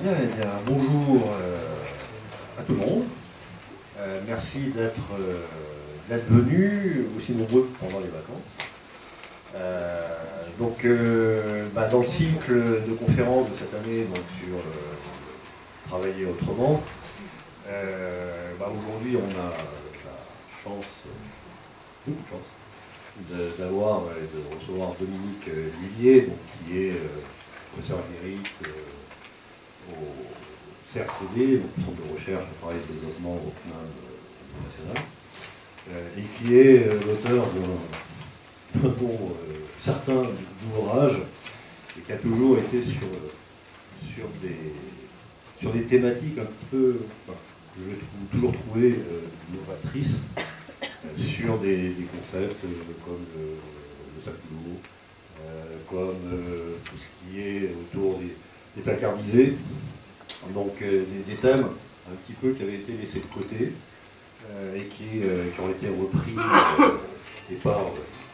Bien, eh bien, bonjour euh, à tout le monde. Euh, merci d'être euh, d'être venu aussi nombreux pendant les vacances. Euh, donc, bah, dans le cycle de conférences de cette année sur travailler autrement, bah, aujourd'hui on a la chance, beaucoup de chance, d'avoir et de recevoir Dominique Lullier, donc, qui est professeur émérite au CRTD, donc le Centre de recherche et travail et développement au CNAM national, euh, et qui est euh, l'auteur d'un bon, euh, certain ouvrages et qui a toujours été sur, sur, des, sur des thématiques un petit peu, que je trouve toujours trouvé novatrices, sur des, concepts comme le, le sac d'eau, euh, comme tout ce qui est autour des, des placardisés, donc euh, des, thèmes un petit peu qui avaient été laissés de côté euh, et qui, euh, qui ont été repris et par,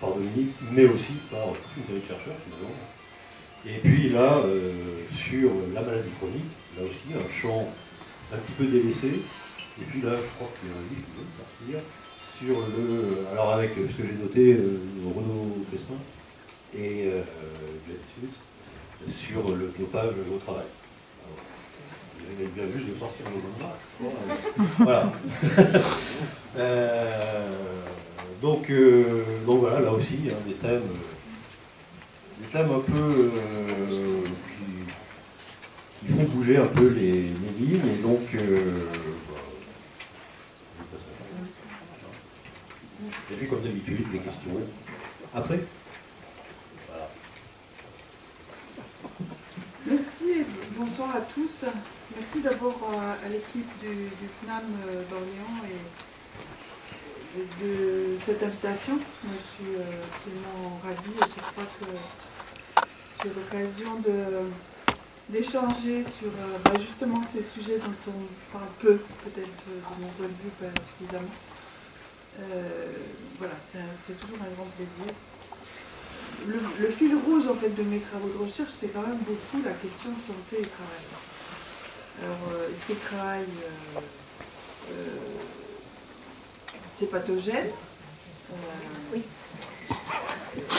par Dominique, mais aussi par série de chercheurs finalement. Et puis là, sur la maladie chronique, là aussi un champ un petit peu délaissé. Et puis là, je crois qu'il y a un livre qui vient sortir sur le. Alors avec ce que j'ai noté, Renaud Crespin et euh, sur le dopage au travail. Alors, Il vient juste de sortir le bon je. Voilà. Euh, donc, euh, donc voilà, là aussi, hein, des thèmes, euh, des thèmes un peu qui, qui font bouger un peu les, les lignes, et donc, euh, bah, je et puis comme d'habitude, les questions après. Voilà. Merci et bonsoir à tous. Merci d'abord à, à l'équipe du, du FNAM euh, d'Orléans et, de cette invitation. Je suis euh, absolument ravie et je crois que j'ai l'occasion d'échanger sur euh, bah, justement ces sujets dont on parle peu, peut-être euh, de mon point de vue pas suffisamment. Euh, voilà, c'est toujours un grand plaisir. Le, le fil rouge en fait de mes travaux de recherche, c'est quand même beaucoup la question santé et travail. Alors, euh, est-ce que le travail, euh, euh, c'est pathogène? Oui.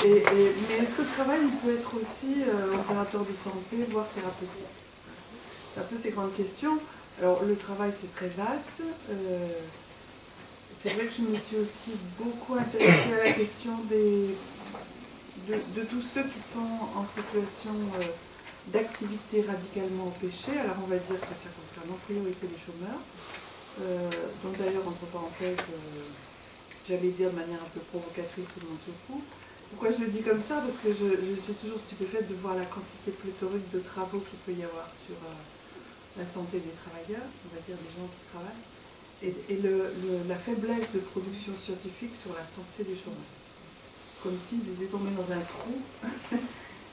et- et- mais est-ce que le travail il peut être aussi euh, opérateur de santé, voire thérapeutique? C'est un peu ces grandes questions. Alors, le travail, c'est très vaste. Euh, c'est vrai que je me suis aussi beaucoup intéressée à la question des, de, tous ceux qui sont en situation euh, d'activité radicalement empêchée. Alors on va dire que ça concerne en priorité les chômeurs. Euh, donc d'ailleurs, entre parenthèses, euh, j'allais dire de manière un peu provocatrice, tout le monde se fout. Pourquoi je le dis comme ça? Parce que je, suis toujours stupéfaite de voir la quantité pléthorique de travaux qu'il peut y avoir sur euh, la santé des travailleurs, on va dire des gens qui travaillent, et, la faiblesse de production scientifique sur la santé des chômeurs comme s'ils étaient tombés dans un trou,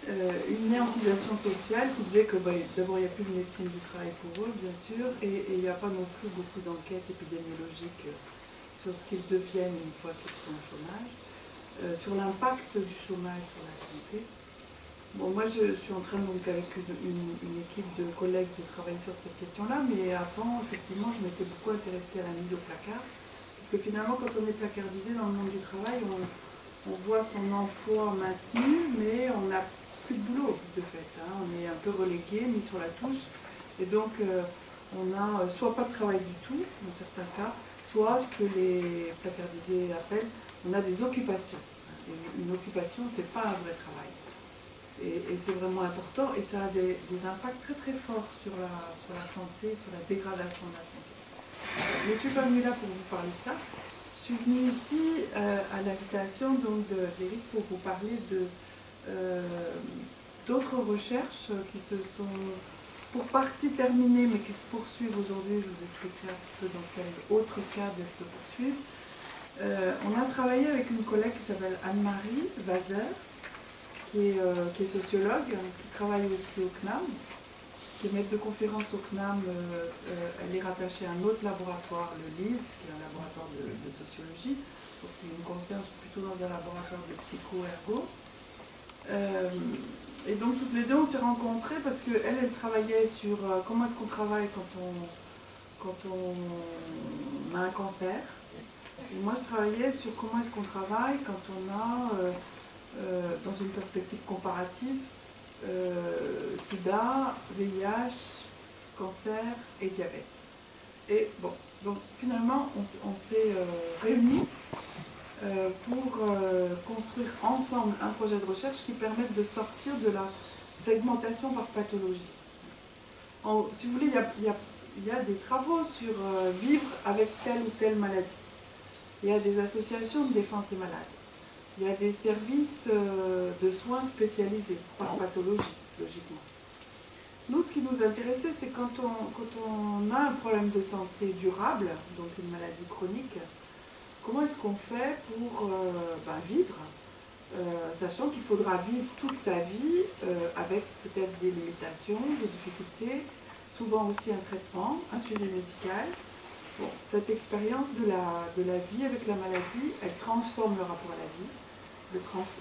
euh, une néantisation sociale qui disait que bah, d'abord il n'y a plus de médecine du travail pour eux, bien sûr, et il n'y a pas non plus beaucoup d'enquêtes épidémiologiques sur ce qu'ils deviennent une fois qu'ils sont au chômage, euh, sur l'impact du chômage sur la santé. Bon, moi je suis en train donc avec une équipe de collègues de travailler sur cette question-là, mais avant, effectivement, je m'étais beaucoup intéressée à la mise au placard, parce que finalement, quand on est placardisé dans le monde du travail, on, on voit son emploi maintenu, mais on n'a plus de boulot de fait. hein. On est un peu relégué, mis sur la touche. Et donc, euh, on n'a euh, soit pas de travail du tout, dans certains cas, soit ce que les placardisés appellent, on a des occupations. Et une occupation, c'est pas un vrai travail. Et, c'est vraiment important, et ça a des, impacts très très forts sur la, santé, sur la dégradation de la santé. Je ne suis pas venue là pour vous parler de ça. Je suis venue ici euh, à l'invitation d'Éric pour vous parler euh, d'autres recherches qui se sont pour partie terminées mais qui se poursuivent aujourd'hui. Je vous expliquerai un petit peu dans quel autre cadre elles se poursuivent. Euh, on a travaillé avec une collègue qui s'appelle Anne-Marie Vazer, qui est, qui est sociologue, qui travaille aussi au CNAM, qui est maître de conférence au CNAM. euh, euh, elle est rattachée à un autre laboratoire, le LIS, qui est un laboratoire de, sociologie. Pour ce qui me concerne, je suis plutôt dans un laboratoire de psycho-ergo. Euh, et donc toutes les deux, on s'est rencontrées parce qu'elle, elle travaillait sur comment est-ce qu'on travaille quand on, quand on a un cancer. Et moi, je travaillais sur comment est-ce qu'on travaille quand on a, dans une perspective comparative, sida, VIH, cancer et diabète. Et bon, donc finalement, on, s'est réunis pour construire ensemble un projet de recherche qui permette de sortir de la segmentation par pathologie. si vous voulez, il y a des travaux sur euh, vivre avec telle ou telle maladie. Il y a des associations de défense des malades. Il y a des services euh, de soins spécialisés par pathologie, logiquement. Nous, ce qui nous intéressait, c'est quand on, quand on a un problème de santé durable, donc une maladie chronique, comment est-ce qu'on fait pour euh, ben, vivre, sachant qu'il faudra vivre toute sa vie avec peut-être des limitations, des difficultés, souvent aussi un traitement, un suivi médical. Bon, cette expérience de la, de la vie avec la maladie, elle transforme le rapport à la vie,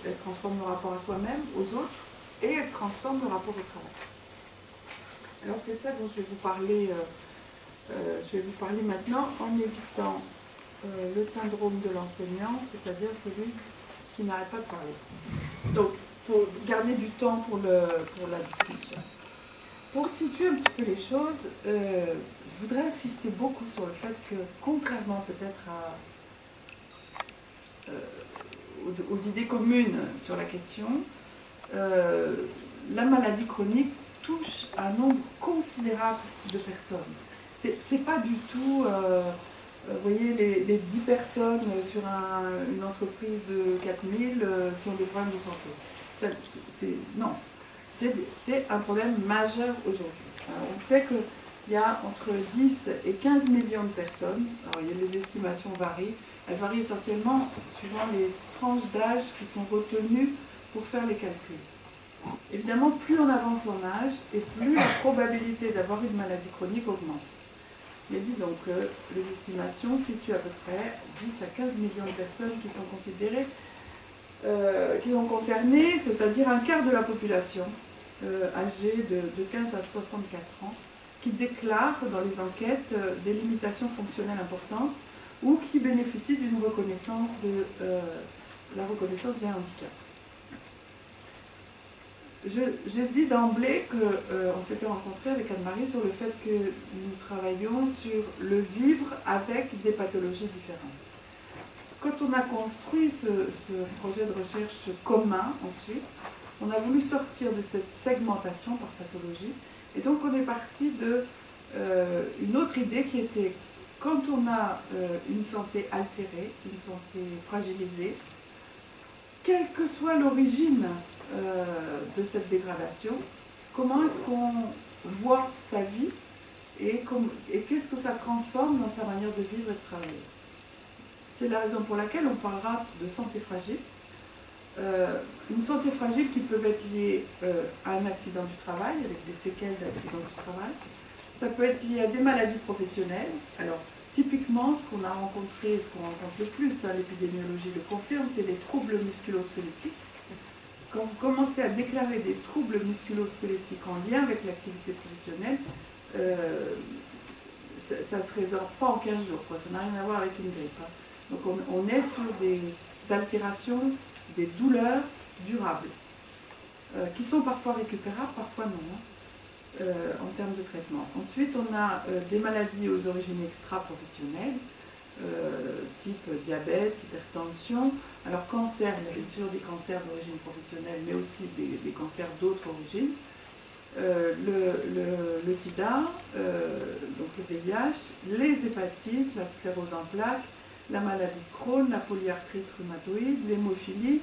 elle transforme le rapport à soi-même, aux autres, et elle transforme le rapport au travail. Alors c'est ça dont je vais vous parler, euh, euh, je vais vous parler maintenant en évitant euh, le syndrome de l'enseignant, c'est-à-dire celui qui n'arrête pas de parler. Donc, faut garder du temps pour, le, pour la discussion. Pour situer un petit peu les choses, je voudrais insister beaucoup sur le fait que, contrairement peut-être euh, aux, idées communes sur la question, euh, la maladie chronique touche un nombre considérable de personnes. C'est pas du tout, vous voyez, les, 10 personnes sur une entreprise de 4000 qui ont des problèmes de santé. non, c'est un problème majeur aujourd'hui. On sait qu'il y a entre 10 et 15 millions de personnes, alors les estimations varient, elles varient essentiellement suivant les tranches d'âge qui sont retenues pour faire les calculs. Évidemment, plus on avance en âge et plus la probabilité d'avoir une maladie chronique augmente. Mais disons que les estimations situent à peu près 10 à 15 millions de personnes qui sont considérées, euh, qui sont concernées, c'est-à-dire un quart de la population, euh, âgés de, 15 à 64 ans qui déclarent dans les enquêtes euh, des limitations fonctionnelles importantes ou qui bénéficient d'une reconnaissance de la reconnaissance des handicaps. J'ai dit d'emblée qu'on s'était rencontré avec Anne-Marie sur le fait que nous travaillions sur le vivre avec des pathologies différentes. Quand on a construit ce projet de recherche commun ensuite, on a voulu sortir de cette segmentation par pathologie. Et donc on est parti de euh, une autre idée qui était quand on a euh, une santé altérée, une santé fragilisée, quelle que soit l'origine euh, de cette dégradation, comment est-ce qu'on voit sa vie et, qu'est-ce que ça transforme dans sa manière de vivre et de travailler? C'est la raison pour laquelle on parlera de santé fragile, euh, une santé fragile qui peut être liée euh, à un accident du travail, avec des séquelles d'accident du travail. Ça peut être lié à des maladies professionnelles. Alors, typiquement, ce qu'on a rencontré, ce qu'on rencontre le plus, hein, l'épidémiologie le confirme, c'est les troubles musculo-squelettiques. Quand vous commencez à déclarer des troubles musculo-squelettiques en lien avec l'activité professionnelle, euh, ça ne se résorbe pas en 15 jours, ça n'a rien à voir avec une grippe. Hein. Donc on, est sur des altérations des douleurs durables, euh, qui sont parfois récupérables, parfois non, hein, euh, en termes de traitement. Ensuite, on a euh, des maladies aux origines extra-professionnelles, type diabète, hypertension. Alors cancer, bien sûr des cancers d'origine professionnelle, mais aussi des, cancers d'autres origines. le, sida, donc le VIH, les hépatites, la sclérose en plaques, la maladie de Crohn, la polyarthrite rhumatoïde, l'hémophilie,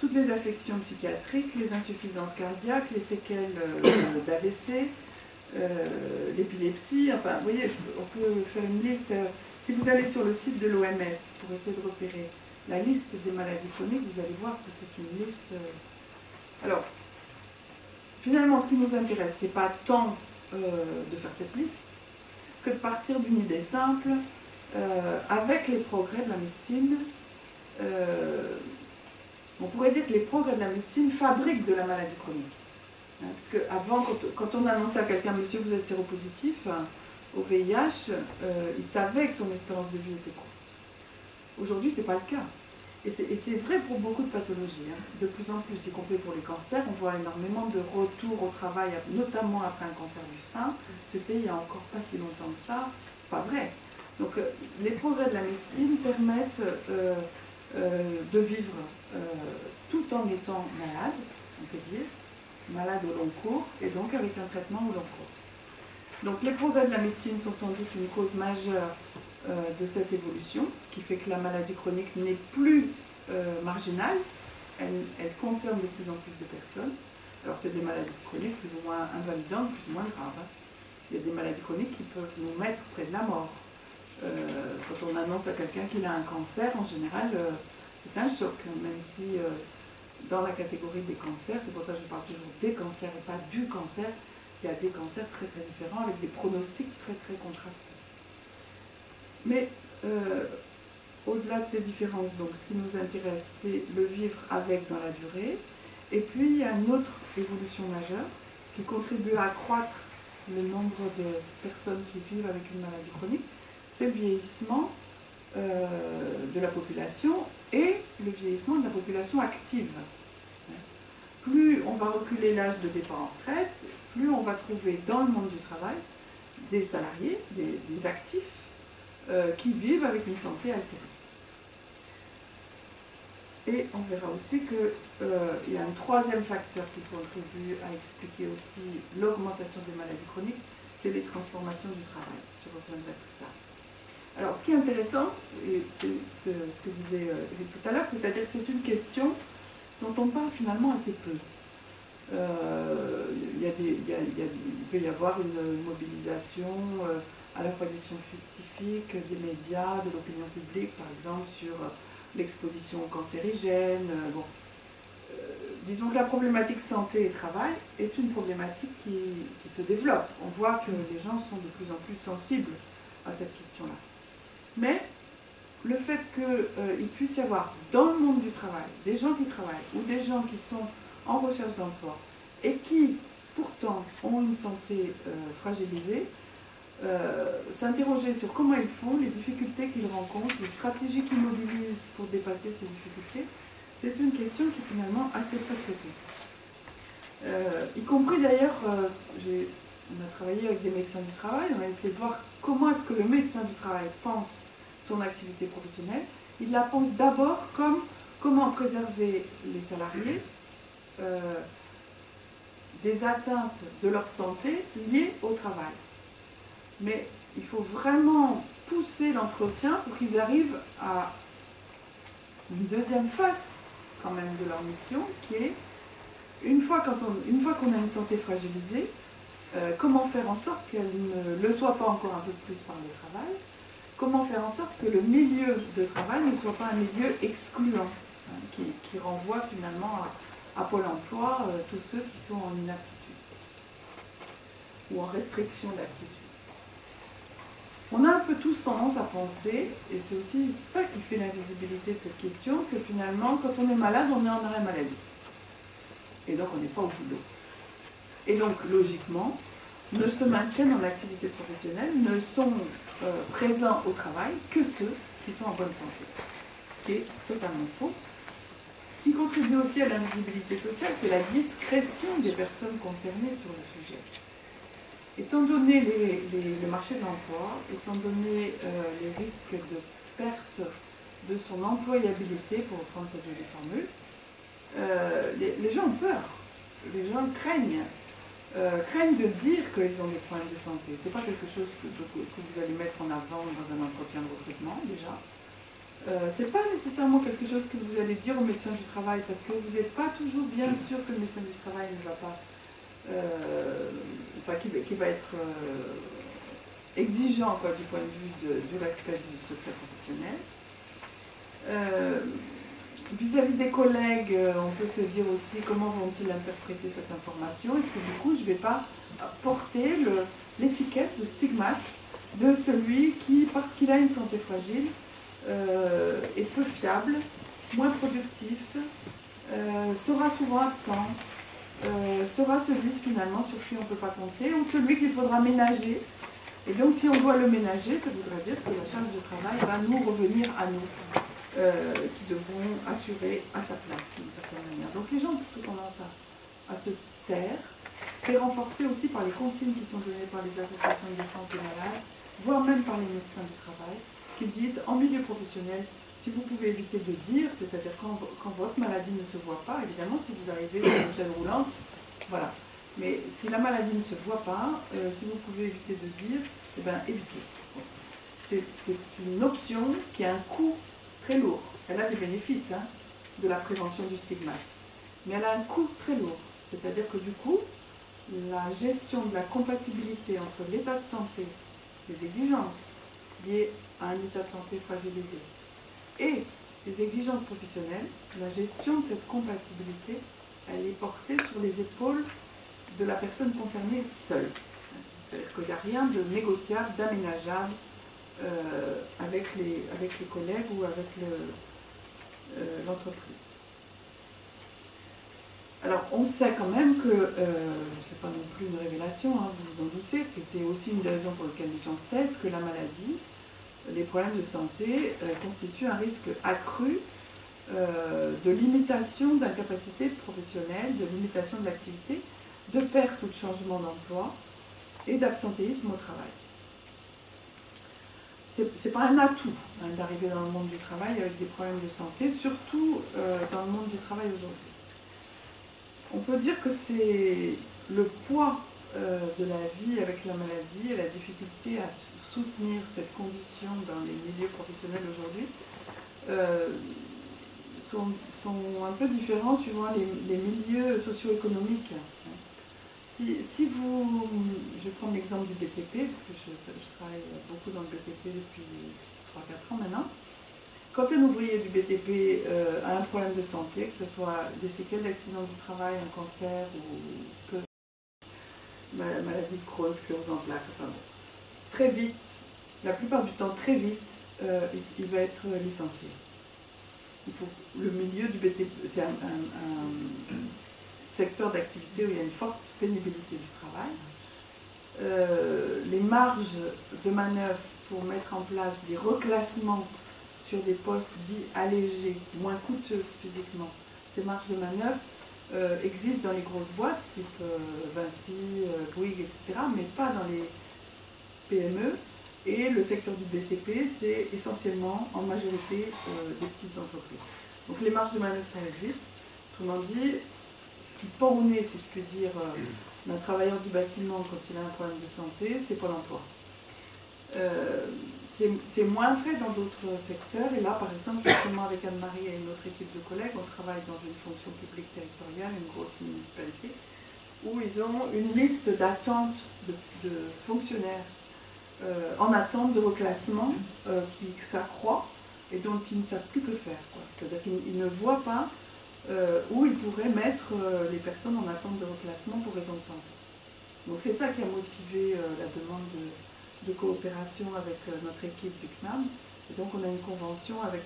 toutes les affections psychiatriques, les insuffisances cardiaques, les séquelles euh, d'AVC, euh, l'épilepsie, enfin, vous voyez, on peut faire une liste. Euh, si vous allez sur le site de l'OMS pour essayer de repérer la liste des maladies chroniques, vous allez voir que c'est une liste. Alors, finalement, ce qui nous intéresse, c'est pas tant de faire cette liste que de partir d'une idée simple euh, avec les progrès de la médecine, euh, on pourrait dire que les progrès de la médecine fabriquent de la maladie chronique. Hein, parce qu'avant, quand, on annonçait à quelqu'un, monsieur, vous êtes séropositif hein, au VIH, euh, il savait que son espérance de vie était courte. Aujourd'hui, ce n'est pas le cas. Et c'est vrai pour beaucoup de pathologies, hein. de plus en plus, y compris pour les cancers. On voit énormément de retours au travail, notamment après un cancer du sein. C'était il n'y a encore pas si longtemps que ça, pas vrai. Donc euh, les progrès de la médecine permettent euh, de vivre tout en étant malade, on peut dire, malade au long cours, et donc avec un traitement au long cours. Donc les progrès de la médecine sont sans doute une cause majeure euh, de cette évolution, qui fait que la maladie chronique n'est plus euh, marginale, elle, concerne de plus en plus de personnes. Alors c'est des maladies chroniques plus ou moins invalidantes, plus ou moins graves. Hein. Il y a des maladies chroniques qui peuvent nous mettre près de la mort. Euh, quand on annonce à quelqu'un qu'il a un cancer, en général, c'est un choc, hein, même si dans la catégorie des cancers, c'est pour ça que je parle toujours des cancers et pas du cancer, il y a des cancers très très différents avec des pronostics très très contrastés. Mais euh, au-delà de ces différences, donc ce qui nous intéresse, c'est le vivre avec dans la durée. Et puis il y a une autre évolution majeure qui contribue à accroître le nombre de personnes qui vivent avec une maladie chronique, c'est le vieillissement euh, de la population et le vieillissement de la population active. Plus on va reculer l'âge de départ en retraite, plus on va trouver dans le monde du travail des salariés, des, actifs, euh, qui vivent avec une santé altérée. Et on verra aussi qu'il euh, y a un troisième facteur qui contribue à expliquer aussi l'augmentation des maladies chroniques, c'est les transformations du travail. Je reviendrai plus tard. Alors, ce qui est intéressant, et c'est ce, que disait euh, tout à l'heure, c'est-à-dire que c'est une question dont on parle finalement assez peu. Euh, il, peut y avoir une mobilisation euh, à la fois des scientifiques, des médias, de l'opinion publique, par exemple, sur l'exposition cancérigène. Disons que la problématique santé et travail est une problématique qui se développe. On voit que les gens sont de plus en plus sensibles à cette question-là. Mais le fait qu'il euh, puisse y avoir dans le monde du travail des gens qui travaillent ou des gens qui sont en recherche d'emploi et qui pourtant ont une santé euh, fragilisée, euh, s'interroger sur comment ils font, les difficultés qu'ils rencontrent, les stratégies qu'ils mobilisent pour dépasser ces difficultés, c'est une question qui est finalement assez peu traitée. y compris d'ailleurs, on a travaillé avec des médecins du travail, on a essayé de voir comment est-ce que le médecin du travail pense son activité professionnelle, il la pense d'abord comme comment préserver les salariés euh, des atteintes de leur santé liées au travail. Mais il faut vraiment pousser l'entretien pour qu'ils arrivent à une deuxième face quand même de leur mission, qui est, une fois qu'on a une santé fragilisée, euh, comment faire en sorte qu'elle ne le soit pas encore un peu plus par le travail, comment faire en sorte que le milieu de travail ne soit pas un milieu excluant, hein, qui, renvoie finalement à, Pôle emploi euh, tous ceux qui sont en inaptitude ou en restriction d'aptitude. On a un peu tous tendance à penser, et c'est aussi ça qui fait l'invisibilité de cette question, que finalement, quand on est malade, on est en arrêt maladie. Et donc, on n'est pas au boulot. Et donc, logiquement, ne se maintiennent en activité professionnelle, ne sont euh, présents au travail que ceux qui sont en bonne santé. Ce qui est totalement faux. Ce qui contribue aussi à l'invisibilité sociale, c'est la discrétion des personnes concernées sur le sujet. Étant donné le marché de l'emploi, étant donné euh, les risques de perte de son employabilité, pour reprendre cette jolie formule, euh, les, gens ont peur, les gens craignent euh, craignent de dire qu'ils ont des problèmes de santé. Ce n'est pas quelque chose que, vous allez mettre en avant dans un entretien de recrutement déjà. Euh, ce n'est pas nécessairement quelque chose que vous allez dire au médecin du travail parce que vous n'êtes pas toujours bien sûr que le médecin du travail ne va pas, euh, enfin, qui, va être exigeant du point de vue de, de l'aspect du secret professionnel. Vis-à-vis des collègues, euh, on peut se dire aussi comment vont-ils interpréter cette information Est-ce que du coup, je ne vais pas porter l'étiquette, le, stigmate de celui qui, parce qu'il a une santé fragile, euh, est peu fiable, moins productif, euh, sera souvent absent, sera celui finalement sur qui on ne peut pas compter, ou celui qu'il faudra ménager. Et donc si on doit le ménager, ça voudrait dire que la charge de travail va nous revenir à nous, qui devront assurer à sa place d'une certaine manière. Donc les gens ont plutôt tendance à, se taire. C'est renforcé aussi par les consignes qui sont données par les associations de défense des malades, voire même par les médecins du travail, qui disent en milieu professionnel, si vous pouvez éviter de dire, c'est-à-dire quand, votre maladie ne se voit pas, évidemment, si vous arrivez dans une chaise roulante, voilà. Mais si la maladie ne se voit pas, euh, si vous pouvez éviter de dire, eh bien, évitez. C'est une option qui a un coût lourd. Elle a des bénéfices hein, de la prévention du stigmate. Mais elle a un coût très lourd. C'est-à-dire que du coup, la gestion de la compatibilité entre l'état de santé, les exigences liées à un état de santé fragilisé et les exigences professionnelles, la gestion de cette compatibilité, elle est portée sur les épaules de la personne concernée seule. C'est-à-dire qu'il n'y a rien de négociable, d'aménageable avec, les, avec les collègues ou avec euh, l'entreprise. Alors, on sait quand même que, euh, ce n'est pas non plus une révélation, hein, vous vous en doutez, que c'est aussi une des raisons pour lesquelles les gens se taisent, que la maladie, les problèmes de santé euh, constituent un risque accru euh, de limitation d'incapacité professionnelle, de limitation de l'activité, de perte ou de changement d'emploi et d'absentéisme au travail. Ce n'est pas un atout hein, d'arriver dans le monde du travail avec des problèmes de santé, surtout dans le monde du travail aujourd'hui on peut dire que c'est le poids euh, de la vie avec la maladie et la difficulté à soutenir cette condition dans les milieux professionnels aujourd'hui euh, sont, un peu différents suivant les, milieux socio-économiques. Si, vous, je prends l'exemple du BTP, parce que je, travaille beaucoup dans le BTP depuis 3-4 ans maintenant, quand un ouvrier du BTP euh, a un problème de santé, que ce soit des séquelles d'accident du travail, un cancer ou maladie de Crohn, sclérose en plaques, enfin bon, très vite, la plupart du temps très vite, euh, il, va être licencié. Il faut, le milieu du BTP, c'est un, secteur d'activité où il y a une forte pénibilité du travail. Euh, les marges de manœuvre pour mettre en place des reclassements sur des postes dits allégés, moins coûteux physiquement. Ces marges de manœuvre euh, existent dans les grosses boîtes, type euh, Vinci, Bouygues, etc., mais pas dans les PME. Et le secteur du BTP, c'est essentiellement en majorité des petites entreprises. Donc les marges de manœuvre sont réduites. Autrement dit, qui pend au nez, si je puis dire, d'un travailleur du bâtiment quand il a un problème de santé, c'est Pôle emploi. C'est moins vrai dans d'autres secteurs. Et là, par exemple, justement avec Anne-Marie et une autre équipe de collègues, on travaille dans une fonction publique territoriale, une grosse municipalité, où ils ont une liste d'attente de, fonctionnaires euh, en attente de reclassement euh, qui s'accroît et dont ils ne savent plus que faire. C'est-à-dire qu'ils ne voient pas euh, où ils pourraient mettre les personnes en attente de reclassement pour raison de santé. Donc c'est ça qui a motivé la demande de, coopération avec euh, notre équipe du CNAM. Et donc on a une convention avec...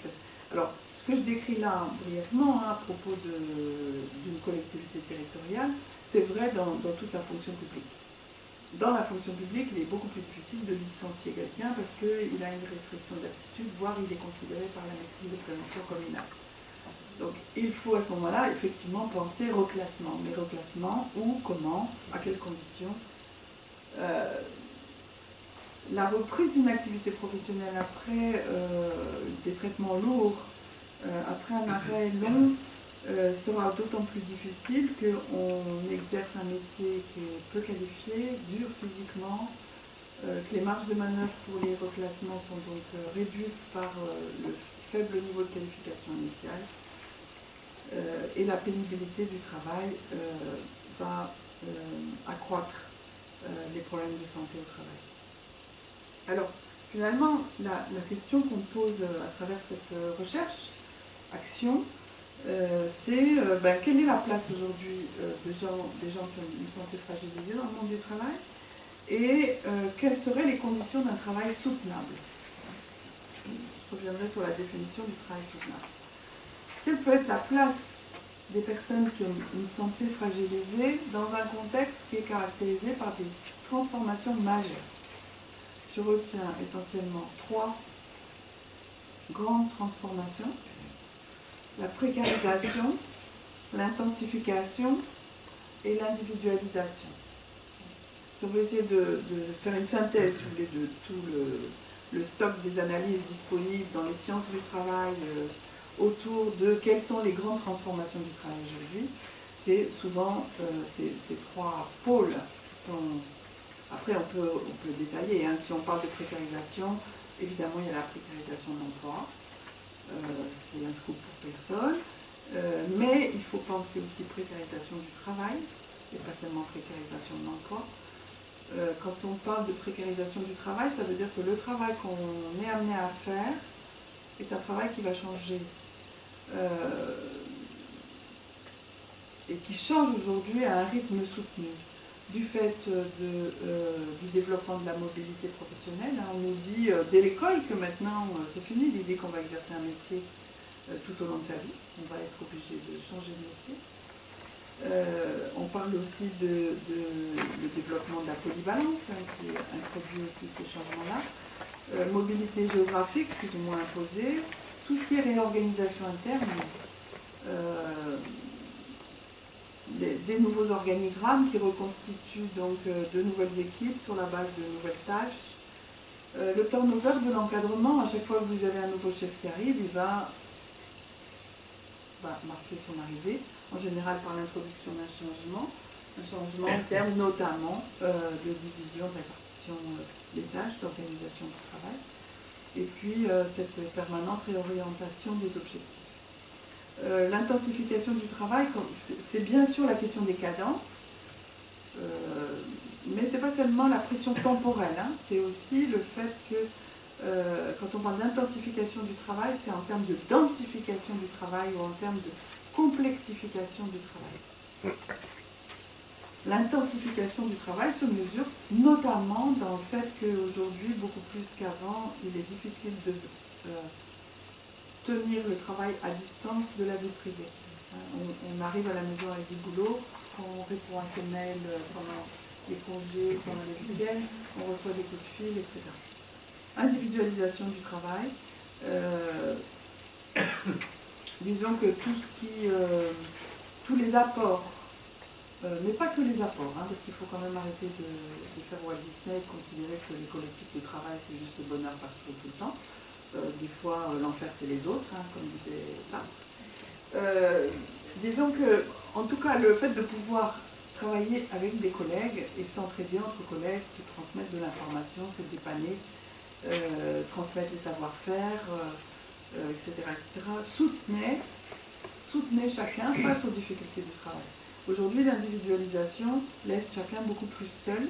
Alors, ce que je décris là brièvement hein, à propos d'une collectivité territoriale, c'est vrai dans, toute la fonction publique. Dans la fonction publique, il est beaucoup plus difficile de licencier quelqu'un parce qu'il a une restriction d'aptitude, voire il est considéré par la médecine de prévention comme inapte. Donc il faut à ce moment-là effectivement penser reclassement. Mais reclassement, où, comment, à quelles conditions euh, la reprise d'une activité professionnelle après euh, des traitements lourds, euh, après un arrêt long, sera d'autant plus difficile qu'on exerce un métier qui est peu qualifié, dur physiquement, que les marges de manœuvre pour les reclassements sont donc réduites par le faible niveau de qualification initiale, et la pénibilité du travail va accroître les problèmes de santé au travail. Alors, finalement, la, question qu'on pose euh, à travers cette euh, recherche, action, euh, c'est ben, quelle est la place aujourd'hui des, gens, des gens qui ont une santé fragilisée dans le monde du travail et quelles seraient les conditions d'un travail soutenable? Je reviendrai sur la définition du travail soutenable. Quelle peut être la place des personnes qui ont une santé fragilisée dans un contexte qui est caractérisé par des transformations majeures? Je retiens essentiellement trois grandes transformations. La précarisation, l'intensification et l'individualisation. Si on veut essayer de, faire une synthèse de tout le, stock des analyses disponibles dans les sciences du travail euh, autour de quelles sont les grandes transformations du travail aujourd'hui, c'est souvent euh, ces, trois pôles qui sont... Après, on peut, on peut détailler. Hein. Si on parle de précarisation, évidemment, il y a la précarisation de l'emploi. Euh, c'est un scoop pour personne. Euh, mais il faut penser aussi précarisation du travail, et pas seulement précarisation de l'emploi. quand on parle de précarisation du travail, ça veut dire que le travail qu'on est amené à faire est un travail qui va changer et qui change aujourd'hui à un rythme soutenu du fait de, euh, du développement de la mobilité professionnelle. Hein. On nous dit euh, dès l'école que maintenant c'est fini l'idée qu'on va exercer un métier tout au long de sa vie. On va être obligé de changer de métier. on parle aussi de, de, développement de la polyvalence hein, qui introduit aussi ces changements-là. mobilité géographique plus ou moins imposée, tout ce qui est réorganisation interne, euh, des, nouveaux organigrammes qui reconstituent donc euh, de nouvelles équipes sur la base de nouvelles tâches. Euh, le turnover de l'encadrement, à chaque fois que vous avez un nouveau chef qui arrive, il va, marquer son arrivée, en général par l'introduction d'un changement, un changement en termes notamment de division, de répartition des tâches, d'organisation du travail et puis euh, cette permanente réorientation des objectifs. Euh, l'intensification du travail, c'est bien sûr la question des cadences, euh, mais ce n'est pas seulement la pression temporelle, hein. c'est aussi le fait que quand on parle d'intensification du travail, c'est en termes de densification du travail ou en termes de complexification du travail. L'intensification du travail se mesure notamment dans le fait qu'aujourd'hui, beaucoup plus qu'avant, il est difficile de euh, tenir le travail à distance de la vie privée. Euh, on, arrive à la maison avec du boulot, on répond à ses mails pendant les congés, pendant les week-ends, on reçoit des coups de fil, etc. Individualisation du travail. Euh, disons que tout ce qui, tous les apports euh, mais pas que les apports, hein, parce qu'il faut quand même arrêter de, faire Walt Disney et considérer que les collectifs de travail c'est juste le bonheur partout tout le temps. Euh, des fois, euh, l'enfer c'est les autres, hein, comme disait ça. disons que, en tout cas, le fait de pouvoir travailler avec des collègues et s'entraider entre collègues, se transmettre de l'information, se dépanner, transmettre les savoir-faire, etc., etc., soutenait, soutenait chacun face aux difficultés du travail. Aujourd'hui, l'individualisation laisse chacun beaucoup plus seul.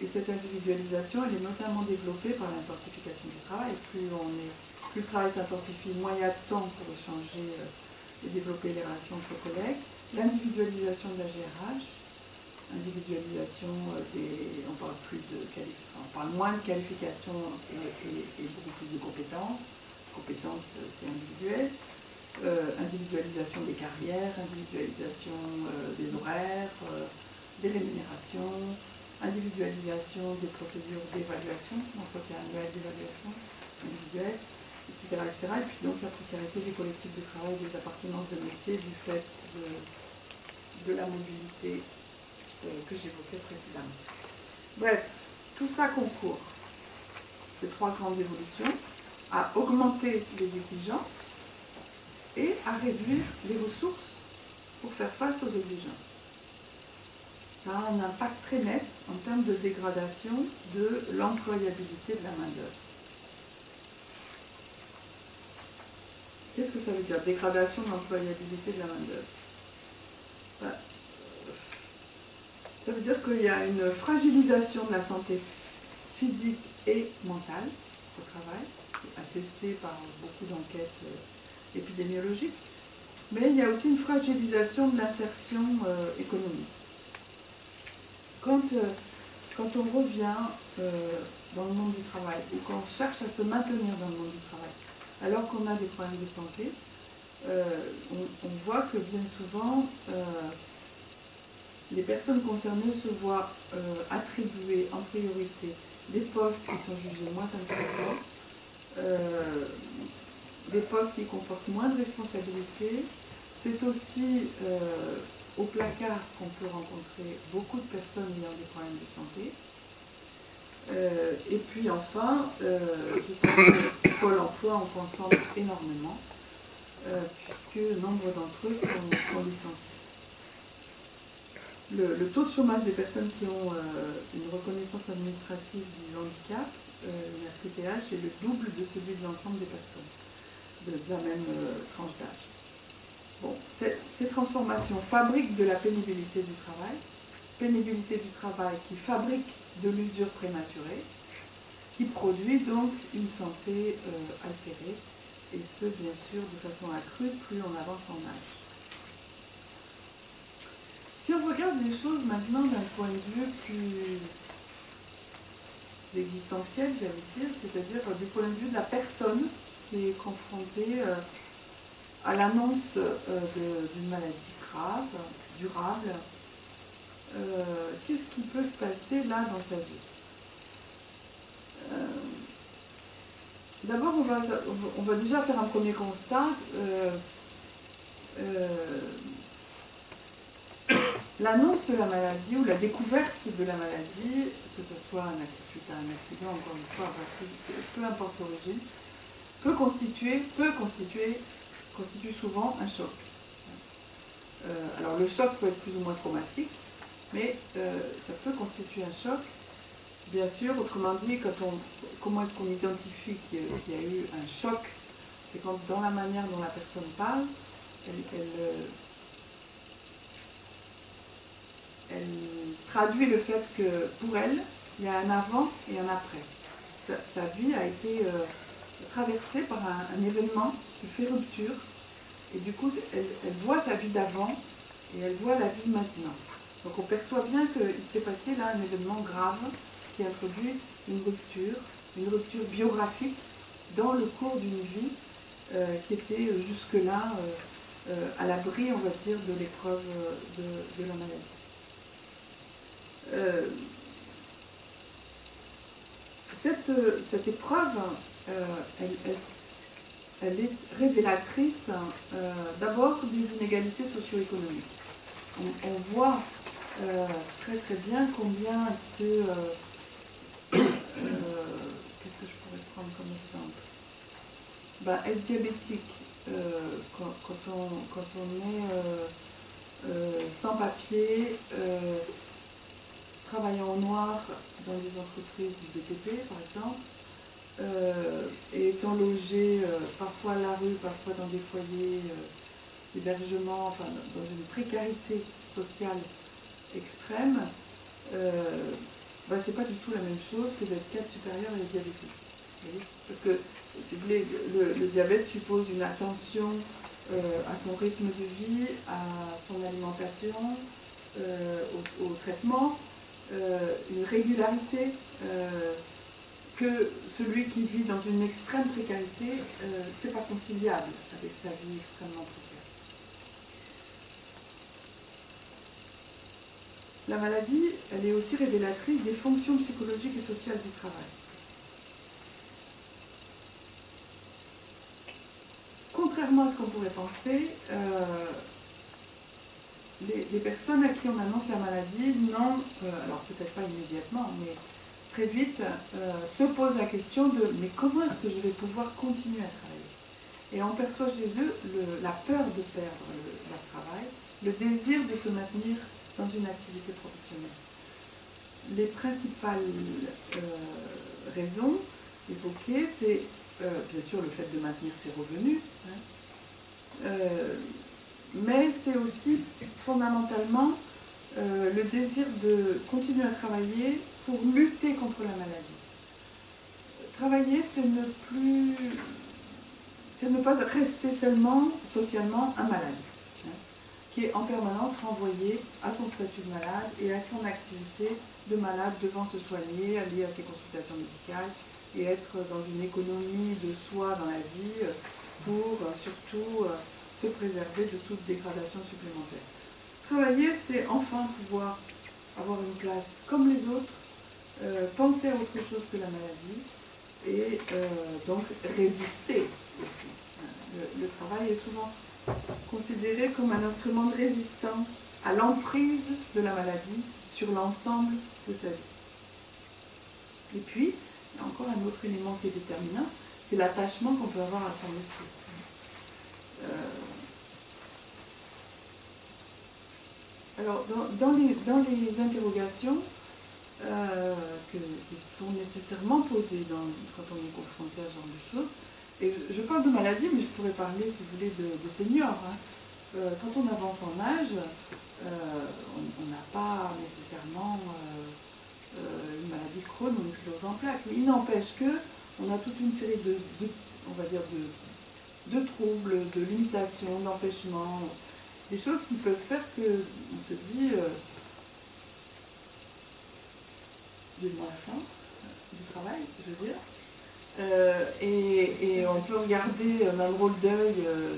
Et cette individualisation, elle est notamment développée par l'intensification du travail. Plus, on est, plus le travail s'intensifie, moins il y a de temps pour échanger euh, et développer les relations entre collègues. L'individualisation de la GRH, individualisation euh, des. On parle, plus de on parle moins de qualification et, beaucoup plus de compétences. Compétences, euh, c'est individuel. Euh, individualisation des carrières, individualisation euh, des horaires, euh, des rémunérations, individualisation des procédures d'évaluation, entretien annuel d'évaluation individuelle, etc., etc. Et puis donc la précarité des collectifs de travail, des appartenances de métier du fait de, de la mobilité que j'évoquais précédemment. Bref, tout ça concourt, ces trois grandes évolutions, à augmenter les exigences et à réduire les ressources pour faire face aux exigences. Ça a un impact très net en termes de dégradation de l'employabilité de la main-d'œuvre. Qu'est-ce que ça veut dire Dégradation de l'employabilité de la main-d'œuvre? Ben, ça veut dire qu'il y a une fragilisation de la santé physique et mentale au travail, attestée par beaucoup d'enquêtes euh, épidémiologique, mais il y a aussi une fragilisation de l'insertion euh, économique. Quand, euh, quand on revient euh, dans le monde du travail ou quand on cherche à se maintenir dans le monde du travail, alors qu'on a des problèmes de santé, on, voit que bien souvent, les personnes concernées se voient attribuer en priorité des postes qui sont jugés moins intéressants, des postes qui comportent moins de responsabilités. C'est aussi au placard qu'on peut rencontrer beaucoup de personnes ayant des problèmes de santé. Euh, et puis enfin, euh, je pense que Pôle emploi en concentre énormément, euh, puisque nombre d'entre eux sont, licenciés. Le, taux de chômage des personnes qui ont une reconnaissance administrative du handicap, une RQTH, est le double de celui de l'ensemble des personnes de la même tranche d'âge ces transformations fabriquent de la pénibilité du travail, pénibilité du travail qui fabrique de l'usure prématurée, qui produit donc une santé euh, altérée, et ce, bien sûr, de façon accrue, plus on avance en âge. Si on regarde les choses maintenant d'un point de vue plus existentiel, j'allais dire, c'est-à-dire du point de vue de la personne qui est confrontée euh, à l'annonce euh, d'une maladie grave, durable, euh, qu'est-ce qui peut se passer là dans sa vie? D'abord, on va, déjà faire un premier constat. L'annonce de la maladie ou la découverte de la maladie, que ce soit suite à un accident, encore une fois, peu importe l'origine, peut constituer, peut constituer constitue souvent un choc. Euh, alors le choc peut être plus ou moins traumatique, mais euh, ça peut constituer un choc. Bien sûr, autrement dit, quand on, comment est-ce qu'on identifie qu'il y, a eu un choc? C'est quand dans la manière dont la personne parle, elle, euh, traduit le fait que pour elle, il y a un avant et un après. Sa, vie a été traversée par un événement qui fait rupture. Et du coup, elle, voit sa vie d'avant et elle voit la vie maintenant. Donc on perçoit bien qu'il s'est passé là un événement grave qui introduit une rupture, une rupture biographique dans le cours d'une vie euh, qui était jusque-là euh, euh, à l'abri, on va dire, de l'épreuve de, la maladie. Cette, cette, épreuve, elle, elle est révélatrice euh, d'abord des inégalités socio-économiques. On, voit euh, très très bien combien est-ce que... Euh, qu'est-ce que je pourrais prendre comme exemple? Ben, Être diabétique, quand, on, quand on est sans papier, travaillant en noir dans des entreprises du BTP par exemple, euh, et étant logé euh, parfois à la rue, parfois dans des foyers euh, d'hébergement, enfin dans une précarité sociale extrême, bah, c'est pas du tout la même chose que d'être cadre supérieur et diabétique. Parce que, si vous voulez, le, diabète suppose une attention à son rythme de vie, à son alimentation, au, traitement, une régularité que celui qui vit dans une extrême précarité, euh, c'est pas conciliable avec sa vie extrêmement précaire. La maladie, elle est aussi révélatrice des fonctions psychologiques et sociales du travail. Contrairement à ce qu'on pourrait penser, euh, les, personnes à qui on annonce la maladie n'ont, euh, alors peut-être pas immédiatement, mais très vite euh, se pose la question de mais comment est-ce que je vais pouvoir continuer à travailler? Et on perçoit chez eux la peur de perdre leur travail, le désir de se maintenir dans une activité professionnelle. Les principales euh, raisons évoquées, c'est euh, bien sûr le fait de maintenir ses revenus, hein. mais c'est aussi fondamentalement le désir de continuer à travailler pour lutter contre la maladie. Travailler, c'est ne plus, c'est ne pas rester seulement socialement un malade, qui est en permanence renvoyé à son statut de malade et à son activité de malade devant se soigner, aller à ses consultations médicales et être dans une économie de soi dans la vie pour surtout se préserver de toute dégradation supplémentaire. Travailler, c'est enfin pouvoir avoir une place comme les autres, euh, penser à autre chose que la maladie et euh, donc résister aussi. Le, travail est souvent considéré comme un instrument de résistance à l'emprise de la maladie sur l'ensemble de sa vie. Et puis, il y a encore un autre élément qui est déterminant, c'est l'attachement qu'on peut avoir à son métier. Euh, alors, dans, les, dans, les, interrogations euh, qui sont nécessairement posées quand on est confronté à ce genre de choses, et je, parle de maladie, mais je pourrais parler, si vous voulez, de, seniors. Hein. Euh, quand on avance en âge, on n'a pas nécessairement une maladie Crohn ou une sclérose en plaques. Mais il n'empêche que on a toute une série de, on va dire de troubles, de limitations, d'empêchements, des choses qui peuvent faire que on se dit euh, moi la fin du travail, je veux dire. Euh, et, on peut regarder d'un drôle d'œil euh,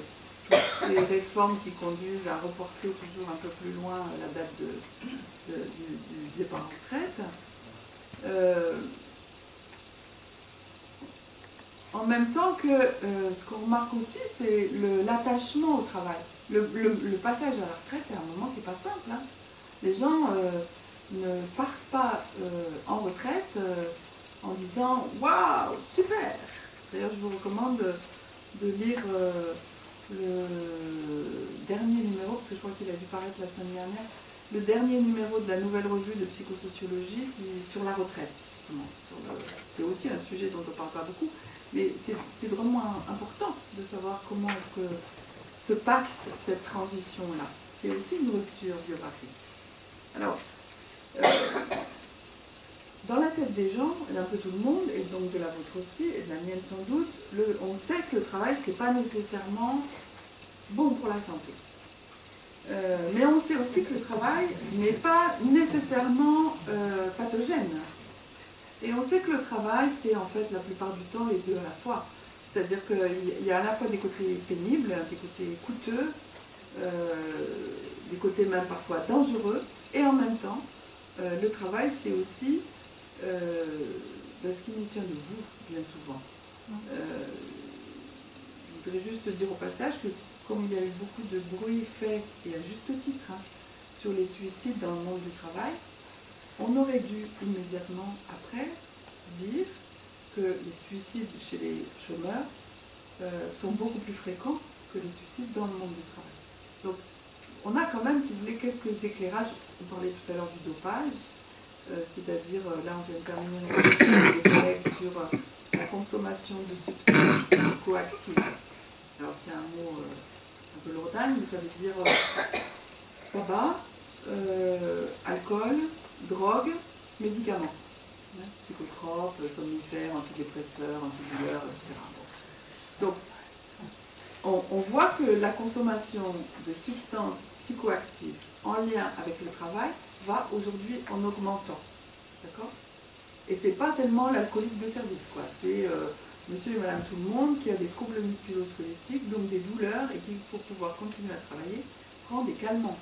toutes les réformes qui conduisent à reporter toujours un peu plus loin la date de, du, départ en retraite. Euh, en même temps que ce qu'on remarque aussi, c'est l'attachement au travail. Le, passage à la retraite est un moment qui n'est pas simple. Hein. Les gens ne partent pas en retraite en disant Waouh, super D'ailleurs, je vous recommande de, lire euh, le dernier numéro, parce que je crois qu'il a dû paraître la semaine dernière, le dernier numéro de la nouvelle revue de psychosociologie sur la retraite. C'est aussi un sujet dont on ne parle pas beaucoup, mais c'est vraiment important de savoir comment est-ce que se passe cette transition-là. C'est aussi une rupture biographique. Alors, euh, dans la tête des gens, et d'un peu tout le monde, et donc de la vôtre aussi, et de la mienne sans doute, on sait que le travail, ce n'est pas nécessairement bon pour la santé. Euh, mais on sait aussi que le travail n'est pas nécessairement euh, pathogène. Et on sait que le travail, c'est en fait la plupart du temps les deux à la fois. C'est-à-dire qu'il y a à la fois des côtés pénibles, des côtés coûteux, des côtés même parfois dangereux, et en même temps, le travail, c'est aussi euh, ce qui nous tient debout, bien souvent. Euh, je voudrais juste dire au passage que comme il y a eu beaucoup de bruit fait, et à juste titre, hein, sur les suicides dans le monde du travail, on aurait dû immédiatement après dire que les suicides chez les chômeurs euh, sont beaucoup plus fréquents que les suicides dans le monde du travail. Donc on a quand même, si vous voulez, quelques éclairages. On parlait tout à l'heure du dopage. Euh, c'est-à-dire, euh, là on vient de terminer une collègues sur euh, la consommation de substances psychoactives. Alors c'est un mot un peu lourdal, mais ça veut dire tabac, alcool, drogue, médicaments. Hein, psychotropes, somnifères, antidépresseurs, antidouleurs, etc. Donc, on, voit que la consommation de substances psychoactives en lien avec le travail va aujourd'hui en augmentant. D'accord? Et c'est pas seulement l'alcoolique de service, quoi. C'est euh, monsieur et madame tout le monde qui a des troubles musculo-squelettiques, donc des douleurs, et qui, pour pouvoir continuer à travailler, prend des calmants.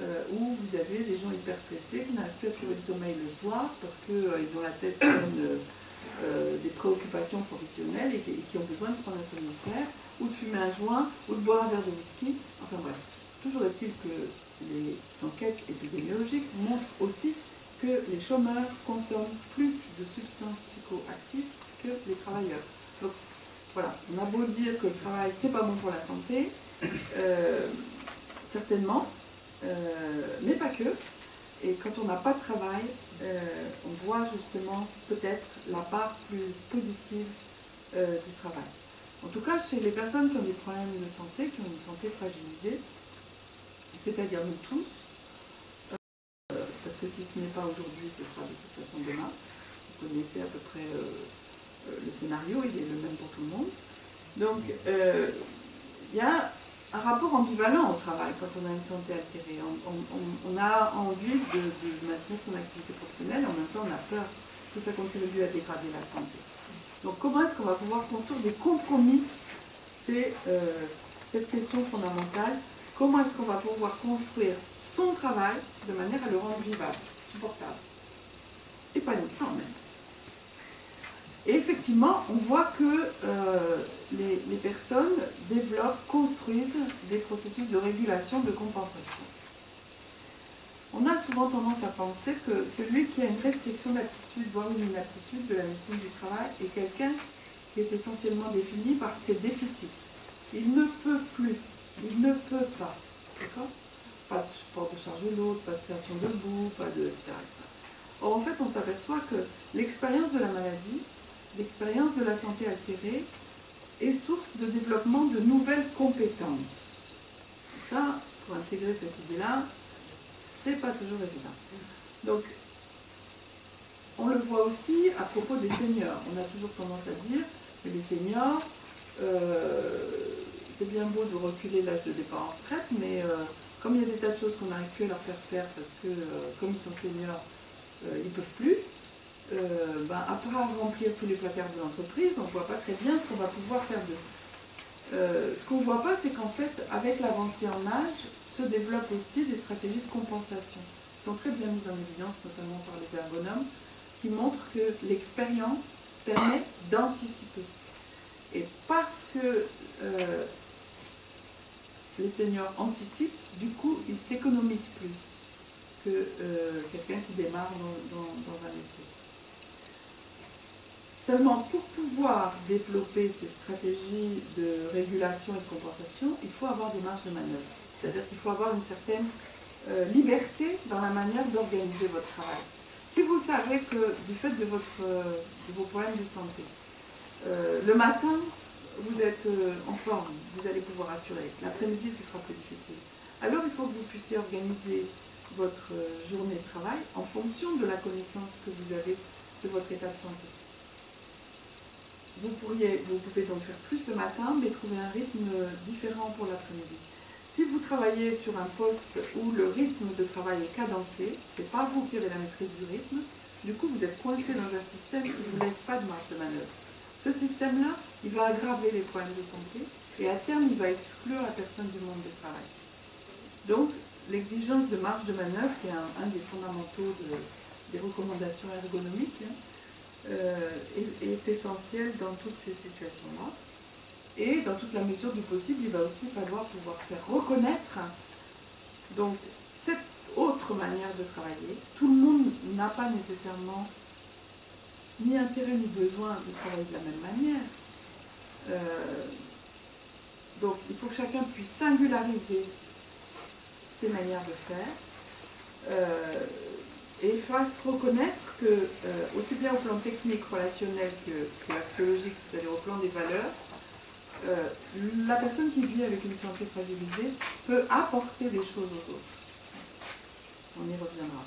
Euh, ou vous avez des gens hyper stressés qui n'arrivent plus à trouver le sommeil le soir parce qu'ils euh, ont la tête pleine des préoccupations professionnelles et qui, ont besoin de prendre un somnifère, ou de fumer un joint, ou de boire un verre de whisky. Enfin bref, toujours est-il que les enquêtes épidémiologiques montrent aussi que les chômeurs consomment plus de substances psychoactives que les travailleurs. Donc voilà, on a beau dire que le travail c'est pas bon pour la santé, euh, certainement, euh, mais pas que. Et quand on n'a pas de travail, euh, on voit justement peut-être la part plus positive du travail. En tout cas, chez les personnes qui ont des problèmes de santé, qui ont une santé fragilisée, c'est-à-dire nous tous, euh, parce que si ce n'est pas aujourd'hui, ce sera de toute façon demain. Vous connaissez à peu près euh, euh, le scénario, il est le même pour tout le monde. Donc, il y a un rapport ambivalent au travail quand on a une santé altérée. On, a envie de, maintenir son activité professionnelle, en même temps on a peur que ça contribue à dégrader la santé. Donc comment est-ce qu'on va pouvoir construire des compromis? C'est cette question fondamentale, comment est-ce qu'on va pouvoir construire son travail de manière à le rendre vivable, supportable, épanouissant même? Et effectivement, on voit que euh, les, personnes développent, construisent des processus de régulation, de compensation. On a souvent tendance à penser que celui qui a une restriction d'aptitude, voire une inaptitude de la médecine du travail, est quelqu'un qui est essentiellement défini par ses déficits. Il ne peut plus, il ne peut pas, d'accord? Pas de porte de charge lourde, pas de station debout, pas de... etc. Or, en fait, on s'aperçoit que l'expérience de la maladie, l'expérience de la santé altérée, est source de développement de nouvelles compétences. Ça, pour intégrer cette idée-là, c'est pas toujours évident. Donc, on le voit aussi à propos des seniors. On a toujours tendance à dire que les seniors, euh, c'est bien beau de reculer l'âge de départ en retraite, mais euh, comme il y a des tas de choses qu'on n'arrive plus à leur faire faire parce que, euh, comme ils sont seniors, ils ne peuvent plus, ben, après remplir tous les placards de l'entreprise, on ne voit pas très bien ce qu'on va pouvoir faire d'eux. ce qu'on ne voit pas, c'est qu'en fait, avec l'avancée en âge, se développent aussi des stratégies de compensation, qui sont très bien mises en évidence, notamment par les ergonomes, qui montrent que l'expérience permet d'anticiper. Et parce que euh, les seniors anticipent, du coup, ils s'économisent plus que euh, quelqu'un qui démarre dans, dans, un métier. Seulement, pour pouvoir développer ces stratégies de régulation et de compensation, il faut avoir des marges de manœuvre. C'est-à-dire qu'il faut avoir une certaine euh, liberté dans la manière d'organiser votre travail. Si vous savez que du fait de, votre, de vos problèmes de santé, euh, le matin, vous êtes euh, en forme, vous allez pouvoir assurer. L'après-midi, ce sera plus difficile. Alors, il faut que vous puissiez organiser votre journée de travail en fonction de la connaissance que vous avez de votre état de santé. Vous pouvez donc faire plus le matin, mais trouver un rythme différent pour l'après-midi. Si vous travaillez sur un poste où le rythme de travail est cadencé, ce n'est pas vous qui avez la maîtrise du rythme, du coup vous êtes coincé dans un système qui ne vous laisse pas de marge de manœuvre. Ce système-là, il va aggraver les problèmes de santé et à terme, il va exclure la personne du monde du travail. Donc, l'exigence de marge de manœuvre, qui est un, des fondamentaux des recommandations ergonomiques, hein, euh, est essentielle dans toutes ces situations-là. Et dans toute la mesure du possible, il va aussi falloir pouvoir faire reconnaître donc cette autre manière de travailler. Tout le monde n'a pas nécessairement ni intérêt ni besoin de travailler de la même manière. Euh, donc il faut que chacun puisse singulariser ses manières de faire euh, et fasse reconnaître que, euh, aussi bien au plan technique, relationnel que, que axiologique, c'est-à-dire au plan des valeurs, euh, la personne qui vit avec une santé fragilisée peut apporter des choses aux autres. On y reviendra.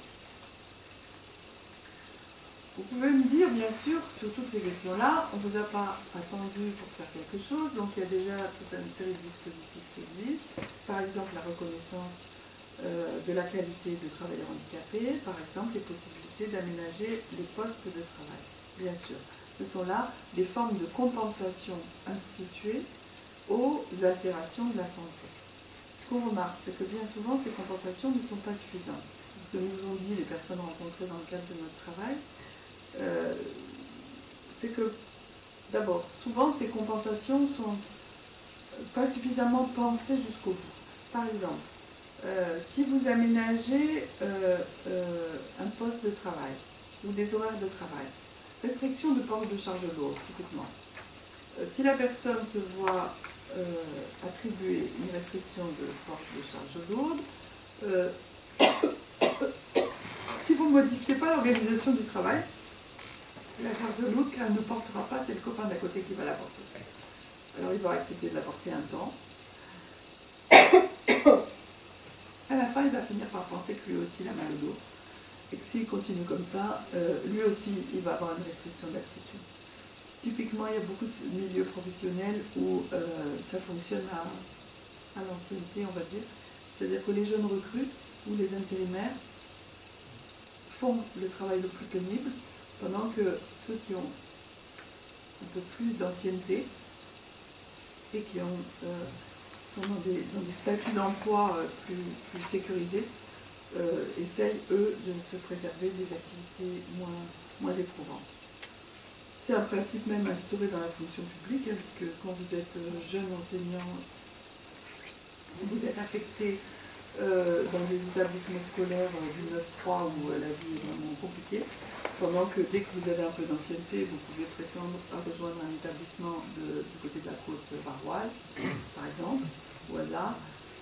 Vous pouvez me dire, bien sûr, sur toutes ces questions-là, on ne vous a pas attendu pour faire quelque chose, donc il y a déjà toute une série de dispositifs qui existent. Par exemple, la reconnaissance euh, de la qualité de travailleurs handicapés, par exemple, les possibilités d'aménager les postes de travail, bien sûr ce sont là des formes de compensation instituées aux altérations de la santé. Ce qu'on remarque, c'est que bien souvent, ces compensations ne sont pas suffisantes. Ce que nous ont dit les personnes rencontrées dans le cadre de notre travail, euh, c'est que, d'abord, souvent, ces compensations sont pas suffisamment pensées jusqu'au bout. Par exemple, euh, si vous aménagez euh, un poste de travail ou des horaires de travail, Restriction de port de charge lourde, typiquement. Euh, si la personne se voit euh, attribuer une restriction de port de charge lourde, euh, si vous ne modifiez pas l'organisation du travail, la charge lourde qu'elle ne portera pas, c'est le copain d'à côté qui va la porter. Alors il va accepter de la porter un temps. À la fin, il va finir par penser que lui aussi il a mal au dos et s'il continue comme ça, euh, lui aussi, il va avoir une restriction d'aptitude. Typiquement, il y a beaucoup de milieux professionnels où euh, ça fonctionne à, l'ancienneté, on va dire. C'est-à-dire que les jeunes recrues ou les intérimaires font le travail le plus pénible, pendant que ceux qui ont un peu plus d'ancienneté et qui euh, sont dans des, statuts d'emploi plus, sécurisés, essayent, eux, de se préserver des activités moins, moins éprouvantes. C'est un principe même instauré dans la fonction publique, hein, puisque quand vous êtes jeune enseignant, vous êtes affecté euh, dans des établissements scolaires euh, du 9-3 où euh, la vie est vraiment compliquée, pendant que dès que vous avez un peu d'ancienneté, vous pouvez prétendre à rejoindre un établissement du côté de la côte varoise, par exemple, ou hasard.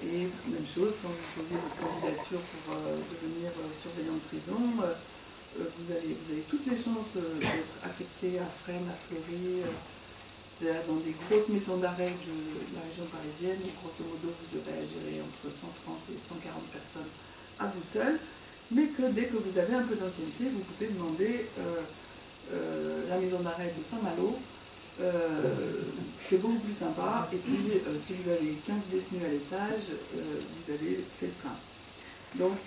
Et même chose, quand vous posez votre candidature pour devenir surveillant de prison, vous, avez, vous avez toutes les chances d'être affecté à Fresnes, à Fleury, c'est-à-dire dans des grosses maisons d'arrêt de la région parisienne, grosso modo, vous à gérer entre 130 et 140 personnes à vous seul, mais que dès que vous avez un peu d'ancienneté, vous pouvez demander euh, euh, la maison d'arrêt de Saint-Malo. Euh, c'est beaucoup plus sympa. Et puis, si vous avez 15 détenus à l'étage, vous avez fait le plein. Donc,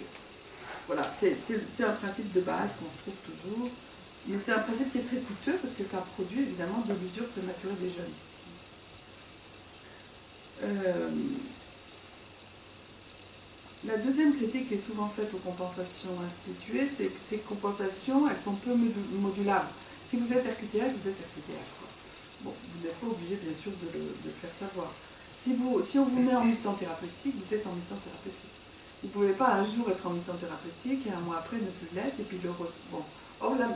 voilà, c'est un principe de base qu'on retrouve toujours. Mais c'est un principe qui est très coûteux parce que ça produit évidemment de l'usure prématurée des jeunes. Euh, la deuxième critique qui est souvent faite aux compensations instituées, c'est que ces compensations, elles sont peu modulables. Si vous êtes RQTH, vous êtes RQTH. Vous n'êtes pas obligé, bien sûr, de le, faire savoir. Si, vous, si on vous met en mi-temps thérapeutique, vous êtes en mi-temps thérapeutique. Vous ne pouvez pas un jour être en mi-temps thérapeutique et un mois après ne plus l'être, et puis le... Bon, Or, la,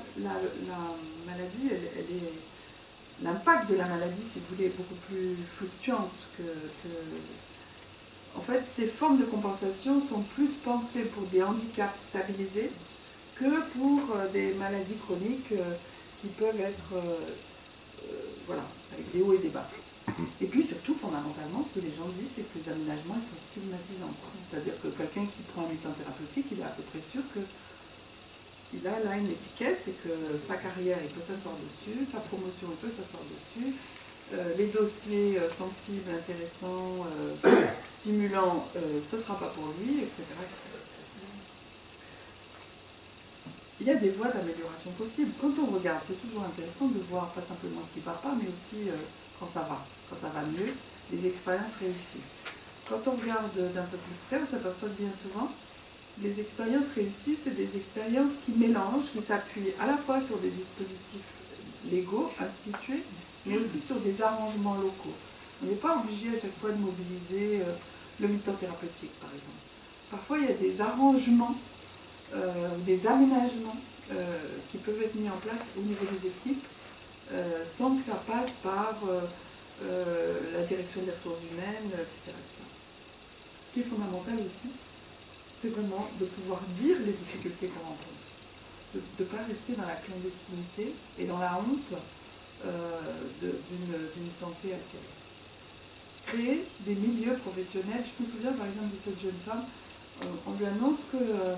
maladie, elle, est, l'impact de la maladie, si vous voulez, est beaucoup plus fluctuante que, En fait, ces formes de compensation sont plus pensées pour des handicaps stabilisés que pour euh, des maladies chroniques euh, qui peuvent être, euh, voilà, avec des hauts et des bas. Et puis surtout, fondamentalement, ce que les gens disent, c'est que ces aménagements sont stigmatisants. C'est-à-dire que quelqu'un qui prend un mutant thérapeutique, il est à peu près sûr que il a là une étiquette et que sa carrière, il peut s'asseoir dessus, sa promotion, il peut s'asseoir dessus, euh, les dossiers euh, sensibles, intéressants, euh, stimulants, ce ne sera pas pour lui, etc., Il y a des voies d'amélioration possibles. Quand on regarde, c'est toujours intéressant de voir pas simplement ce qui ne va pas, mais aussi quand ça va, quand ça va mieux, les expériences réussies. Quand on regarde d'un peu plus près, on s'aperçoit bien souvent les expériences réussies, c'est des expériences qui mélangent, qui s'appuient à la fois sur des dispositifs légaux institués, mais aussi sur des arrangements locaux. On n'est pas obligé à chaque fois de mobiliser euh, le mi-temps thérapeutique, par exemple. Parfois, il y a des arrangements, euh, des aménagements euh, qui peuvent être mis en place au niveau des équipes, sans que ça passe par la direction des ressources humaines, etc. Ce qui est fondamental aussi, c'est vraiment de pouvoir dire les difficultés qu'on rencontre, de ne pas rester dans la clandestinité et dans la honte euh, d'une santé altérée. Créer des milieux professionnels. Je me souviens par exemple de cette jeune femme, euh, on lui annonce qu'elle euh,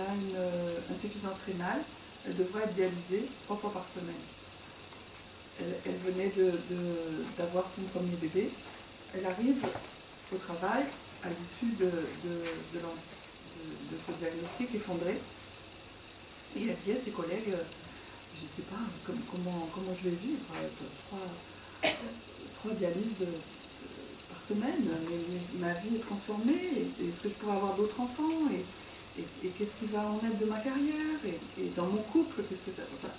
a une insuffisance rénale, elle devrait être dialysée trois fois par semaine. Elle, venait d'avoir son premier bébé. Elle arrive au travail à l'issue de, ce diagnostic effondré. Et elle dit à ses collègues, euh, je ne sais pas comment, je vais vivre, trois, trois dialyses euh, semaine, mais, ma vie est transformée, est-ce que je pourrais avoir d'autres enfants et, qu'est-ce qui va en être de ma carrière et, dans mon couple, qu'est-ce que ça... Enfin,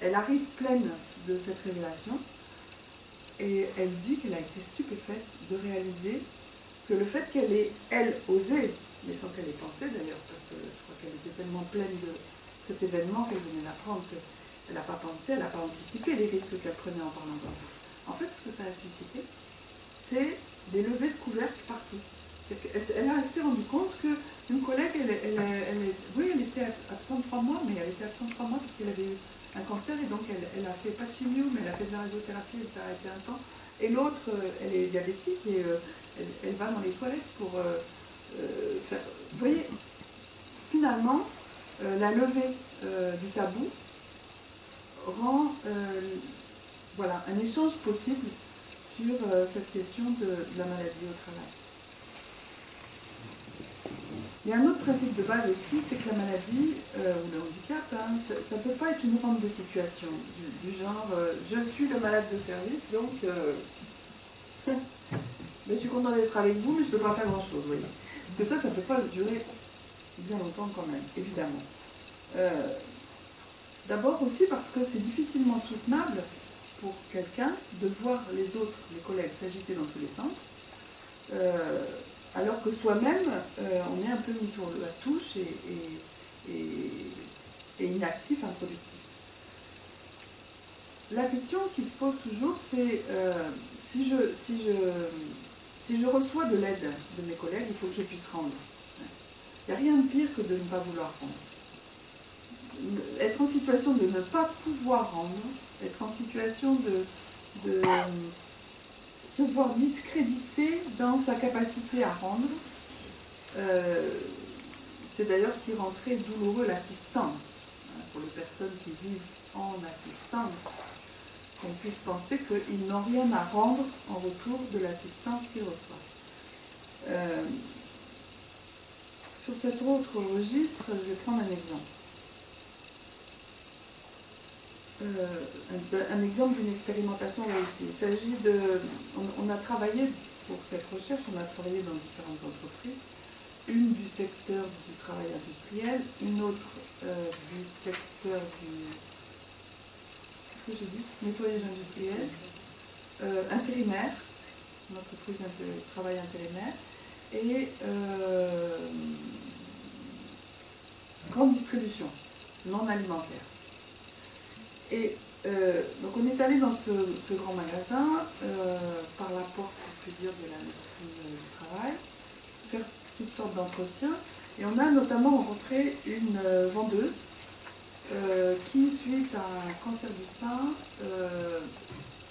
elle arrive pleine de cette révélation et elle dit qu'elle a été stupéfaite de réaliser que le fait qu'elle ait, elle, osé mais sans qu'elle ait pensé d'ailleurs, parce que je crois qu'elle était tellement pleine de cet événement qu'elle venait d'apprendre qu'elle n'a pas pensé, elle n'a pas anticipé les risques qu'elle prenait en parlant comme ça. En fait, ce que ça a suscité, c'est des levées de couvercle partout. Elle, a assez rendu compte qu'une collègue, elle, elle, oui, elle était absente trois mois, mais elle était absente trois mois parce qu'elle avait eu un cancer et donc elle, a fait pas de chimio, mais elle a fait de la radiothérapie et ça a été un temps. Et l'autre, euh, elle est diabétique et euh, elle, va dans les toilettes pour euh, euh, vous voyez, finalement, la levée du tabou rend voilà, un échange possible sur cette question de, la maladie au travail. Il y a un autre principe de base aussi, c'est que la maladie ou le handicap, hein, ça ne peut pas être une rampe de situation du, genre je suis le malade de service, donc je suis content d'être avec vous, mais je ne peux pas faire grand-chose, voyez. Parce que ça, ça ne peut pas durer bien longtemps quand même, évidemment. Euh, d'abord aussi parce que c'est difficilement soutenable pour quelqu'un de voir les autres, les collègues, s'agiter dans tous les sens, euh, alors que soi-même, euh, on est un peu mis sur la touche et, inactif, improductif. La question qui se pose toujours, c'est je, si, je, si je reçois de l'aide de mes collègues, il faut que je puisse rendre. Il n'y a rien de pire que de ne pas vouloir rendre. Être en situation de ne pas pouvoir rendre, être en situation de, se voir discrédité dans sa capacité à rendre, euh, c'est d'ailleurs ce qui rend très douloureux l'assistance. Hein, pour les personnes qui vivent en assistance, qu'on puisse penser qu'ils n'ont rien à rendre en retour de l'assistance qu'ils reçoivent. Euh, sur cet autre registre, je vais prendre un exemple. Euh, un, exemple d'une expérimentation réussie. Il s'agit de. On, a travaillé pour cette recherche, on a travaillé dans différentes entreprises. Une du secteur du travail industriel, une autre euh, du secteur du. Qu'est-ce que j'ai dit Nettoyage industriel, euh, intérimaire, une entreprise de travail intérimaire, et grande distribution, non alimentaire. Et euh, donc on est allé dans ce, grand magasin euh, par la porte, si je puis dire, de la médecine du travail, faire toutes sortes d'entretiens. Et on a notamment rencontré une vendeuse qui, suite à un cancer du sein,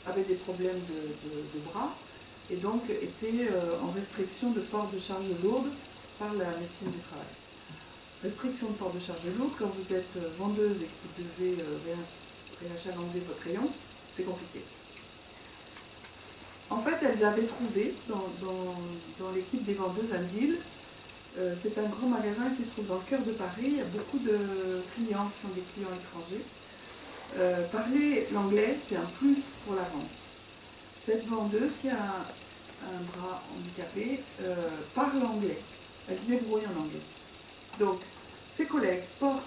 avait des problèmes de bras et donc était euh, en restriction de port de charge lourde par la médecine du travail. Restriction de port de charge lourde, quand vous êtes euh, vendeuse et que vous devez euh, réachalanger votre rayon, c'est compliqué. En fait, elles avaient trouvé dans, l'équipe des vendeuses un deal. c'est un grand magasin qui se trouve dans le cœur de Paris. Il y a beaucoup de clients qui sont des clients étrangers. parler l'anglais, c'est un plus pour la vente cette vendeuse qui a un, bras handicapé euh, parle anglais. Elle se débrouille en anglais. Donc, ses collègues portent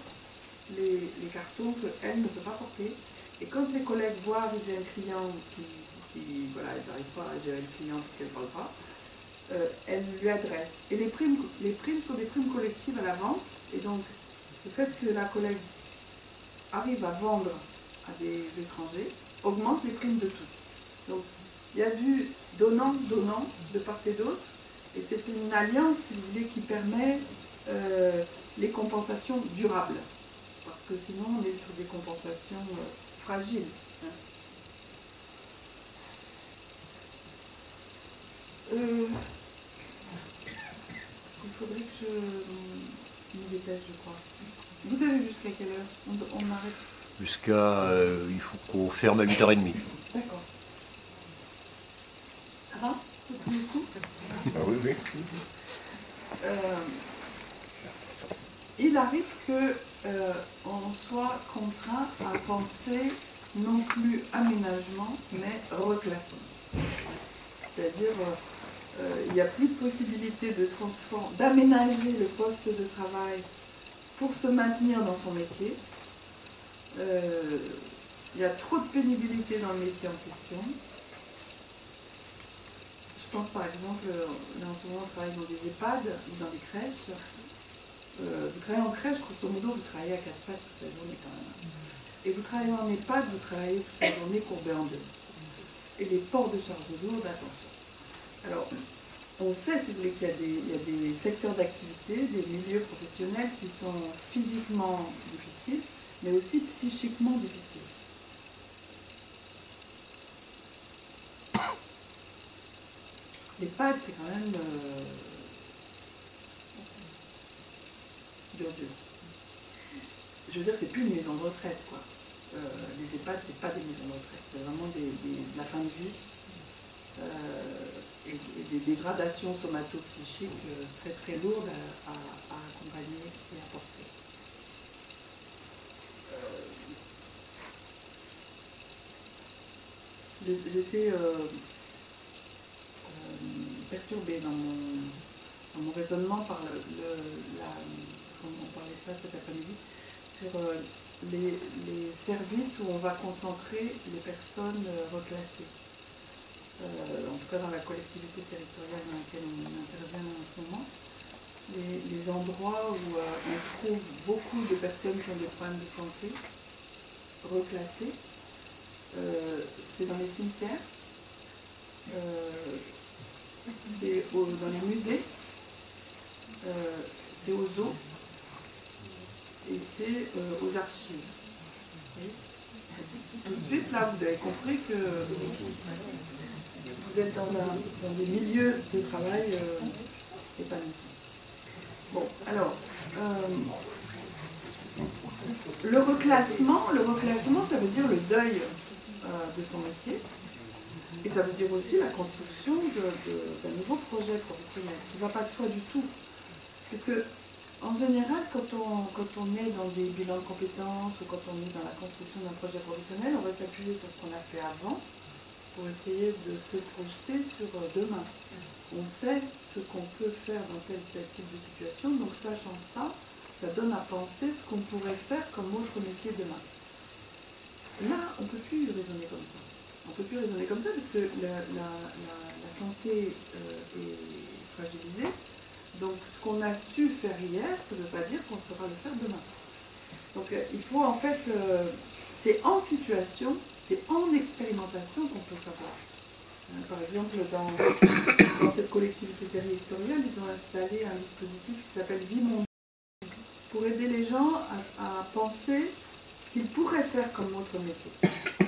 les, cartons qu'elle ne peut pas porter. Et quand les collègues voient arriver un client qui, voilà, ils n'arrivent pas à gérer le client parce qu'elle ne parle pas, euh, elle lui adresse. Et les primes, les primes sont des primes collectives à la vente. Et donc, le fait que la collègue arrive à vendre à des étrangers augmente les primes de tout. Donc, il y a du donnant-donnant de part et d'autre. Et c'est une alliance, qui permet euh, les compensations durables. Que sinon, on est sur des compensations euh, fragiles. Hein. Euh, il faudrait que je me dépêche, je crois. Vous avez jusqu'à quelle heure? On, on arrête Jusqu'à... il faut qu'on ferme à 8h30. D'accord. Ah oui, oui. Euh, il arrive qu'on euh, soit contraint à penser non plus aménagement, mais reclassement. C'est-à-dire, euh, il n'y a plus de possibilité de d'aménager le poste de travail pour se maintenir dans son métier. il y a trop de pénibilité dans le métier en question. Je pense par exemple, là en ce moment on travaille dans des EHPAD ou dans des crèches. Euh, vous travaillez en crèche, grosso modo, vous travaillez à quatre pattes toute la journée quand même. Et vous travaillez en EHPAD, vous travaillez toute la journée courbé en deux. Et les ports de charge lourde, attention. Alors, on sait, si vous voulez, qu'il y, y, a des secteurs d'activité, des milieux professionnels qui sont physiquement difficiles, mais aussi psychiquement difficiles. Les pattes, c'est quand même euh, Je veux dire, c'est plus une maison de retraite, quoi. Euh, les EHPAD, c'est pas des maisons de retraite, c'est vraiment de la fin de vie euh, et, des dégradations somato-psychiques très très lourdes à, accompagner et à porter. J'étais perturbée dans mon, raisonnement par le, la, on parlait de ça cet après-midi, sur euh, les, services où on va concentrer les personnes euh, reclassées. Euh, en tout cas dans la collectivité territoriale dans laquelle on intervient en ce moment. Les, endroits où on trouve beaucoup de personnes qui ont des problèmes de santé reclassées, c'est dans les cimetières, c'est dans les musées, c'est aux zoos et c'est euh, aux archives. Tout de suite, là, vous avez compris que vous êtes dans, des milieux de travail euh, épanouissants. Bon, alors, euh, le reclassement, le reclassement, ça veut dire le deuil de son métier. Et ça veut dire aussi la construction d'un nouveau projet professionnel qui ne va pas de soi du tout. Puisque en général, quand on, quand on est dans des bilans de compétences ou quand on est dans la construction d'un projet professionnel, on va s'appuyer sur ce qu'on a fait avant pour essayer de se projeter sur euh, demain. On sait ce qu'on peut faire dans tel, tel type de situation, donc sachant ça, ça donne à penser ce qu'on pourrait faire comme autre métier demain. Là, on ne peut plus raisonner comme ça. On ne peut plus raisonner comme ça parce que la, santé euh, est fragilisée, donc ce qu'on a su faire hier, ça ne veut pas dire qu'on saura le faire demain. Donc euh, il faut en fait, euh, c'est en situation, c'est en expérimentation qu'on peut savoir. Euh, par exemple, dans, cette collectivité territoriale, ils ont installé un dispositif qui s'appelle Vie pour aider les gens à, penser ce qu'ils pourraient faire comme autre métier.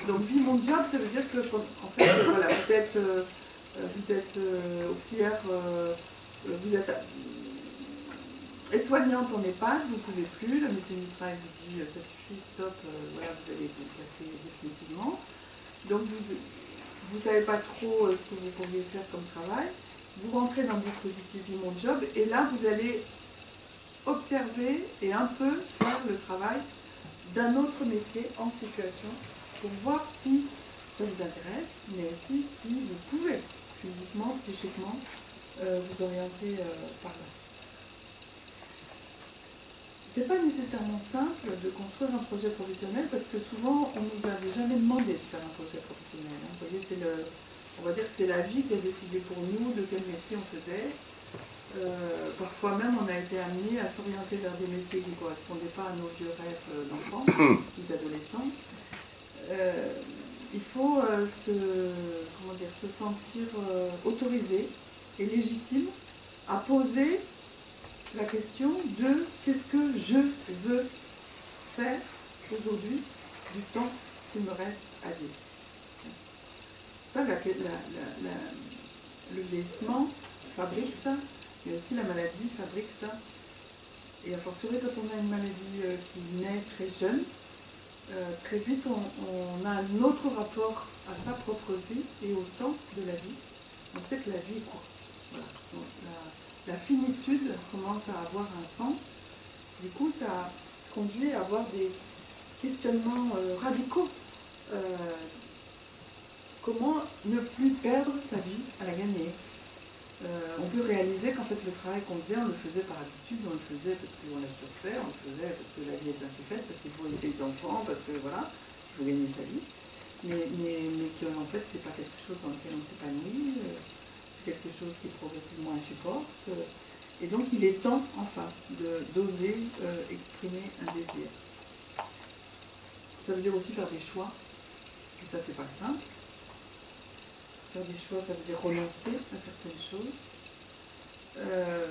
Donc Vie Mon Job, ça veut dire que en fait, voilà, vous êtes, vous êtes auxiliaire vous êtes aide-soignante en EHPAD, vous ne pouvez plus, la médecine du travail vous dit euh, ça suffit, stop, euh, voilà, vous allez être déplacé définitivement. Donc vous ne savez pas trop euh, ce que vous pourriez faire comme travail. Vous rentrez dans le dispositif Mon Job et là vous allez observer et un peu faire le travail d'un autre métier en situation pour voir si ça vous intéresse, mais aussi si vous pouvez physiquement, psychiquement vous orienter euh, par là. C'est pas nécessairement simple de construire un projet professionnel parce que souvent on nous avait jamais demandé de faire un projet professionnel. Hein. Vous voyez, c'est le, on va dire que c'est la vie qui a décidé pour nous de quel métier on faisait. Euh, parfois même on a été amené à s'orienter vers des métiers qui ne correspondaient pas à nos vieux rêves d'enfants ou d'adolescents. il faut se, comment dire, se sentir autorisé légitime à poser la question de qu'est-ce que je veux faire aujourd'hui du temps qu'il me reste à vivre. Ça, le vieillissement fabrique ça, mais aussi la maladie fabrique ça. Et à fortiori, quand on a une maladie euh, qui naît très jeune, euh, très vite on, a un autre rapport à sa propre vie et au temps de la vie. On sait que la vie est courte la, finitude commence à avoir un sens. Du coup, ça conduit à avoir des questionnements euh, radicaux. Euh, comment ne plus perdre sa vie à la gagner? Euh, On peut réaliser qu'en fait le travail qu'on faisait, on le faisait par habitude, on le faisait parce qu'on l'a surfait, on le faisait parce que la vie est ainsi faite, parce qu'il faut aider les enfants, parce que voilà, il faut gagner sa vie. Mais, mais, mais qu'en fait, c'est pas quelque chose dans lequel on s'épanouit quelque chose qui progressivement insupporte. Et donc il est temps, enfin, d'oser euh, exprimer un désir. Ça veut dire aussi faire des choix. Et ça, c'est pas simple. Faire des choix, ça veut dire renoncer à certaines choses. Euh,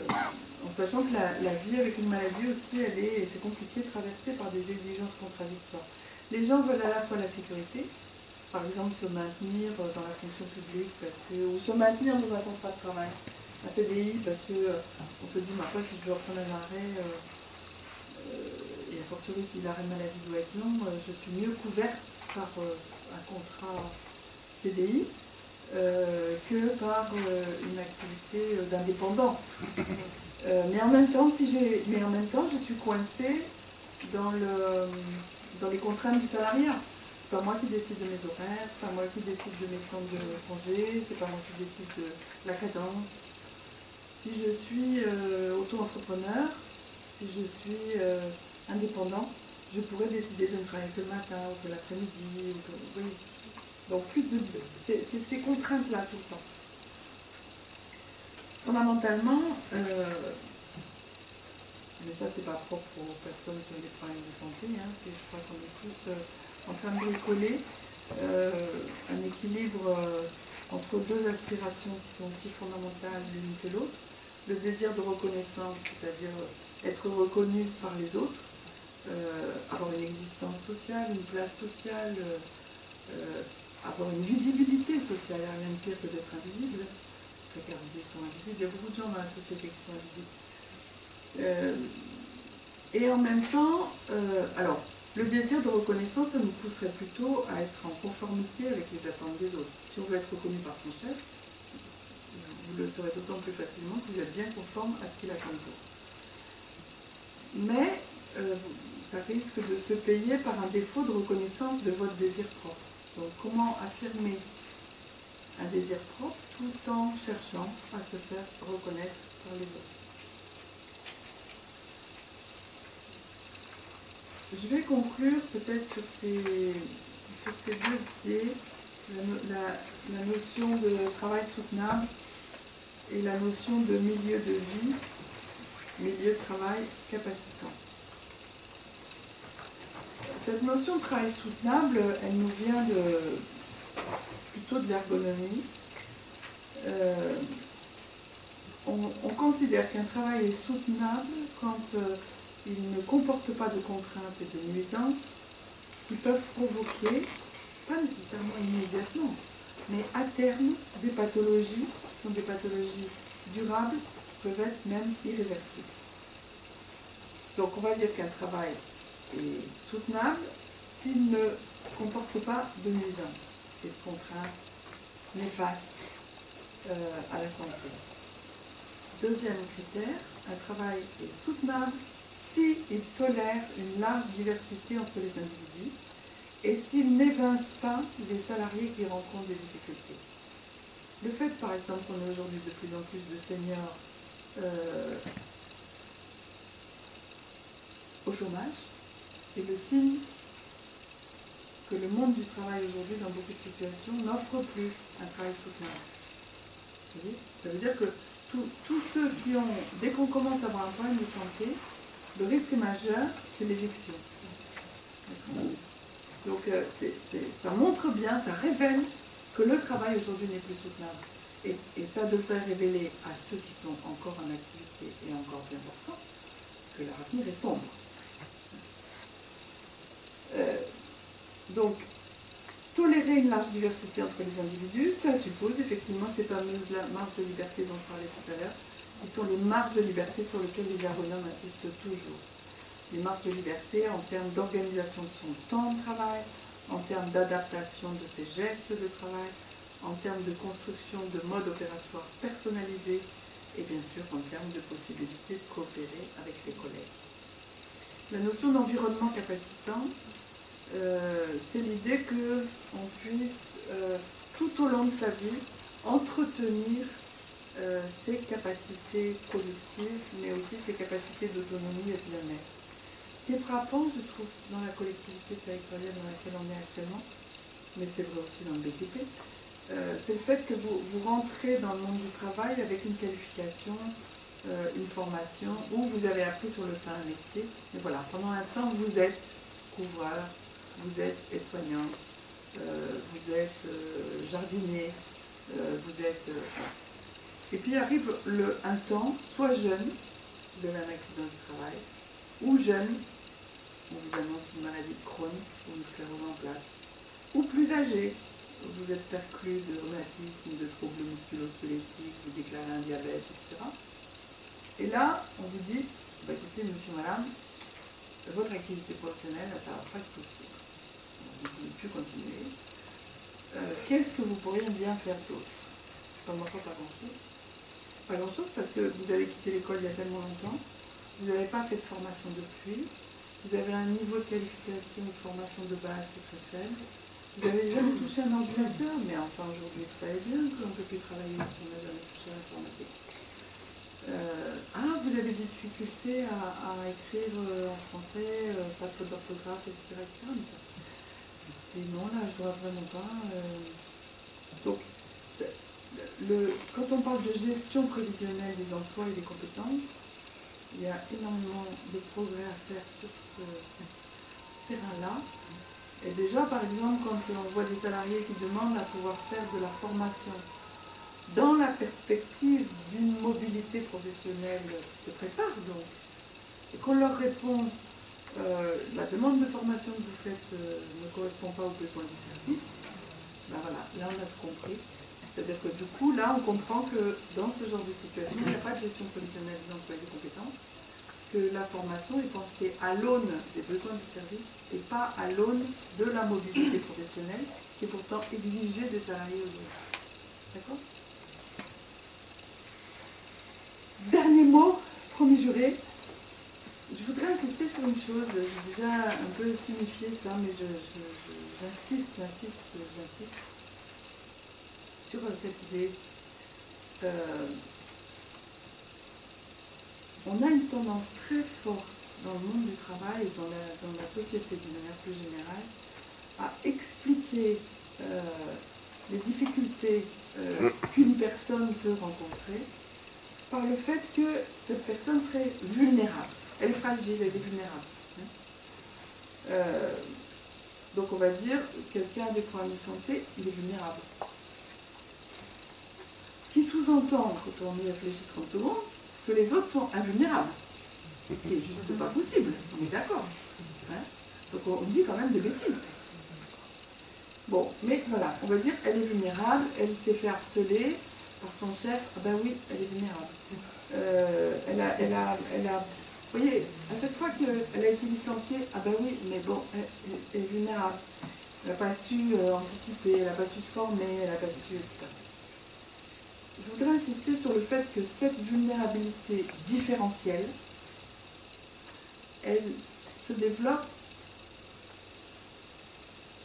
en sachant que la, vie avec une maladie aussi, elle est, c'est compliqué, traversée par des exigences contradictoires. Les gens veulent à la fois la sécurité, par exemple, se maintenir dans la fonction publique, parce que, ou se maintenir dans un contrat de travail, un CDI, parce qu'on euh, se dit, ma foi, si je dois reprendre un arrêt, euh, euh, et a fortiori si l'arrêt maladie doit être long, je suis mieux couverte par un contrat CDI que par une activité d'indépendant. mais en même temps, si j'ai, mais en même temps, je suis coincée dans le, dans les contraintes du salariat pas moi qui décide de mes horaires, c'est pas moi qui décide de mes temps de congé, c'est pas moi qui décide de la cadence. Si je suis euh, auto-entrepreneur, si je suis euh, indépendant, je pourrais décider de ne travailler que le matin ou que l'après-midi. Oui. Donc plus de. C'est ces contraintes-là tout le temps. Fondamentalement, euh, mais ça c'est pas propre aux personnes qui ont des problèmes de santé, hein, je crois qu'on est tous en train de bricoler euh, un équilibre entre deux aspirations qui sont aussi fondamentales l'une que l'autre. Le désir de reconnaissance, c'est-à-dire être reconnu par les autres, avoir une existence sociale, une place sociale, avoir une visibilité sociale, il n'y a rien de pire que d'être invisible précarisés sont invisibles. Il y a beaucoup de gens dans la société qui sont invisibles. Euh, et en même temps, euh, alors, le désir de reconnaissance, ça nous pousserait plutôt à être en conformité avec les attentes des autres. Si on veut être reconnu par son chef, vous le saurez d'autant plus facilement que vous êtes bien conforme à ce qu'il attend de vous. Mais euh, ça risque de se payer par un défaut de reconnaissance de votre désir propre. Donc comment affirmer un désir propre tout en cherchant à se faire reconnaître par les autres? Je vais conclure peut-être sur ces, sur ces deux idées, la, notion de travail soutenable et la notion de milieu de vie, milieu de travail capacitant. Cette notion de travail soutenable, elle nous vient de, plutôt de l'ergonomie. Euh, on, considère qu'un travail est soutenable quand euh, il ne comporte pas de contraintes et de nuisances qui peuvent provoquer, pas nécessairement immédiatement, mais à terme, des pathologies sont des pathologies durables, peuvent être même irréversibles. Donc on va dire qu'un travail est soutenable s'il ne comporte pas de nuisances des contraintes néfastes euh, à la santé. Deuxième critère, un travail est soutenable s'il tolère une large diversité entre les individus et s'il n'évince pas les salariés qui rencontrent des difficultés. Le fait, par exemple, qu'on ait aujourd'hui de plus en plus de seniors euh, au chômage est le signe que le monde du travail aujourd'hui, dans beaucoup de situations, n'offre plus un travail soutenable. Ça veut dire que tous ceux qui ont, dès qu'on commence à avoir un problème de santé, le risque majeur, c'est l'éviction. Donc euh, ça montre bien, ça révèle que le travail aujourd'hui n'est plus soutenable. Et, ça devrait révéler à ceux qui sont encore en activité et encore bien portants que leur avenir est sombre. Euh, donc, tolérer une large diversité entre les individus, ça suppose effectivement ces fameuses marges de liberté dont je parlais tout à l'heure, qui sont les marges de liberté sur lesquelles les ergonomes insistent toujours. Les marges de liberté en termes d'organisation de son temps de travail, en termes d'adaptation de ses gestes de travail, en termes de construction de modes opératoires personnalisés et bien sûr en termes de possibilité de coopérer avec les collègues. La notion d'environnement capacitant, euh, c'est l'idée qu'on puisse euh, tout au long de sa vie entretenir euh, ses capacités productives, mais aussi ses capacités d'autonomie et de bien-être. Ce qui est frappant, je trouve, dans la collectivité territoriale dans laquelle on est actuellement, mais c'est vrai aussi dans le BTP, c'est le fait que vous, rentrez dans le monde du travail avec une qualification, une formation, où vous avez appris sur le tas un métier. Mais voilà, pendant un temps, vous êtes couvreur, vous êtes aide-soignant, euh, vous êtes euh, jardinier, euh, vous êtes... Et puis arrive le, un temps, soit jeune, vous avez un accident du travail, ou jeune, on vous annonce une maladie de Crohn ou une sclérose en plaques, ou plus âgé, vous êtes perclus de rhumatisme, de troubles musculo-squelettiques, vous déclarez un diabète, etc. Et là, on vous dit, bah, écoutez, monsieur, madame, votre activité professionnelle, ça ne va pas être possible vous ne pouvez plus continuer. Euh, qu'est-ce que vous pourriez bien faire d'autre? Pas moi, pas grand-chose. Pas grand-chose parce que vous avez quitté l'école il y a tellement longtemps, vous n'avez pas fait de formation depuis, vous avez un niveau de qualification, de formation de base qui est très faible, vous avez jamais touché un ordinateur, mais enfin aujourd'hui vous savez bien qu'on ne peut plus travailler si on n'a jamais touché à l'informatique. Euh, ah, vous avez des difficultés à, écrire euh, en français, euh, pas de faute d'orthographe, etc., Mais ça, non, là, je ne vois vraiment pas. Donc, quand on parle de gestion prévisionnelle des emplois et des compétences, il y a énormément de progrès à faire sur ce terrain-là. Et déjà, par exemple, quand on voit des salariés qui demandent à pouvoir faire de la formation dans la perspective d'une mobilité professionnelle qui se prépare donc, et qu'on leur répond euh, la demande de formation que vous faites euh, ne correspond pas aux besoins du service, ben voilà, là on a compris. C'est-à-dire que du coup, là on comprend que dans ce genre de situation, il n'y a pas de gestion prévisionnelle des emplois et compétences, que la formation est pensée à l'aune des besoins du service et pas à l'aune de la mobilité professionnelle qui est pourtant exigée des salariés aujourd'hui. D'accord? Dernier mot, promis juré. Je voudrais insister sur une chose. J'ai déjà un peu signifié ça, mais j'insiste, j'insiste, j'insiste sur cette idée. Euh, on a une tendance très forte dans le monde du travail et dans la, société d'une manière plus générale à expliquer euh, les difficultés euh, qu'une personne peut rencontrer par le fait que cette personne serait vulnérable. Elle est fragile, elle est vulnérable. Hein. Euh, donc on va dire, quelqu'un a des problèmes de santé, il est vulnérable. Qui sous-entend, quand on y réfléchit 30 secondes, que les autres sont invulnérables. Ce qui n'est juste pas possible, on est d'accord. Hein. donc on dit quand même des bêtises. Bon, mais voilà, on va dire, elle est vulnérable, elle s'est fait harceler, par son chef, ah ben oui, elle est vulnérable. Euh, elle, a, elle, a, elle a, vous voyez, à chaque fois qu'elle a été licenciée, ah ben oui, mais bon, elle, est vulnérable. Elle n'a pas su euh, anticiper, elle n'a pas su se former, elle n'a pas su, etc. Je voudrais insister sur le fait que cette vulnérabilité différentielle, elle se développe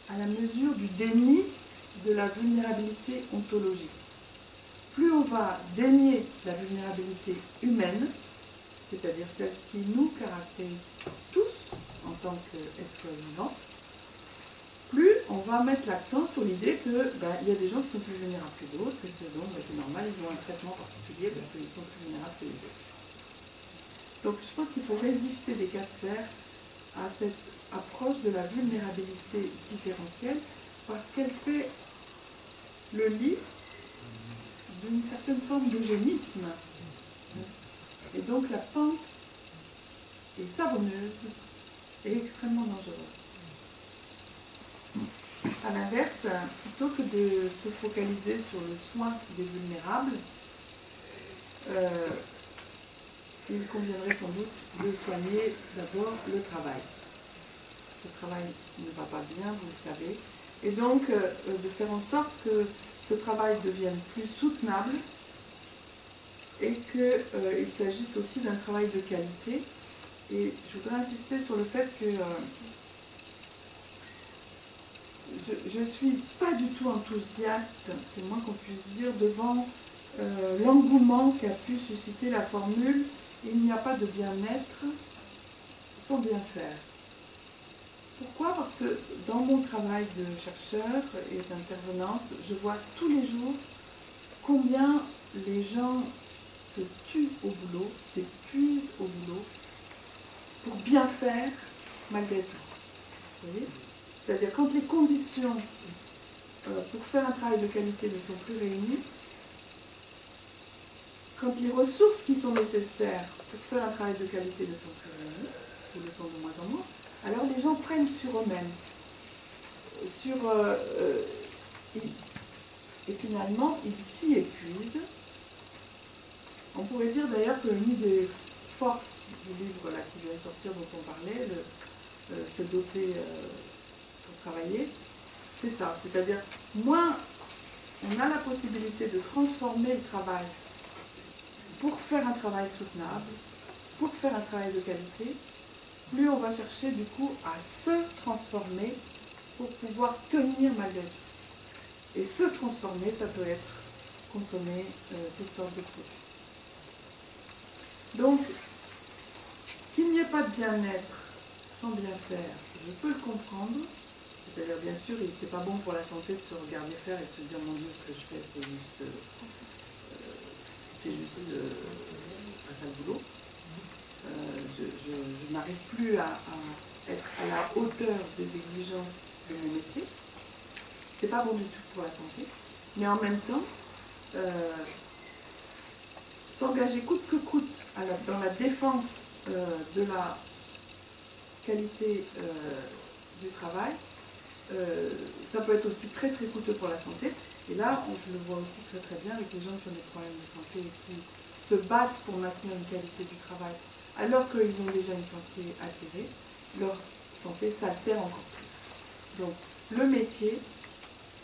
à la mesure du déni de la vulnérabilité ontologique. Plus on va dénier la vulnérabilité humaine, c'est-à-dire celle qui nous caractérise tous en tant qu'êtres vivants, plus on va mettre l'accent sur l'idée qu'il ben, y a des gens qui sont plus vulnérables que d'autres, et que donc ben, c'est normal, ils ont un traitement particulier parce qu'ils sont plus vulnérables que les autres. Donc je pense qu'il faut résister des cas de fer à cette approche de la vulnérabilité différentielle parce qu'elle fait le lit d'une certaine forme d'eugénisme. Et donc la pente est savonneuse et extrêmement dangereuse. A l'inverse, plutôt que de se focaliser sur le soin des vulnérables, euh, il conviendrait sans doute de soigner d'abord le travail. Le travail ne va pas bien, vous le savez, et donc euh, de faire en sorte que ce travail devienne plus soutenable et qu'il euh, s'agisse aussi d'un travail de qualité. Et je voudrais insister sur le fait que je ne suis pas du tout enthousiaste, c'est moins qu'on puisse dire, devant euh, l'engouement qu'a pu susciter la formule il n'y a pas de bien-être sans bien faire. Pourquoi? Parce que dans mon travail de chercheur et d'intervenante, je vois tous les jours combien les gens se tuent au boulot, s'épuisent au boulot pour bien faire malgré tout. C'est-à-dire quand les conditions euh, pour faire un travail de qualité ne sont plus réunies, quand les ressources qui sont nécessaires pour faire un travail de qualité ne sont plus réunies, ou le sont de moins en moins, alors les gens prennent sur eux-mêmes. Sur, euh, euh, et finalement, ils s'y épuisent. On pourrait dire d'ailleurs que l'une des forces du livre là, qui vient de sortir dont on parlait, le, se doper travailler, c'est ça. C'est-à-dire, moins on a la possibilité de transformer le travail pour faire un travail soutenable, pour faire un travail de qualité, plus on va chercher du coup à se transformer pour pouvoir tenir malgré tout. Et se transformer, ça peut être consommer euh, toutes sortes de produits. Donc, qu'il n'y ait pas de bien-être sans bien faire, je peux le comprendre. C'est-à-dire, bien sûr, c'est pas bon pour la santé de se regarder faire et de se dire, mon Dieu, ce que je fais, c'est juste, euh, c'est juste euh, un sale boulot. Euh, je, n'arrive plus à, être à la hauteur des exigences de mon métier. C'est pas bon du tout pour la santé. Mais en même temps, s'engager coûte que coûte dans la défense de la qualité du travail, euh, ça peut être aussi très très coûteux pour la santé. Et là, je le vois aussi très très bien avec les gens qui ont des problèmes de santé et qui se battent pour maintenir une qualité du travail, alors qu'ils ont déjà une santé altérée, leur santé s'altère encore plus. Donc le métier,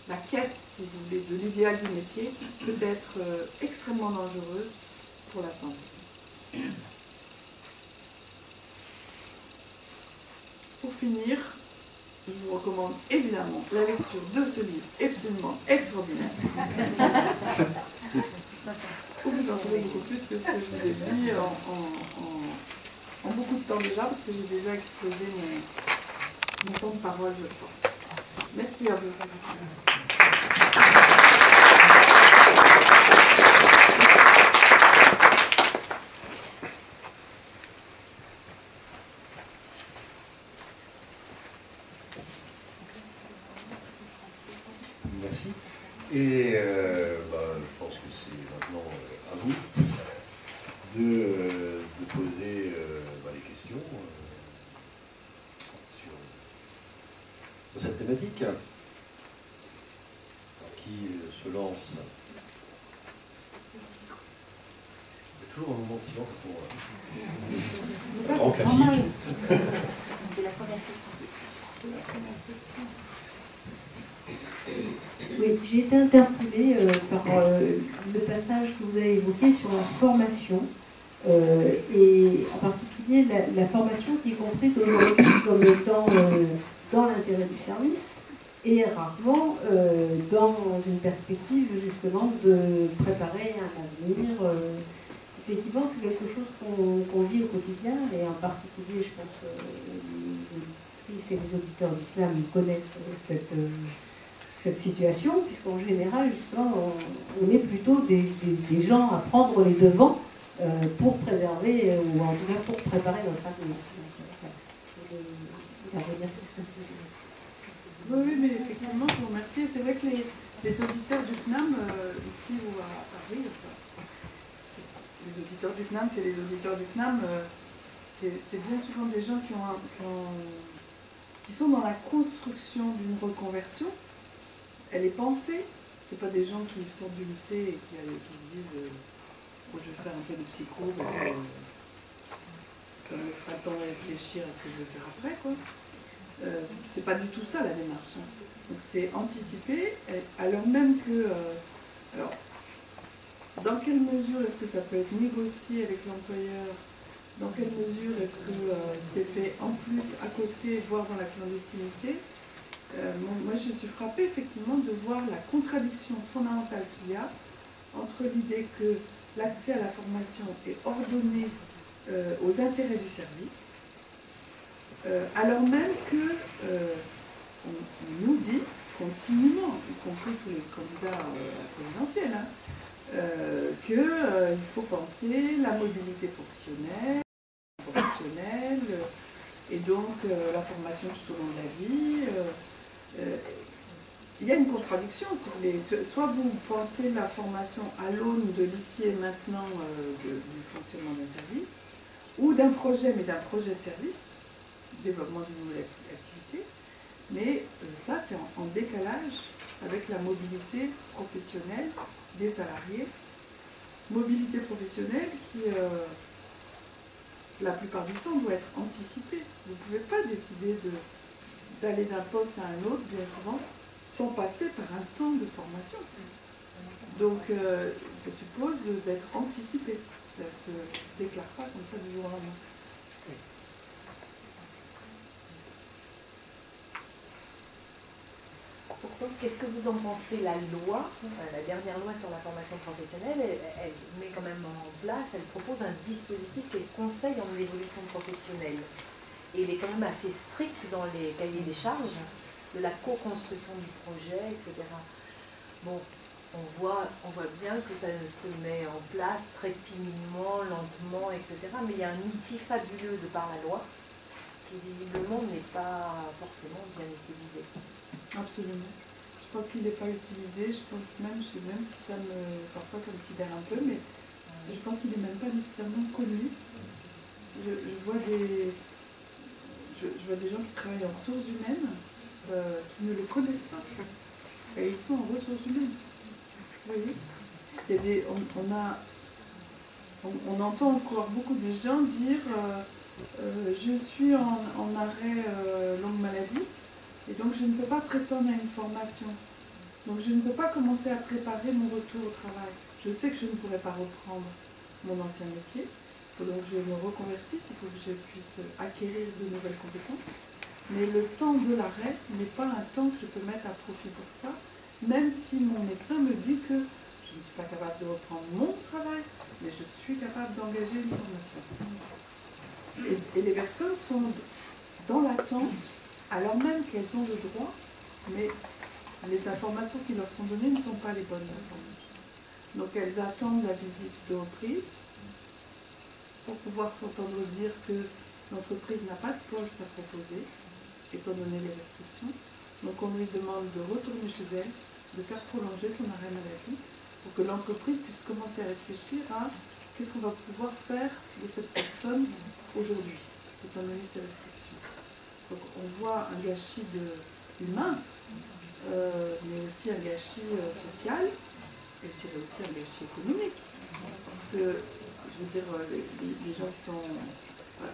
la quête, si vous voulez, de l'idéal du métier peut être euh, extrêmement dangereuse pour la santé. Pour finir, je vous recommande évidemment la lecture de ce livre absolument extraordinaire. Vous en saurez beaucoup plus que ce que je vous ai dit en, beaucoup de temps déjà, parce que j'ai déjà explosé mon, mon temps de parole, je crois. Merci à vous. Et euh, bah, je pense que c'est maintenant euh, à vous de, euh, poser bah, les questions sur, cette thématique. qui se lance Il y a toujours un moment de silence à ce moment-là. Grand classique. Oui, j'ai été interpellée euh, par euh, le passage que vous avez évoqué sur la formation, euh, et en particulier la, formation qui est comprise aujourd'hui comme étant dans l'intérêt du service, et rarement dans une perspective justement de préparer un avenir. effectivement, c'est quelque chose qu'on vit au quotidien, et en particulier, je pense que les auditrices et les auditeurs du CNAM connaissent cette cette situation, puisqu'en général, justement, on, est plutôt des, gens à prendre les devants euh, pour préserver, euh, ou en tout cas pour préparer notre avenir. Oui, oui, mais effectivement, je vous remercie. C'est vrai que les, auditeurs du CNAM, euh, ici ou à Paris, les auditeurs du CNAM, c'est les auditeurs du CNAM, c'est bien souvent des gens qui, ont, qui sont dans la construction d'une reconversion, elle est pensée. Ce pas des gens qui sortent du lycée et qui, euh, se disent euh, oh, je vais faire un peu de psycho parce que ça me laissera le temps de réfléchir à ce que je vais faire après. Quoi. Euh, c'est pas du tout ça la démarche. Hein. Donc c'est anticiper, alors même que. alors, dans quelle mesure est-ce que ça peut être négocié avec l'employeur? Dans quelle mesure est-ce que c'est fait en plus à côté, voire dans la clandestinité? Euh, moi, je suis frappée effectivement de voir la contradiction fondamentale qu'il y a entre l'idée que l'accès à la formation est ordonné euh, aux intérêts du service, euh, alors même que on, nous dit continuellement, y compris tous les candidats à la présidentielle, hein, qu'il faut penser la mobilité professionnelle, professionnelle et donc la formation tout au long de la vie. Euh, il y a une contradiction, si vous voulez. Soit vous pensez la formation à l'aune de l'ici et maintenant euh, du fonctionnement d'un service, ou d'un projet, mais d'un projet de service, développement d'une nouvelle activité, mais euh, ça, c'est en, décalage avec la mobilité professionnelle des salariés. Mobilité professionnelle qui, la plupart du temps, doit être anticipée. Vous ne pouvez pas décider de d'aller d'un poste à un autre, bien souvent, sans passer par un temps de formation. Donc, euh, ça suppose d'être anticipé. Ça ne se déclare pas comme ça du jour au lendemain. Pourtant, qu'est-ce que vous en pensez? La loi, la dernière loi sur la formation professionnelle, elle, met quand même en place, elle propose un dispositif qu'elle conseille en évolution professionnelle. Et il est quand même assez strict dans les cahiers des charges de la co-construction du projet, etc. Bon, on voit, on voit bien que ça se met en place très timidement, lentement, etc. Mais il y a un outil fabuleux de par la loi qui visiblement n'est pas forcément bien utilisé. Absolument. Je pense qu'il n'est pas utilisé. Je pense même, même si ça me, parfois ça me sidère un peu, mais je pense qu'il n'est même pas nécessairement connu. Je, vois des, je, vois des gens qui travaillent en ressources humaines euh, qui ne le connaissent pas. Et ils sont en ressources humaines. Vous voyez on, a, on, entend encore beaucoup de gens dire euh, euh, je suis en, arrêt longue maladie et donc je ne peux pas prétendre à une formation. Donc je ne peux pas commencer à préparer mon retour au travail. Je sais que je ne pourrai pas reprendre mon ancien métier. Il faut donc que je me reconvertisse, il faut que je puisse acquérir de nouvelles compétences. Mais le temps de l'arrêt n'est pas un temps que je peux mettre à profit pour ça, même si mon médecin me dit que je ne suis pas capable de reprendre mon travail, mais je suis capable d'engager une formation. Et, et les personnes sont dans l'attente alors même qu'elles ont le droit, mais les informations qui leur sont données ne sont pas les bonnes informations. Donc elles attendent la visite de reprise pour pouvoir s'entendre dire que l'entreprise n'a pas de poste à proposer, étant donné les restrictions. Donc on lui demande de retourner chez elle, de faire prolonger son arrêt maladie, pour que l'entreprise puisse commencer à réfléchir à qu'est-ce qu'on va pouvoir faire de cette personne aujourd'hui, étant donné ces restrictions on voit un gâchis humain, euh, mais aussi un gâchis euh, social, et je dirais aussi un gâchis économique. Parce que, je veux dire, euh, les, gens qui sont.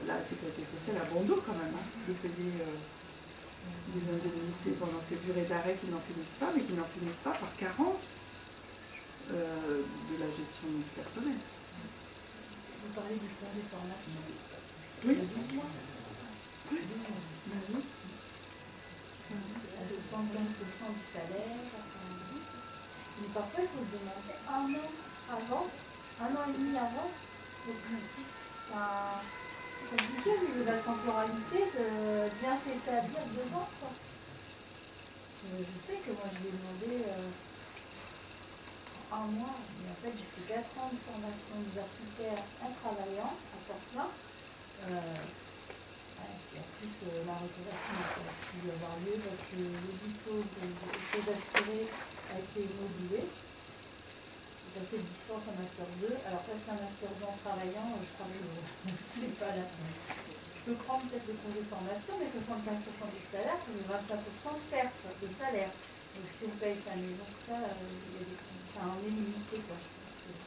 La sécurité sociale a bon dos quand même, hein, de payer des indemnités pendant ces durées d'arrêt qui n'en finissent pas, mais qui n'en finissent pas par carence de la gestion du personnel. Vous parlez du plan de formation. Oui. Oui. 75% du salaire, 92. Mais parfois, il faut le demander un an avant, un an et demi avant. C'est compliqué de la temporalité de bien s'établir devant. Quoi. Je, sais que moi, je lui ai demandé euh, un mois, mais en fait, j'ai fait 4 ans de formation universitaire en travaillant à temps plein. Euh, en plus, euh, la reconversion pas pu avoir lieu parce que le diplôme que j'ai aspirer a été modulé. J'ai passé de licence à Master 2. Alors, passer un Master 2 en travaillant, je crois que c'est pas la Je peux prendre peut-être le congé de formation, mais 75% du salaire, ça fait 25% de perte de salaire. Donc, si on paye sa maison, tout ça, euh, il y a des... enfin, on est limité, quoi, je pense. Que...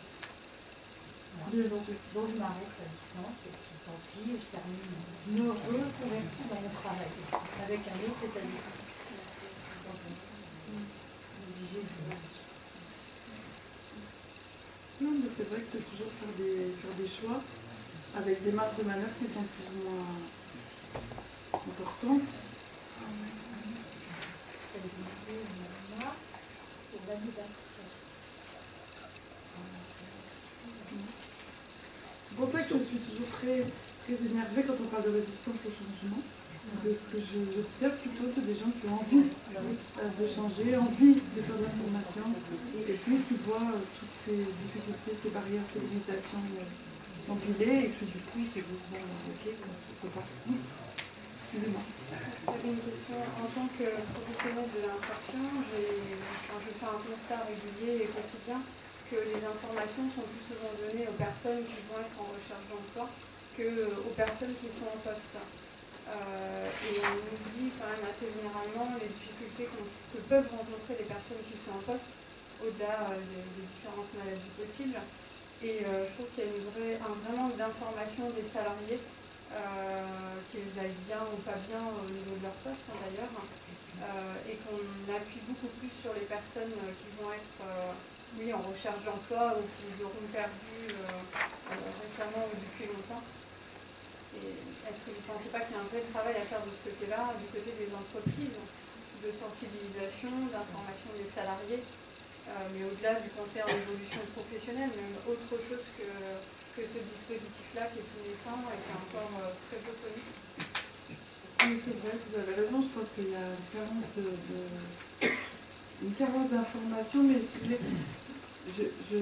Donc, donc, je m'arrête la licence et puis tant pis, je termine, je me reconvertis dans mon travail avec un autre établissement. Non, mais c'est vrai que c'est toujours faire des, choix avec des marges de manœuvre qui sont plus ou moins importantes. C'est pour ça que je suis toujours très, très énervée quand on parle de résistance au changement. Que ce que j'observe plutôt, c'est des gens qui ont envie euh, de changer, envie de faire de l'information, et puis qui voient euh, toutes ces difficultés, ces barrières, ces limitations euh, s'empiler, et puis du coup ils se disent bon, ok, on peut pas. Excusez-moi. J'avais une question. En tant que professionnel de l'insertion, je fais un constat régulier et quotidien que les informations sont plus souvent données aux personnes qui vont être en recherche d'emploi qu'aux personnes qui sont en poste. Euh, et on oublie quand même assez généralement les difficultés que peuvent rencontrer les personnes qui sont en poste, au-delà euh, des, différentes maladies possibles. Et euh, je trouve qu'il y a une vraie, un vrai manque d'information des salariés, qu'ils aillent bien ou pas bien au niveau de leur poste hein, d'ailleurs, et qu'on appuie beaucoup plus sur les personnes qui vont être oui, en recherche d'emploi ou qui l'auront perdu récemment ou depuis longtemps. Est-ce que vous ne pensez pas qu'il y a un vrai travail à faire de ce côté-là, du côté des entreprises, de sensibilisation, d'information des salariés, mais au-delà du conseil en évolution professionnelle, même autre chose que, que ce dispositif-là qui est tout naissant et qui est encore très peu connu? Oui, c'est vrai, vous avez raison. Je pense qu'il y a une carence de, une carence d'information, mais si vous voulez, je,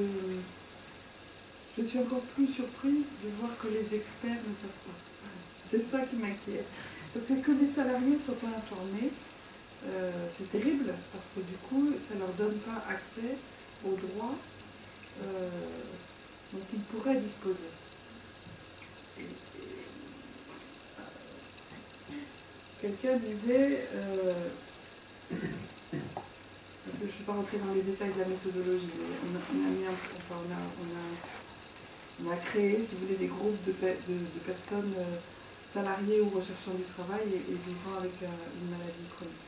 je, suis encore plus surprise de voir que les experts ne savent pas. C'est ça qui m'inquiète. Parce que que les salariés soient pas informés, euh, c'est terrible, parce que du coup, ça ne leur donne pas accès aux droits euh, dont ils pourraient disposer. Quelqu'un disait, euh, parce que je ne suis pas rentrée dans les détails de la méthodologie, mais on a, on a, créé, si vous voulez, des groupes de, personnes euh, salariées ou recherchant du travail et, vivant avec euh, une maladie chronique.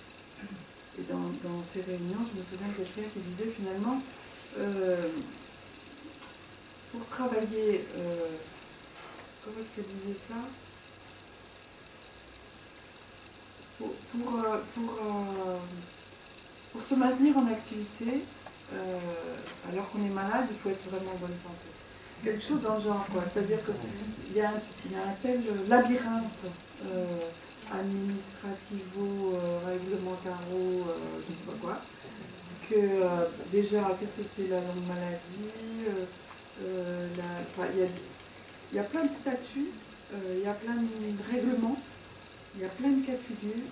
Et dans, ces réunions, je me souviens de quelqu'un qui disait finalement, pour travailler, comment est-ce qu'elle disait ça? Pour, euh, pour, euh, pour, se maintenir en activité, euh, alors qu'on est malade, il faut être vraiment en bonne santé. Quelque chose dans le genre, quoi. C'est-à-dire qu'il y, a, y a un tel labyrinthe administrativo, réglementaro, je ne sais pas quoi, que déjà, qu'est-ce que c'est la maladie Il y, a plein de statuts, il y a plein de règlements il y a plein de cas de figure,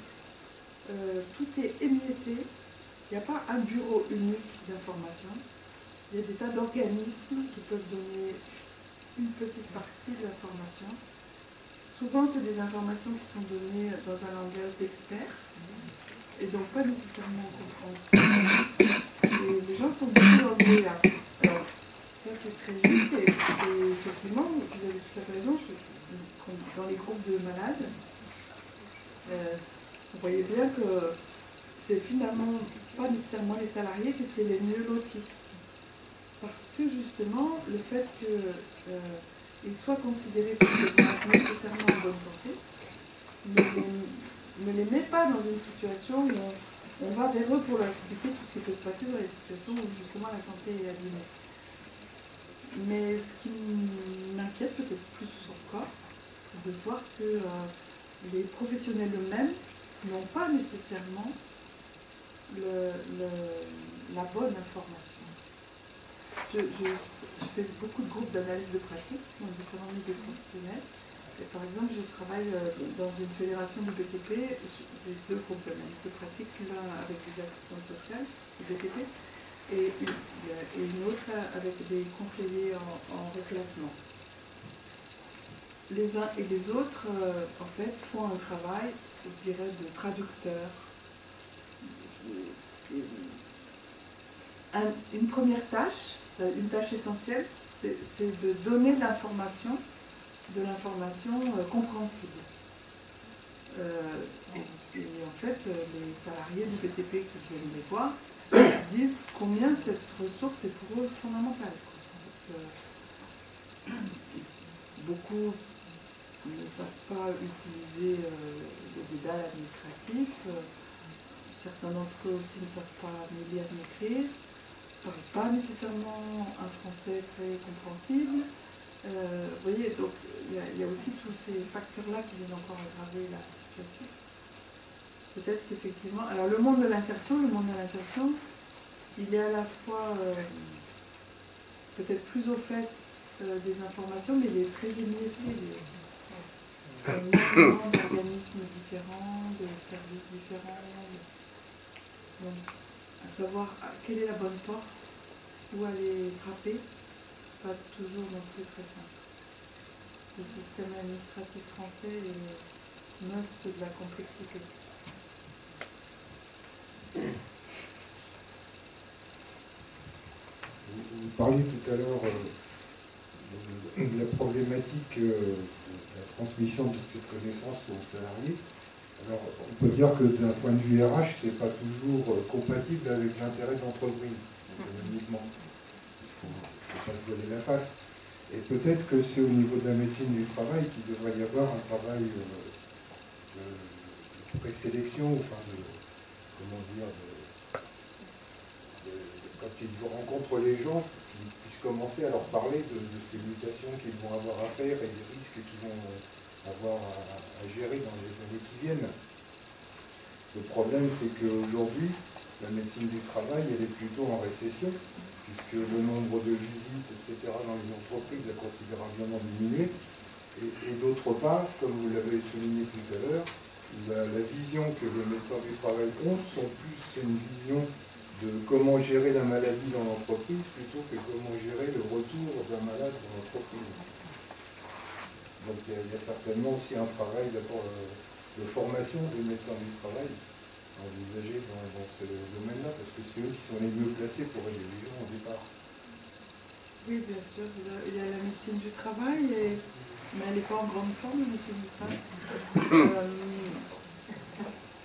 euh, tout est émietté, il n'y a pas un bureau unique d'information, il y a des tas d'organismes qui peuvent donner une petite partie de l'information. Souvent, c'est des informations qui sont données dans un langage d'experts, et donc pas nécessairement compréhensible. Et les gens sont beaucoup le Alors, ça c'est très juste, et, effectivement, vous avez tout à fait raison, dans les groupes de malades, euh, vous voyez bien que c'est finalement pas nécessairement les salariés qui étaient les mieux lotis. Parce que justement, le fait qu'ils euh, soient considérés comme nécessairement en bonne santé ne, les met pas dans une situation où on, va vers eux pour leur expliquer tout ce qui peut se passer dans les situations où justement la santé est abîmée. Mais ce qui m'inquiète peut-être plus encore, c'est de voir que euh, les professionnels eux-mêmes n'ont pas nécessairement la bonne information. Je, fais beaucoup de groupes d'analyse de pratique dans différents milieux professionnels. Et par exemple, je travaille euh, dans une fédération du BTP, j'ai deux groupes d'analyse de pratique, l'un avec des assistantes sociales du BTP et une, autre avec des conseillers en, en reclassement les uns et les autres, euh, en fait, font un travail, je dirais, de traducteur. une première tâche, euh, une tâche essentielle, c'est de donner de l'information, de l'information euh, compréhensible. et, en fait, les salariés du BTP qui viennent les voir disent combien cette ressource est pour eux fondamentale. Beaucoup ne savent pas utiliser euh, le dédale administratif. Euh, certains d'entre eux aussi ne savent pas ni lire ni écrire, pas nécessairement un français très compréhensible. Euh, vous voyez, donc il y, a aussi tous ces facteurs-là qui viennent encore aggraver la situation. Peut-être qu'effectivement, alors le monde de l'insertion, le monde de l'insertion, il est à la fois peut-être plus au fait des informations, mais il est très émietté aussi énormément d'organismes différents, de services différents. À savoir quelle est la bonne porte, où aller frapper, pas toujours non plus très simple. Le système administratif français est must de la complexité. Vous, parliez tout à l'heure euh, de, la problématique euh, transmission de toutes ces connaissances aux salariés. Alors, on peut dire que d'un point de vue RH, ce n'est pas toujours euh, compatible avec l'intérêt de l'entreprise, économiquement. Il ne faut, pas se voiler la face. Et peut-être que c'est au niveau de la médecine du travail qu'il devrait y avoir un travail euh, de, présélection, enfin de comment dire, quand ils rencontrent les gens, qu'ils puissent commencer à leur parler de, ces mutations qu'ils vont avoir à faire et des risques qu'ils vont avoir à, gérer dans les années qui viennent. Le problème, c'est qu'aujourd'hui, la médecine du travail, elle est plutôt en récession, puisque le nombre de visites, etc., dans les entreprises a considérablement diminué. Et, d'autre part, comme vous l'avez souligné tout à l'heure, la, vision que les médecins du travail ont sont plus une vision de comment gérer la maladie dans l'entreprise plutôt que comment gérer le retour d'un malade dans l'entreprise. Donc il y, a, certainement aussi un travail d'abord euh, de formation des médecins du travail envisagé dans, dans ce domaine-là, parce que c'est eux qui sont les mieux placés pour aider les gens au départ. Oui, bien sûr. Il y a la médecine du travail, mais elle n'est pas en grande forme, la médecine du travail. Euh,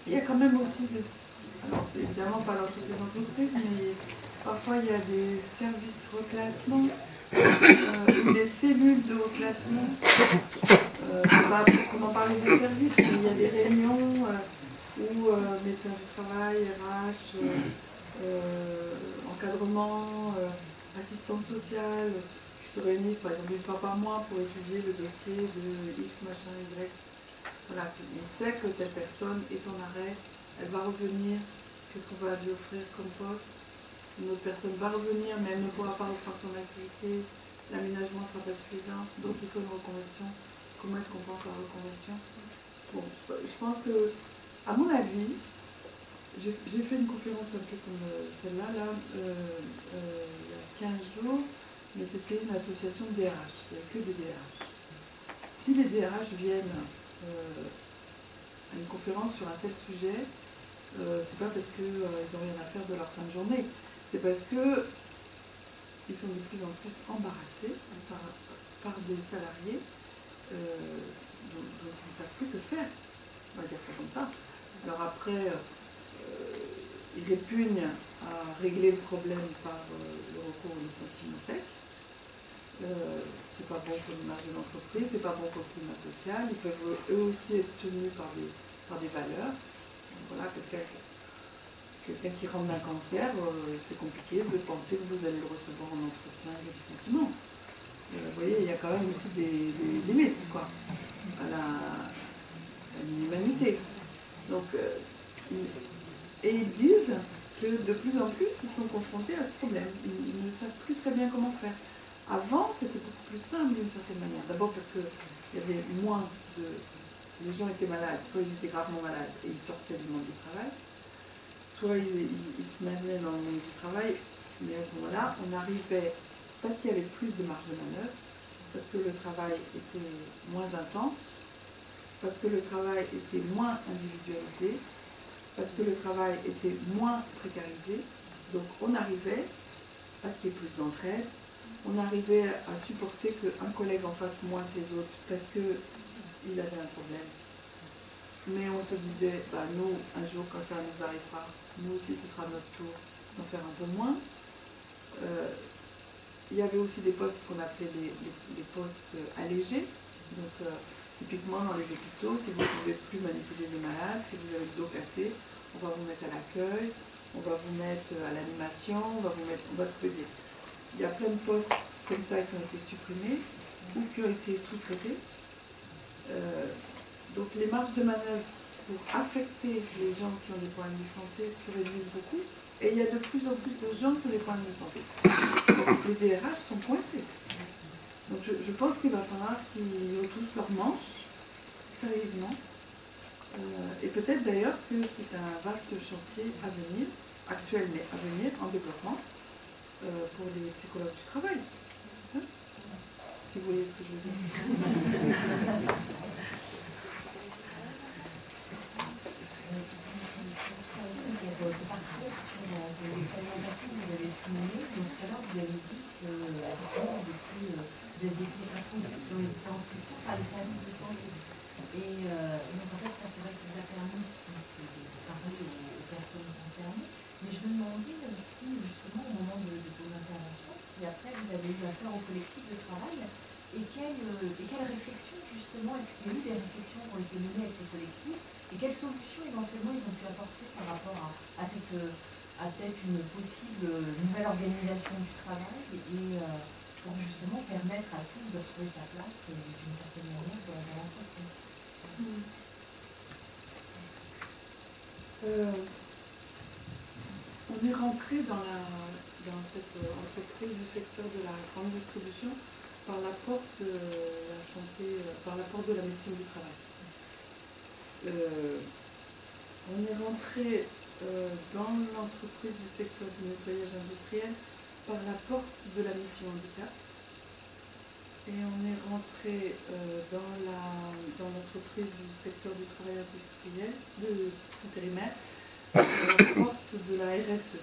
il y a quand même aussi, de... alors c'est évidemment pas dans toutes les entreprises, mais parfois il y a des services reclassement, euh, des cellules de reclassement. Euh, parler des services, il y a des réunions où médecins du travail, RH, encadrement, assistante sociale se réunissent par exemple une fois par mois pour étudier le dossier de X machin Y. Voilà, on sait que telle personne est en arrêt, elle va revenir, qu'est-ce qu'on va lui offrir comme poste Une autre personne va revenir, mais elle ne pourra pas reprendre son activité, l'aménagement ne sera pas suffisant, donc il faut une reconversion. Comment est-ce qu'on pense à la reconversion? Bon, je pense que, à mon avis, j'ai fait une conférence un peu comme euh, celle-là, là, euh, euh, il y a 15 jours, mais c'était une association de DRH, il n'y avait que des DRH. Si les DRH viennent à une conférence sur un tel sujet, c'est pas parce qu'ils n'ont rien à faire de leur sainte journée, c'est parce que ils sont de plus en plus embarrassés par, des salariés dont, dont, ils ne savent plus que faire. On va dire ça comme ça. Alors après, il répugne à régler le problème par euh, le recours au licenciement sec. Euh, c'est pas bon pour l'image de l'entreprise, c'est pas bon pour le climat social. Ils peuvent eux aussi être tenus par des, par des valeurs. voilà, quelqu'un qui rentre d'un cancer, euh, c'est compliqué de penser que vous allez le recevoir en entretien de licenciement. vous voyez, il y a quand même aussi des, limites quoi, à l'humanité. Donc, et ils disent que de plus en plus, ils sont confrontés à ce problème. Ils, ne savent plus très bien comment faire. Avant, c'était beaucoup plus simple d'une certaine manière. D'abord parce qu'il y avait moins de... Les gens étaient malades, soit ils étaient gravement malades et ils sortaient du monde du travail, soit ils, se maintenaient dans le monde du travail, mais à ce moment-là, on arrivait, parce qu'il y avait plus de marge de manœuvre, parce que le travail était moins intense, parce que le travail était moins individualisé, parce que le travail était moins précarisé. Donc on arrivait à ce qu'il y ait plus d'entraide, on arrivait à supporter qu'un collègue en fasse moins que les autres parce qu'il avait un problème. Mais on se disait, bah, nous, un jour quand ça nous arrivera, nous aussi ce sera notre tour d'en faire un peu moins. Euh, il y avait aussi des postes qu'on appelait les, postes allégés. Donc, euh, Typiquement dans les hôpitaux, si vous ne pouvez plus manipuler les malades, si vous avez le dos cassé, on va vous mettre à l'accueil, on va vous mettre à l'animation, on va vous mettre, on va te Il y a plein de postes comme ça qui ont été supprimés ou qui ont été sous-traités. Euh, donc les marges de manœuvre pour affecter les gens qui ont des problèmes de santé se réduisent beaucoup. Et il y a de plus en plus de gens qui ont des problèmes de santé. Les DRH sont coincés. Donc je, pense qu'il va falloir qu'ils retroussent leurs manches, sérieusement. Euh, et peut-être d'ailleurs que c'est un vaste chantier à venir, actuel mais à venir, en développement, euh, pour les psychologues du travail. Hein? Si vous voyez ce que je veux dire. De définition dans les différents par les services de santé. Et euh, donc en fait, ça c'est vrai que ça nous a permis de, parler aux, personnes concernées. Mais je me demandais aussi, justement, au moment de, vos interventions, si après vous avez eu affaire au collectif de travail et quelle, euh, et quelle réflexion, justement, est-ce qu'il y a eu des réflexions qui ont été menées avec ces collectifs et quelles solutions éventuellement ils ont pu apporter par rapport à, cette à peut-être une possible nouvelle organisation du travail et pour justement permettre à tous de trouver sa place d'une certaine manière dans l'entreprise. Hmm. on est rentré dans, la, dans cette entreprise du secteur de la grande distribution par la porte de la santé, par la porte de la médecine du travail. Euh, on est rentré euh, dans l'entreprise du secteur du nettoyage industriel par la porte de la mission handicap. Et on est rentré euh, dans, l'entreprise du secteur du travail industriel, de intérimaire, par la porte de la RSE.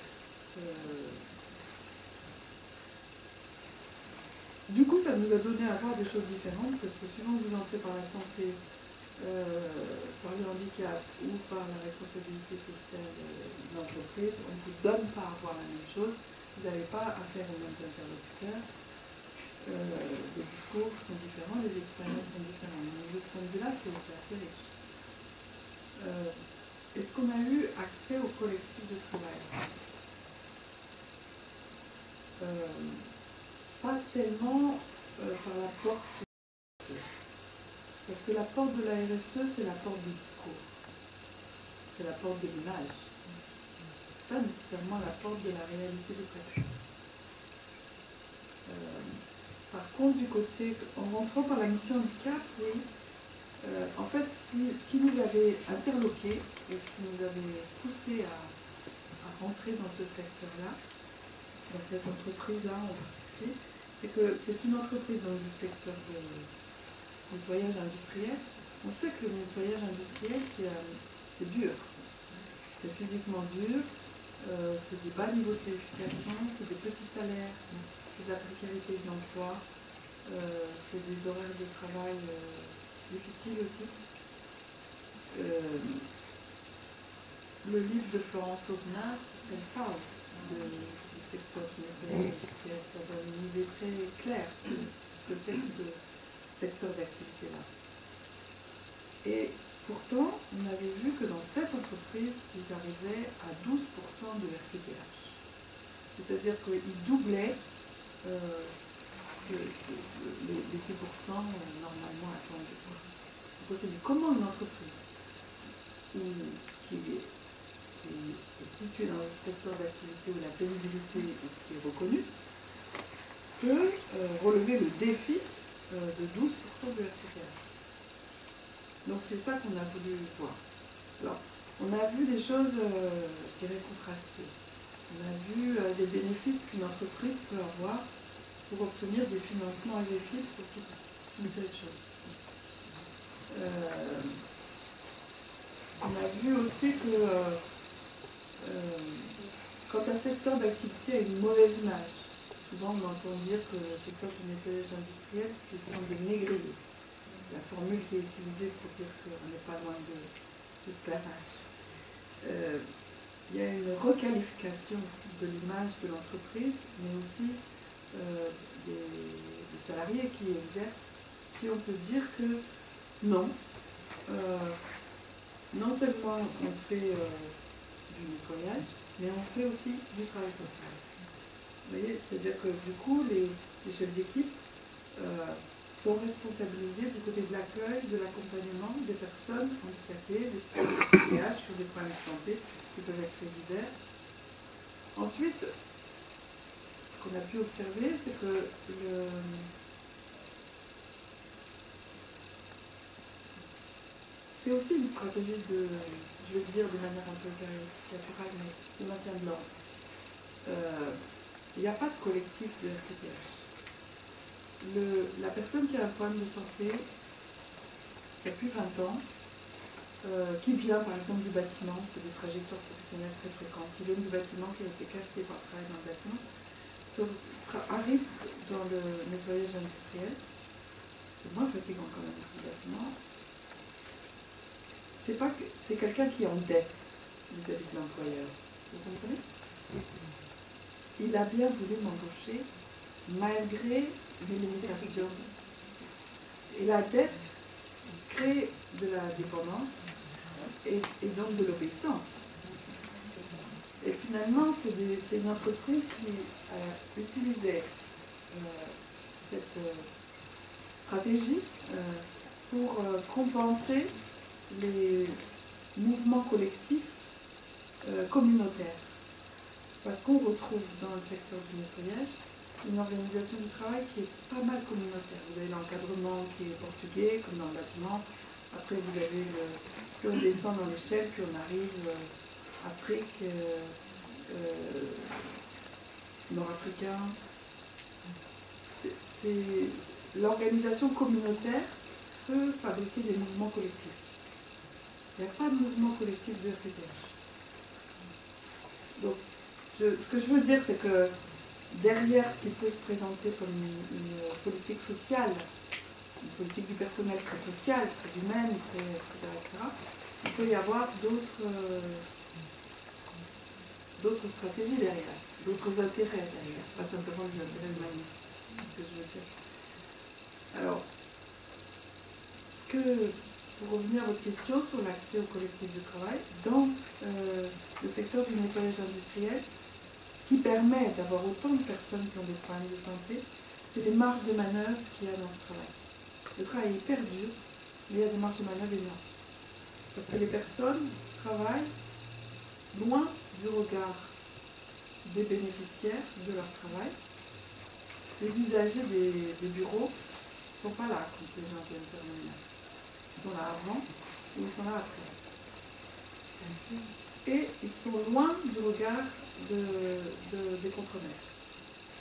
Du coup, ça nous a donné à voir des choses différentes, parce que suivant que vous entrez par la santé, par le handicap ou par la responsabilité sociale de l'entreprise, on ne vous donne pas à voir la même chose, vous n'avez pas affaire aux mêmes interlocuteurs, euh, les discours sont différents, les expériences sont différentes. de ce point de vue-là, c'est assez riche. Euh, est-ce qu'on a eu accès au collectif de travail? Pas tellement euh, par la porte Parce que la porte de la RSE, c'est la porte du discours. C'est la porte de l'image. Ce n'est pas nécessairement la porte de la réalité du fait. Euh, par contre, du côté, en rentrant par la mission handicap, oui, euh, en fait, ce qui nous avait interloqué et qui nous avait poussé à, à rentrer dans ce secteur-là, dans cette entreprise-là en particulier, c'est que c'est une entreprise dans le secteur du nettoyage industriel. On sait que le nettoyage industriel, c'est euh, dur. C'est physiquement dur, euh, c'est des bas niveaux de qualification, c'est des petits salaires, c'est de la précarité de l'emploi, euh, c'est des horaires de travail difficiles aussi. le livre de Florence Aubenas, elle parle de, secteur ça donne une idée très claire de ce que c'est que ce secteur d'activité-là. Et pourtant, on avait vu que dans cette entreprise, ils arrivaient à 12% de RPTH. C'est-à-dire qu'ils doublaient euh, les, 6% euh, normalement attendus. Donc dit comment une entreprise qui est qui est situé dans un secteur d'activité où la pénibilité est reconnue, peut euh, relever le défi de 12% de RPPH. Donc c'est ça qu'on a voulu voir. Alors, on a vu des choses, euh, je dirais, contrastées. On a vu des bénéfices qu'une entreprise peut avoir pour obtenir des financements AGFIP pour toute une série on a vu aussi que euh, quand un secteur d'activité a une mauvaise image, souvent on entend dire que le secteur du nettoyage industriel, ce sont des négriers. La formule qui est utilisée pour dire qu'on n'est pas loin de l'esclavage. Euh, il y a une requalification de l'image de l'entreprise, mais aussi euh, des, salariés qui exercent, si on peut dire que non, non seulement on fait du nettoyage, mais on fait aussi du travail social. Voyez, c'est-à-dire que du coup, les, chefs d'équipe euh, sont responsabilisés du côté de l'accueil, de l'accompagnement des personnes handicapées, des TH sur des problèmes de santé qui peuvent être très divers. Ensuite, ce qu'on a pu observer, c'est que le, c'est aussi une stratégie de, je vais le dire de manière un peu caricaturale, mais de maintien de l'ordre. Euh, il n'y a pas de collectif de RPPH. la personne qui a un problème de santé, plus 20 ans, euh, qui vient par exemple du bâtiment, c'est des trajectoires professionnelles très fréquentes, qui vient du bâtiment, qui a été cassé par travail dans le bâtiment, arrive dans le nettoyage industriel, c'est moins fatigant quand même le bâtiment, c'est c'est quelqu'un qui est en dette vis-à-vis de l'employeur. Vous comprenez? Il a bien voulu m'embaucher malgré les limitations. Et la dette crée de la dépendance et, donc de l'obéissance. Et finalement, c'est une entreprise qui utilisait euh, cette euh, stratégie euh, pour compenser les mouvements collectifs communautaires. Parce qu'on retrouve dans le secteur du nettoyage une organisation du travail qui est pas mal communautaire. Vous avez l'encadrement qui est portugais, comme dans le bâtiment. Après, vous avez le, plus on descend dans l'échelle, puis on arrive euh, Afrique, euh, euh, nord-africain. C'est- L'organisation communautaire peut fabriquer des mouvements collectifs. Il n'y a pas de mouvement collectif de RPTH. Donc, ce que je veux dire, c'est que derrière ce qui peut se présenter comme une, politique sociale, une politique du personnel très sociale, très humaine, etc., etc., il peut y avoir d'autres stratégies derrière, d'autres intérêts derrière, pas simplement des intérêts humanistes. Alors, ce que, pour revenir à votre question sur l'accès au collectif de travail, dans euh, le secteur du nettoyage industriel, ce qui permet d'avoir autant de personnes qui ont des problèmes de santé, c'est les marges de manœuvre qu'il y a dans ce travail. Le travail est hyper dur, mais il y a des marges de manœuvre énormes. Parce que les personnes travaillent loin du regard des bénéficiaires de leur travail. Les usagers des, bureaux ne sont pas là quand les gens viennent ménage. Ils sont là avant ou ils sont là après. Et ils sont loin du regard de- de- des.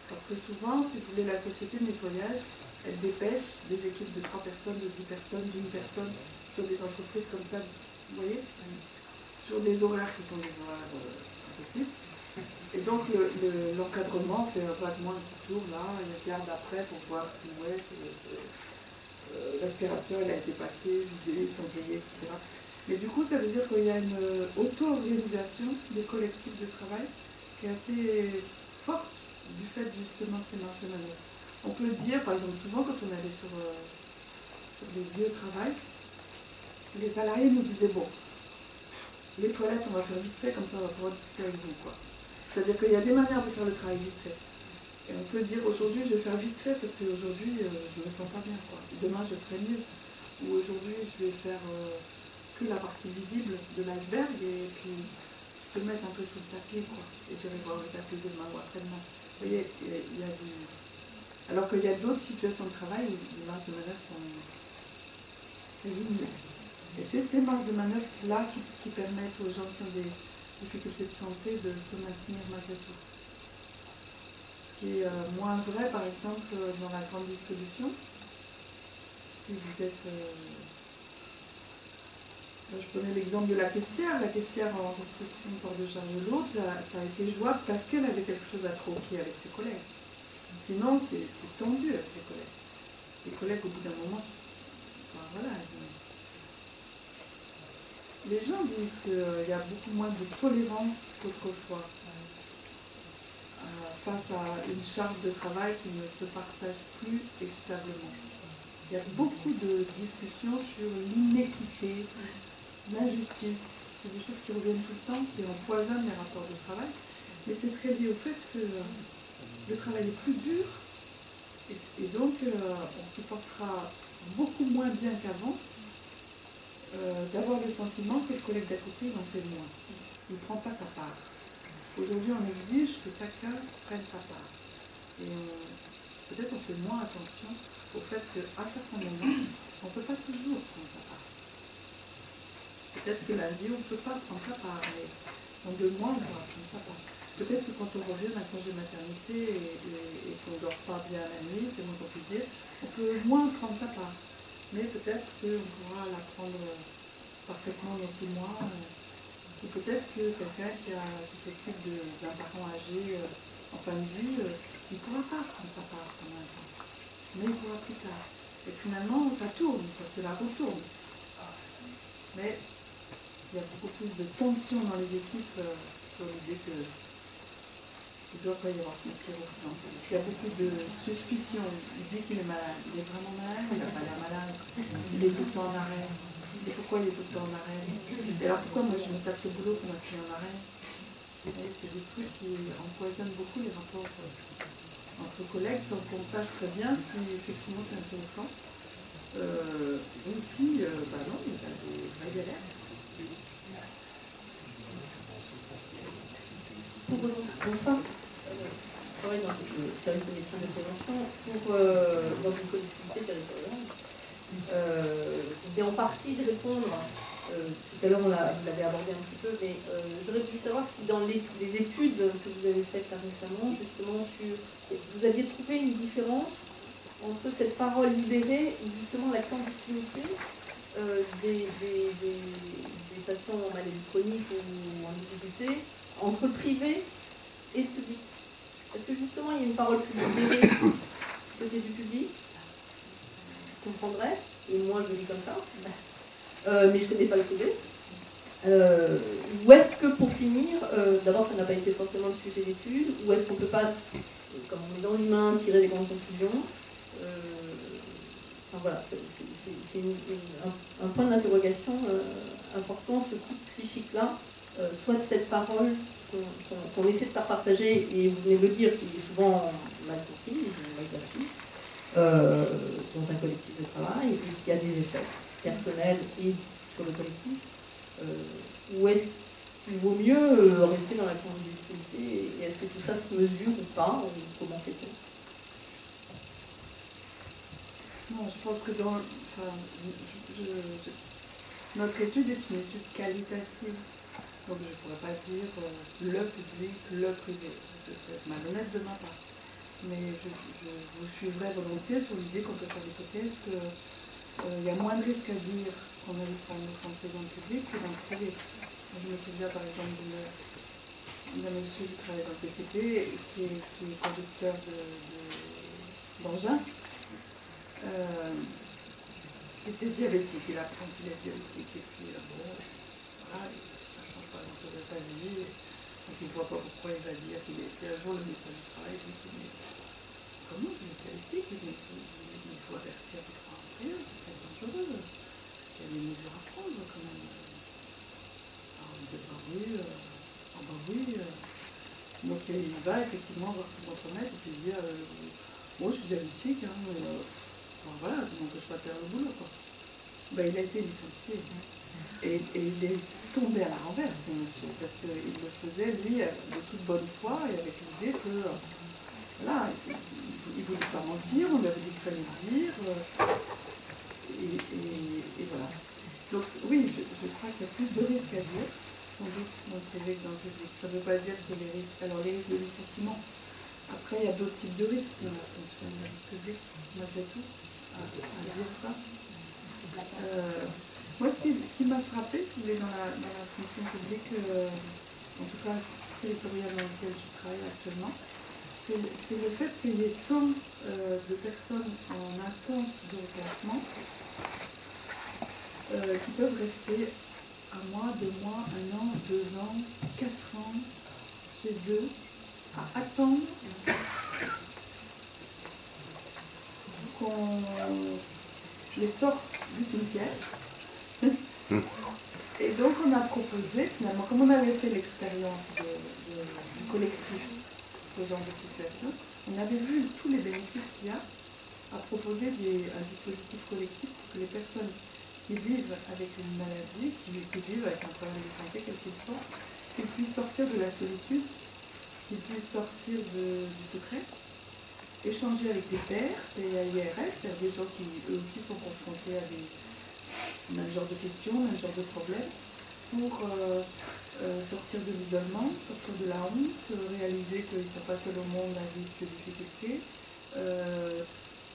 Parce que souvent, si vous voulez, la société de nettoyage, elle dépêche des équipes de 3 personnes, de 10 personnes, d'une personne sur des entreprises comme ça, vous voyez, sur des horaires qui sont des horaires euh, impossibles. Et donc le- le- l'encadrement fait un petit tour là, il regarde après pour voir si euh, l'aspirateur a été passé, vidé, cendrier, etc. Mais du coup, ça veut dire qu'il y a une euh, auto-organisation des collectifs de travail qui est assez forte du fait justement de ces marches de manœuvre. On peut dire, par exemple, souvent quand on allait sur, euh, sur les lieux de travail, les salariés nous disaient, bon, les toilettes, on va faire vite fait, comme ça on va pouvoir discuter avec vous. C'est-à-dire qu'il y a des manières de faire le travail vite fait. Et on peut dire aujourd'hui, je vais faire vite fait parce qu'aujourd'hui, euh, je ne me sens pas bien. Quoi. Demain, je ferai mieux. Ou aujourd'hui, je vais faire euh, la partie visible de l'iceberg et puis je peux le mettre un peu sous le tapis. Quoi. Et j'irai voir le tapis demain ou après-demain. Vous voyez, il y a, du... Alors qu'il y a d'autres situations de travail les marges de manœuvre sont nulles. Et c'est ces marges de manœuvre-là qui, qui permettent aux gens qui ont des difficultés de santé de se maintenir malgré tout. Ce qui est euh, moins vrai, par exemple, dans la grande distribution. Si vous êtes... euh, je prenais l'exemple de la caissière. La caissière en restriction de port de charge lourde, ça, ça a été jouable parce qu'elle avait quelque chose à troquer avec ses collègues. Sinon, c'est tendu avec les collègues. Les collègues, au bout d'un moment, enfin, voilà, les gens disent qu'il y a beaucoup moins de tolérance qu'autrefois euh, face à une charge de travail qui ne se partage plus équitablement. Il y a beaucoup de discussions sur l'inéquité, l'injustice. C'est des choses qui reviennent tout le temps, qui empoisonnent les rapports de travail. Mais c'est très lié au fait que le travail est plus dur et, donc euh, on se portera beaucoup moins bien qu'avant euh, d'avoir le sentiment que le collègue d'à côté en fait moins. Il ne prend pas sa part. Aujourd'hui, on exige que chacun prenne sa part. Et peut-être on fait moins attention au fait qu'à certains moments, on ne peut pas toujours prendre sa part. Peut-être que lundi, on ne peut pas prendre part, mais dans deux mois, on pourra prendre sa part. Peut-être que quand on revient d'un congé maternité et, et- et qu'on ne dort pas bien la nuit, c'est moins qu'on peut dire, on peut moins prendre sa part. Mais peut-être qu'on pourra la prendre parfaitement dans six mois. euh, Ou peut-être que quelqu'un qui, s'occupe d'un parent âgé euh, en fin de vie, euh, il ne pourra pas prendre sa part pendant un temps. Mais il pourra plus tard. Et finalement, ça tourne, parce que la roue tourne. Mais il y a beaucoup plus de tension dans les équipes euh, sur l'idée que il ne doit pas y avoir de tir au flanc. Parce qu'il y a beaucoup de suspicions. Il dit qu'il est malade. Il est vraiment malade, il n'a pas l'air malade. Il est tout le temps en arrêt. Et pourquoi il est tout le temps en arrêt? Et alors pourquoi moi je me tape le boulot pour m'a pris en arrêt? C'est des trucs qui empoisonnent beaucoup les rapports euh, entre collègues sans qu'on sache très bien si effectivement c'est un tir au. Euh, ou si, euh, bah non, il y a des vraies galères. Bonsoir. Je travaille dans le service de médecine de prévention pour, euh, dans une collectivité territoriale. Euh, je vais en partie répondre, euh, tout à l'heure on l'a- vous l'avez abordé un petit peu, mais euh, j'aurais voulu savoir si dans les, études que vous avez faites récemment, justement, sur, vous aviez trouvé une différence entre cette parole libérée et justement la clandestinité euh, des, des- des- des patients en maladie chronique ou en difficulté, entre privé et public. Est-ce que justement il y a une parole plus du côté du public Je comprendrais, et moi je le dis comme ça, Euh, mais je ne connais pas le privé. Euh, ou est-ce que pour finir, euh, d'abord ça n'a pas été forcément le sujet d'étude, ou est-ce qu'on ne peut pas, comme on est dans l'humain, tirer des grandes conclusions enfin, voilà, c'est- un, un point d'interrogation important, ce coup psychique-là, soit de cette parole qu'on essaie de faire partager, et vous venez de le dire, qui est souvent mal compris, mal perçu, euh, dans un collectif de travail, et qui a des effets personnels et sur le collectif, euh, ou est-ce qu'il vaut mieux euh, rester dans la clandestinité, et est-ce que tout ça se mesure ou pas, ou comment fait-on? Non, je pense que dans. Notre étude est une étude qualitative. Donc je ne pourrais pas dire euh, le public, le privé. Ce serait malhonnête de ma part. Mais je, vous suivrai volontiers sur l'idée qu'on peut faire l'hypothèse qu'il y a moins de risques à dire qu'on a des problèmes de santé dans le public que dans le privé. Je me souviens par exemple d'un monsieur qui travaille dans le PTP et qui est, qui est conducteur de- de- d'engins. Euh, il était diabétique, il apprend qu'il est diabétique et puis euh, bon, voilà, ne sa vie. Donc il ne voit pas pourquoi il va dire qu'il est. Puis un jour, le médecin du travail lui dit Mais comment vous êtes diabétique Il faut avertir votre employeur, c'est très dangereux. Il y a des mesures à prendre quand même. Alors il dit Bah oui, euh, ah bah oui. euh. Donc il va effectivement voir son contre-maître et puis il dit euh, Moi je suis diabétique, hein, mais, euh, Bon, voilà, ça m'empêche pas de faire le boulot. Quoi. Ben, il a été licencié. Et, et il est tombé à la renverse, monsieur, parce qu'il le faisait, lui, de toute bonne foi et avec l'idée que, euh, voilà, il ne voulait pas mentir, on lui avait dit qu'il fallait le dire. euh, et, voilà. Donc, oui, je, crois qu'il y a plus de risques à dire, sans doute, dans le privé que dans le public. Ça ne veut pas dire que les risques. Alors, les risques de licenciement, après, il y a d'autres types de risques. mais un peu malgré tout à, à dire ça. Euh, moi, ce qui, m'a frappé, si vous voulez, dans la, fonction publique, euh, en tout cas territoriale dans laquelle je travaille actuellement, c'est c'est le fait qu'il y ait tant euh, de personnes en attente de reclassement euh, qui peuvent rester un mois, deux mois, un an, deux ans, quatre ans chez eux à attendre qu'on les sorte du cimetière. Et donc on a proposé finalement, comme on avait fait l'expérience du collectif pour ce genre de situation, on avait vu tous les bénéfices qu'il y a à proposer des- un dispositif collectif pour que les personnes qui vivent avec une maladie, qui, vivent avec un problème de santé, quel qu'il soit, qu'ils puissent sortir de la solitude, qu'ils puissent sortir du secret, échanger avec des pairs, des IRS, des gens qui eux aussi sont confrontés à des même genre de questions, même genre de problèmes, pour euh, euh, sortir de l'isolement, sortir de la honte, euh, réaliser qu'ils ne sont pas seuls au monde à vivre ces difficultés,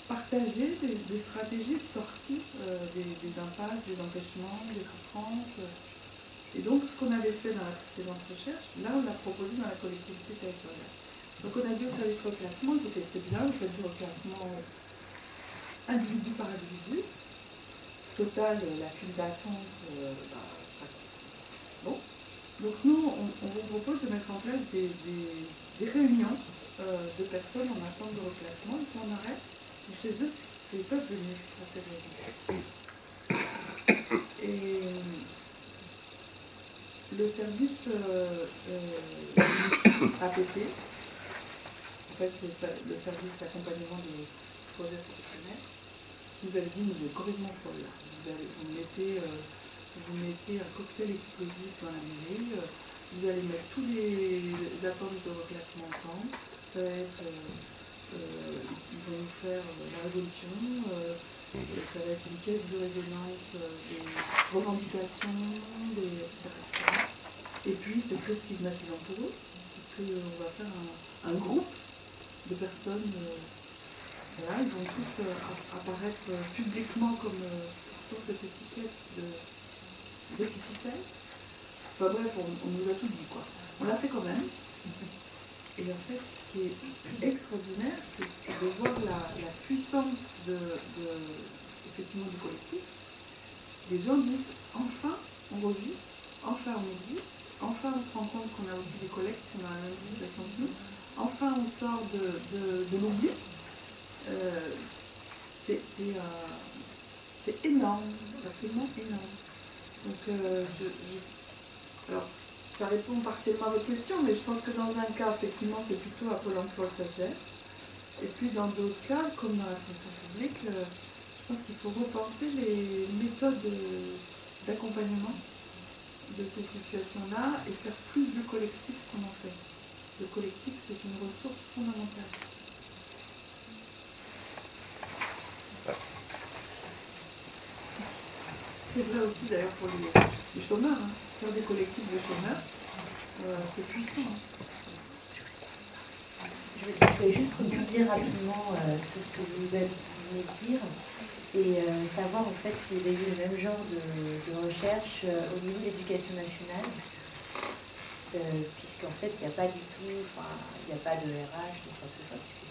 partager des, stratégies de sortie des, des impasses, des empêchements, des souffrances. Et donc ce qu'on avait fait dans la précédente recherche, là on l'a proposé dans la collectivité territoriale. Donc on a dit au service reclassement, écoutez, c'est bien, vous faites du reclassement individu par individu. Total, euh, la file d'attente, euh, bah, ça Bon. Donc nous, on, vous propose de mettre en place des, réunions euh, de personnes en attente de reclassement. Ils sont en arrêt, sont chez eux, et ils peuvent venir à ces réunions. Et le service euh, euh, APP, en fait c'est le service d'accompagnement des projets professionnels, vous avez dit mais vous êtes complètement folle là. Vous, allez- vous mettez, euh, vous mettez un cocktail explosif dans la mairie, euh, vous allez mettre tous les attentes de reclassement ensemble, ça va être, euh, ils vont nous faire la révolution, et ça va être une caisse de résonance des revendications, des, etc.. Et puis c'est très stigmatisant pour eux, parce qu'on va faire un, un groupe de personnes, euh, voilà, ils vont tous euh, app- apparaître euh, publiquement comme dans cette étiquette de déficitaire. Enfin bref, on, nous a tout dit quoi. On l'a fait quand même. Et en fait, ce qui est extraordinaire, c'est de voir la, puissance de, effectivement, du collectif. Les gens disent enfin on revit, enfin on existe, enfin on se rend compte qu'on a aussi des collectes, on a la même situation que nous, enfin on sort de, de, l'oubli. Euh, c'est, euh, c'est énorme, absolument énorme. Donc, euh, je, alors, ça répond partiellement à votre question, mais je pense que dans un cas, effectivement, c'est plutôt à Pôle emploi que ça. Et puis dans d'autres cas, comme dans la fonction publique, euh, je pense qu'il faut repenser les méthodes d'accompagnement de ces situations-là et faire plus de collectifs qu'on en fait. Le collectif, c'est une ressource fondamentale. C'est vrai aussi d'ailleurs pour les, les chômeurs, hein. faire des collectifs de chômeurs, euh, c'est puissant. hein. Je vais juste rebondir rapidement euh, sur ce que vous avez de dire et euh, savoir en fait s'il y a eu le même genre de, de recherche au niveau de l'éducation nationale, puisqu'en fait il n'y a pas du tout, il n'y a pas de RH ou quoi que ce soit, puisque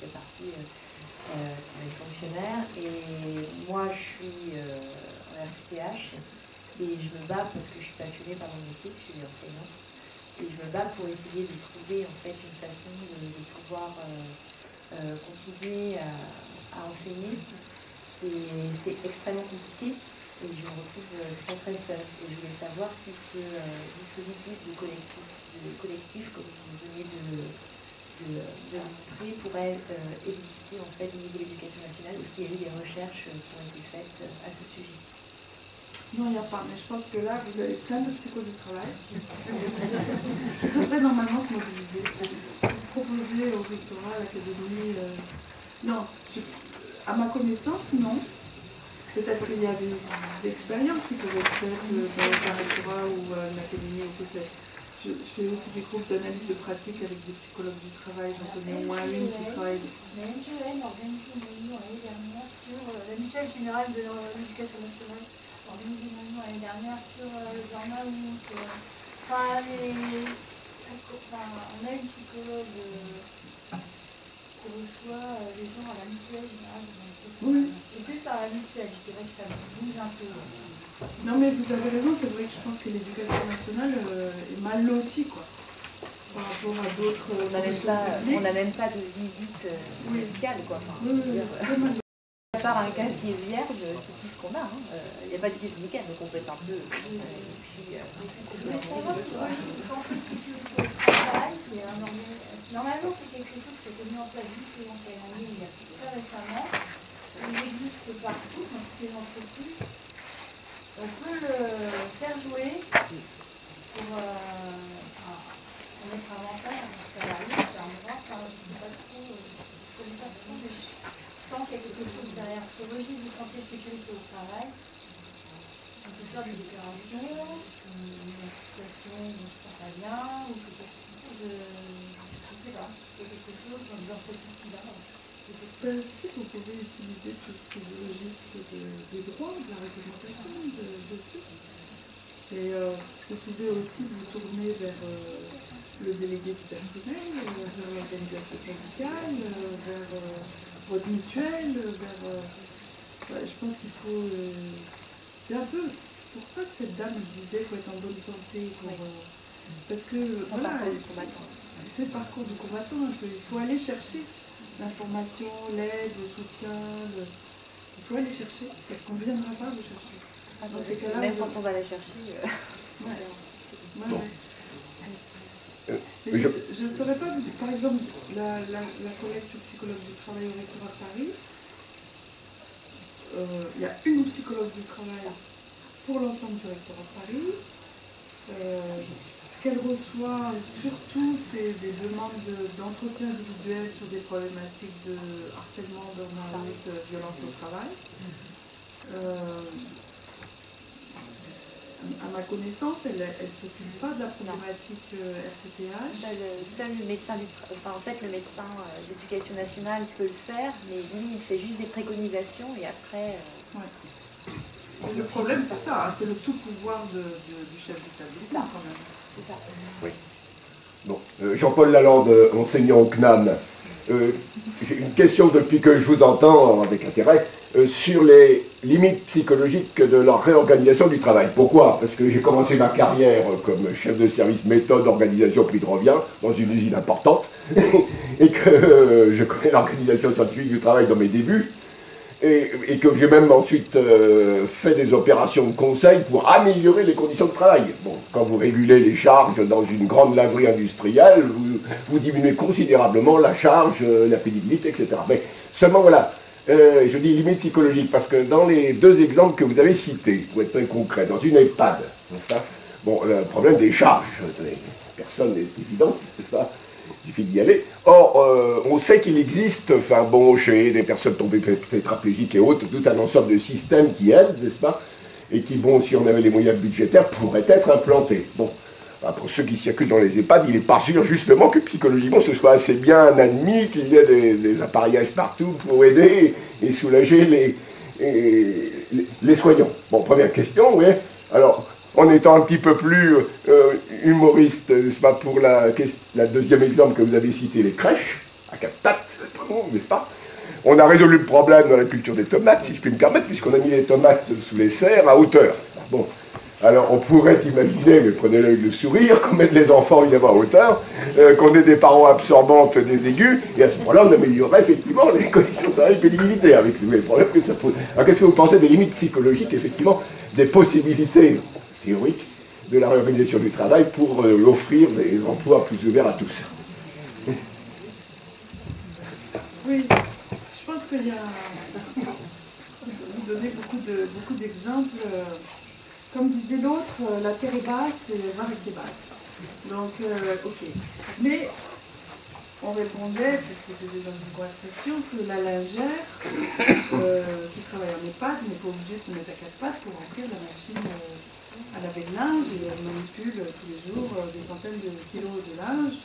c'est partie euh, des fonctionnaires et moi je suis en RQTH et je me bats parce que je suis passionnée par mon métier, je suis enseignante. Et je me bats pour essayer de trouver en fait une façon de, pouvoir euh, euh, continuer à, enseigner. Et c'est extrêmement compliqué et je me retrouve euh, très très seule. Et je voulais savoir si ce dispositif de collectif, de comme vous venez de, de, montrer, pourrait exister en fait au niveau de l'éducation nationale ou s'il y a eu des recherches qui ont été faites à ce sujet. Non, il n'y a pas, mais je pense que là, vous avez plein de psychos du travail qui devraient normalement se mobiliser pour proposer au rectorat, à l'académie. euh, Non, à ma connaissance, non. Peut-être qu'il y a des expériences qui peuvent être faites euh, dans un rectorat ou euh, une académie ou que sais je. Je fais aussi des groupes d'analyse de pratique avec des psychologues du travail. J'en connais au moins une qui travaille. La MGN a organisé une réunion l'année dernière sur euh, la mutuelle générale de l'éducation nationale. A organisé une réunion l'année dernière sur euh, le burn-out. euh, Enfin, enfin, on a une psychologue euh, qui reçoit euh, les gens à la mutuelle générale Oui. C'est plus par la mutuelle, je dirais que ça bouge un peu. Non, mais vous avez raison, c'est vrai que je pense que l'éducation nationale euh, est mal lotie, quoi. Par rapport à d'autres On n'a même, pas- même de visite euh, Oui. médicale, quoi. Enfin, oui, à part un casier vierge, c'est tout ce qu'on a. hein. Euh, Il n'y a pas de visite médicale, donc on peut être un peu. euh, euh, Je voulais savoir si un organisme- Normalement, c'est quelque chose qui a été mis en place justement qui a été mis il y a très récemment. Il existe partout, dans toutes les entreprises. On peut le faire jouer pour, euh, pour notre avantage, notre salarié, c'est un droit, enfin, je ne sais pas trop, euh, je connais pas trop, je sens qu'il y a quelque chose derrière ce registre de santé et de sécurité au travail. On peut faire des déclarations, la situation ne se sent pas bien, ou chose, je ne sais pas, c'est quelque chose dans, dans cet outil-là. Ben, si vous pouvez utiliser tout ce qui est le registre de- des droits, de la réglementation de, dessus. Et euh, vous pouvez aussi vous tourner vers euh, le délégué du personnel, euh, vers l'organisation syndicale, euh, vers euh, votre mutuelle, euh, vers. euh, ouais, je pense qu'il faut. euh, c'est un peu pour ça que cette dame disait qu'il faut être en bonne santé. Pour, Oui. euh, parce que voilà, c'est le parcours du combattant un peu. Il faut aller chercher l'information, l'aide, le soutien. le- Il faut aller chercher parce qu'on ne viendra pas vous chercher. Ah, dans ces cas-là, Même on- quand on va la chercher. euh, Ouais. Ouais, Bon. ouais. Mais je- ne saurais pas, vous dire, par exemple, la, la, la collègue du psychologue du travail au rectorat de Paris, euh, il y a une psychologue du travail pour l'ensemble du rectorat de Paris. Euh, ce qu'elle reçoit surtout, c'est des demandes de- d'entretien individuel sur des problématiques de harcèlement, burn-out, euh, violence au travail. Euh, à ma connaissance, elle ne s'occupe pas de la problématique euh, RTTH. Seul, seul le médecin du enfin, en fait le médecin euh, d'éducation nationale peut le faire, mais lui il fait juste des préconisations et après euh, Le problème, c'est ça, hein, c'est le tout pouvoir de- de- du chef d'établissement ça. quand même. c'est ça. Bon, euh, Jean-Paul Lalande, euh, enseignant au CNAM. Euh, J'ai une question depuis que je vous entends avec intérêt euh, sur les limites psychologiques de la réorganisation du travail. Pourquoi? Parce que j'ai commencé ma carrière euh, comme chef de service méthode, organisation, prix de revient dans une usine importante et que euh, je connais l'organisation scientifique du travail dans mes débuts et, que j'ai même ensuite euh, fait des opérations de conseil pour améliorer les conditions de travail. Bon, quand vous régulez les charges dans une grande laverie industrielle, vous, vous diminuez considérablement la charge, euh, la pénibilité, etc. Mais seulement voilà, euh, je dis limite psychologique parce que dans les deux exemples que vous avez cités, pour être très concret, dans une EHPAD, n'est-ce pas Bon, le problème des charges, des personnes est évident, n'est-ce pas il suffit d'y aller. Or, euh, on sait qu'il existe, enfin bon, chez des personnes tombées tétraplégiques et autres, tout un ensemble de systèmes qui aident, n'est-ce pas Et qui, bon, si on avait les moyens budgétaires, pourraient être implantés. Bon, pour ceux qui circulent dans les EHPAD, il n'est pas sûr justement que psychologiquement ce soit assez bien admis qu'il y ait des, appareillages partout pour aider et soulager les, les, soignants. Bon, première question, oui. Alors, en étant un petit peu plus euh, humoriste, n'est-ce pas, pour la, la deuxième exemple que vous avez cité, les crèches, à quatre pattes, n'est-ce pas On a résolu le problème dans la culture des tomates, si je puis me permettre, puisqu'on a mis les tomates sous les serres à hauteur. Bon, alors on pourrait imaginer, mais prenez-le avec le sourire, qu'on mette les enfants évidemment à hauteur, euh, qu'on ait des parents absorbantes des aigus, et à ce moment-là on améliorerait effectivement les conditions de travail et pénibilité, avec les problèmes que ça pose. Alors qu'est-ce que vous pensez des limites psychologiques, effectivement, des possibilités théoriques de la réorganisation du travail pour euh, offrir des emplois plus ouverts à tous? Oui, je pense qu'il y a. Vous donnez beaucoup de beaucoup d'exemples. euh, Comme disait l'autre, euh, la terre est basse et va rester basse. Donc, euh, ok. Mais on répondait, puisque c'était dans une conversation, que la lingère euh, qui travaille en EHPAD n'est pas obligée de se mettre à quatre pattes pour remplir la machine à laver le linge et elle manipule tous les jours des centaines de kilos de linge.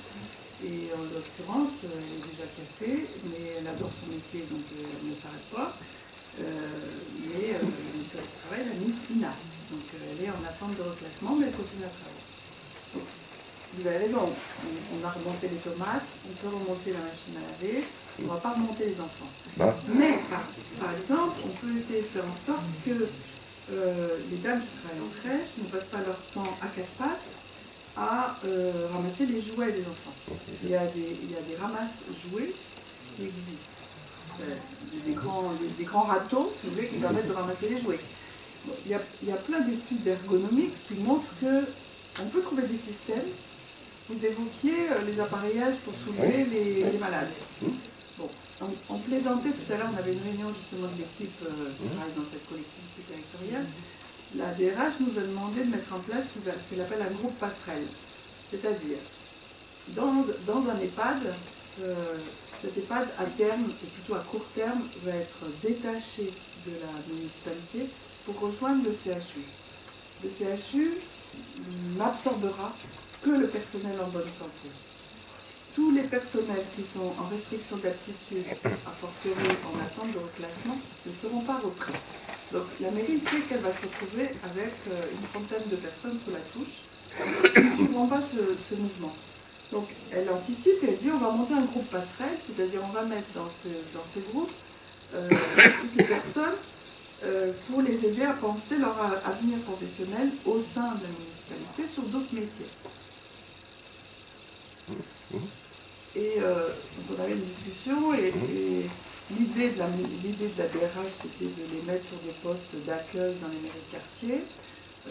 Et en l'occurrence, elle est déjà cassée, mais elle adore son métier, donc elle ne s'arrête pas. Mais euh, le l'a mise inapte. Donc euh, elle est en attente de reclassement, mais elle continue à travailler. Donc, vous avez raison, on, on a remonté les tomates, on peut remonter la machine à laver, on ne va pas remonter les enfants. Hein Mais par, par exemple, on peut essayer de faire en sorte que euh, les dames qui travaillent en crèche ne passent pas leur temps à quatre pattes à euh, ramasser les jouets des enfants. Il y a des, il y a des ramasses jouets qui existent. Des grands, des, des grands râteaux, si vous voulez, qui permettent de ramasser les jouets. Il, y a, il y a plein d'études ergonomiques qui montrent que on peut trouver des systèmes. Vous évoquiez euh, les appareillages pour soulever les, les malades. Bon, on, on plaisantait tout à l'heure, on avait une réunion justement de l'équipe euh, qui travaille dans cette collectivité territoriale. La DRH nous a demandé de mettre en place ce qu'elle appelle un groupe passerelle. C'est-à-dire, dans, dans un EHPAD, euh, cet EHPAD à terme, et plutôt à court terme, va être détaché de la municipalité rejoindre le CHU. Le CHU n'absorbera que le personnel en bonne santé. Tous les personnels qui sont en restriction d'aptitude, a fortiori en attente de reclassement, ne seront pas repris. Donc la mairie sait qu'elle va se retrouver avec euh, une trentaine de personnes sous la touche qui ne suivront pas ce, mouvement. Donc elle anticipe et elle dit on va monter un groupe passerelle, c'est-à-dire on va mettre dans ce, dans ce groupe euh, toutes les personnes pour les aider à penser leur avenir professionnel au sein de la municipalité sur d'autres métiers. Et euh, donc on avait une discussion et, et l'idée de, la, l'idée de la DRH, c'était de les mettre sur des postes d'accueil dans les mairies de quartier.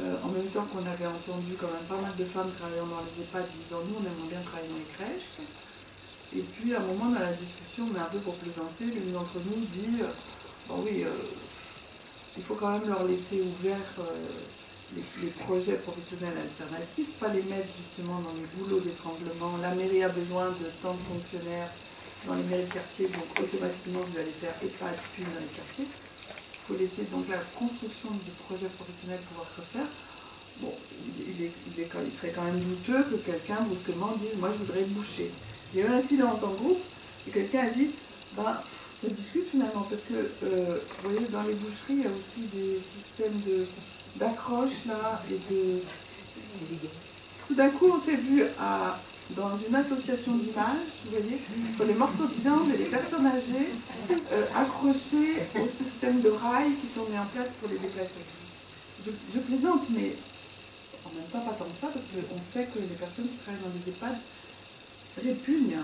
Euh, en même temps qu'on avait entendu quand même pas mal de femmes travaillant dans les EHPAD disant nous on aimerait bien travailler dans les crèches. Et puis à un moment dans la discussion, mais un peu pour plaisanter, l'une d'entre nous dit euh, bon oui, euh, il faut quand même leur laisser ouvert les, les, projets professionnels alternatifs, pas les mettre justement dans les boulots d'étranglement. La mairie a besoin de tant de fonctionnaires dans les mairies de quartier, donc automatiquement vous allez faire EHPAD puis dans les quartiers faut laisser donc la construction du projet professionnel pouvoir se faire. Bon, il, il, serait quand même douteux que quelqu'un brusquement dise Moi je voudrais boucher. Il y a eu un silence en groupe et quelqu'un a dit Bah, ça discute finalement, parce que euh, vous voyez, dans les boucheries, il y a aussi des systèmes d'accroche là et de. Tout d'un coup, on s'est vu à dans une association d'images, vous voyez, pour les morceaux de viande et les personnes âgées euh, accrochées au système de rails qui sont mis en place pour les déplacer. Je, plaisante, mais en même temps pas comme ça, parce qu'on sait que les personnes qui travaillent dans les EHPAD répugnent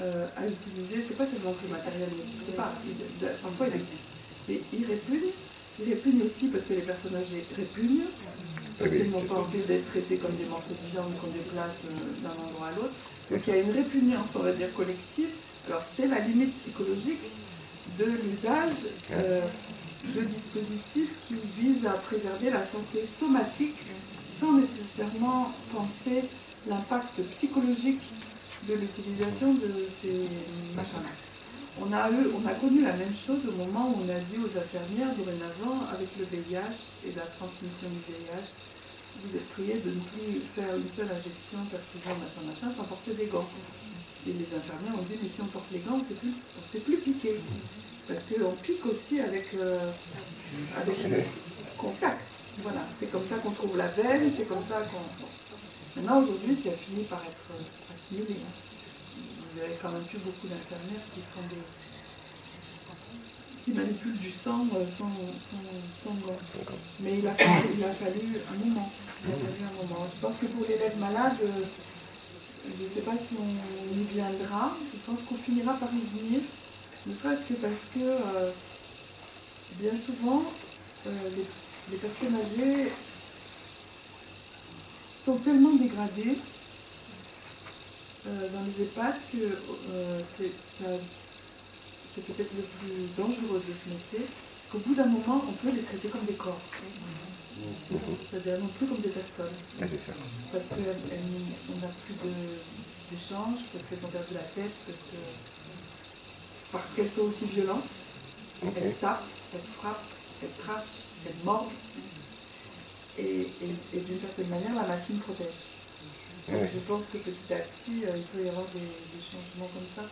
euh, à utiliser, c'est pas seulement que le matériel n'existe pas, parfois il existe, mais ils répugnent, ils répugnent aussi parce que les personnes âgées répugnent, parce qu'ils n'ont pas envie d'être traités comme des morceaux de viande qu'on déplace euh, d'un endroit à l'autre. Donc il y a une répugnance, on va dire, collective. Alors c'est la limite psychologique de l'usage euh, de dispositifs qui visent à préserver la santé somatique sans nécessairement penser l'impact psychologique de l'utilisation de ces machins-là. On a, on a connu la même chose au moment où on a dit aux infirmières, dorénavant, avec le VIH et la transmission du VIH, vous êtes prié de ne plus faire une seule injection, perfusion, machin, machin, sans porter des gants. Et les infirmières ont dit, mais si on porte les gants, on ne sait plus piquer. Parce qu'on pique aussi avec, euh, avec le contact. Voilà, c'est comme ça qu'on trouve la veine, c'est comme ça qu'on... Maintenant, aujourd'hui, ça a fini par être assimilé. Hein. Vous avez quand même plus beaucoup d'infirmières qui font du sang euh, sans, sans, Mais il a, fallu, il a fallu un moment. Je pense que pour l'élève malade, euh, je ne sais pas si on y viendra. Je pense qu'on finira par y venir. Ne serait-ce que parce que euh, bien souvent, les, personnes âgées sont tellement dégradées dans les EHPAD que ça c'est peut-être le plus dangereux de ce métier, qu'au bout d'un moment, on peut les traiter comme des corps. C'est-à-dire non plus comme des personnes. Parce qu'on n'a plus d'échange, parce qu'elles ont perdu la tête, parce que parce qu'elles sont aussi violentes. Elles tapent, elles frappent, elles crachent, elles mordent. Et, d'une certaine manière, la machine protège. Je pense que petit à petit, euh, il peut y avoir des changements comme ça.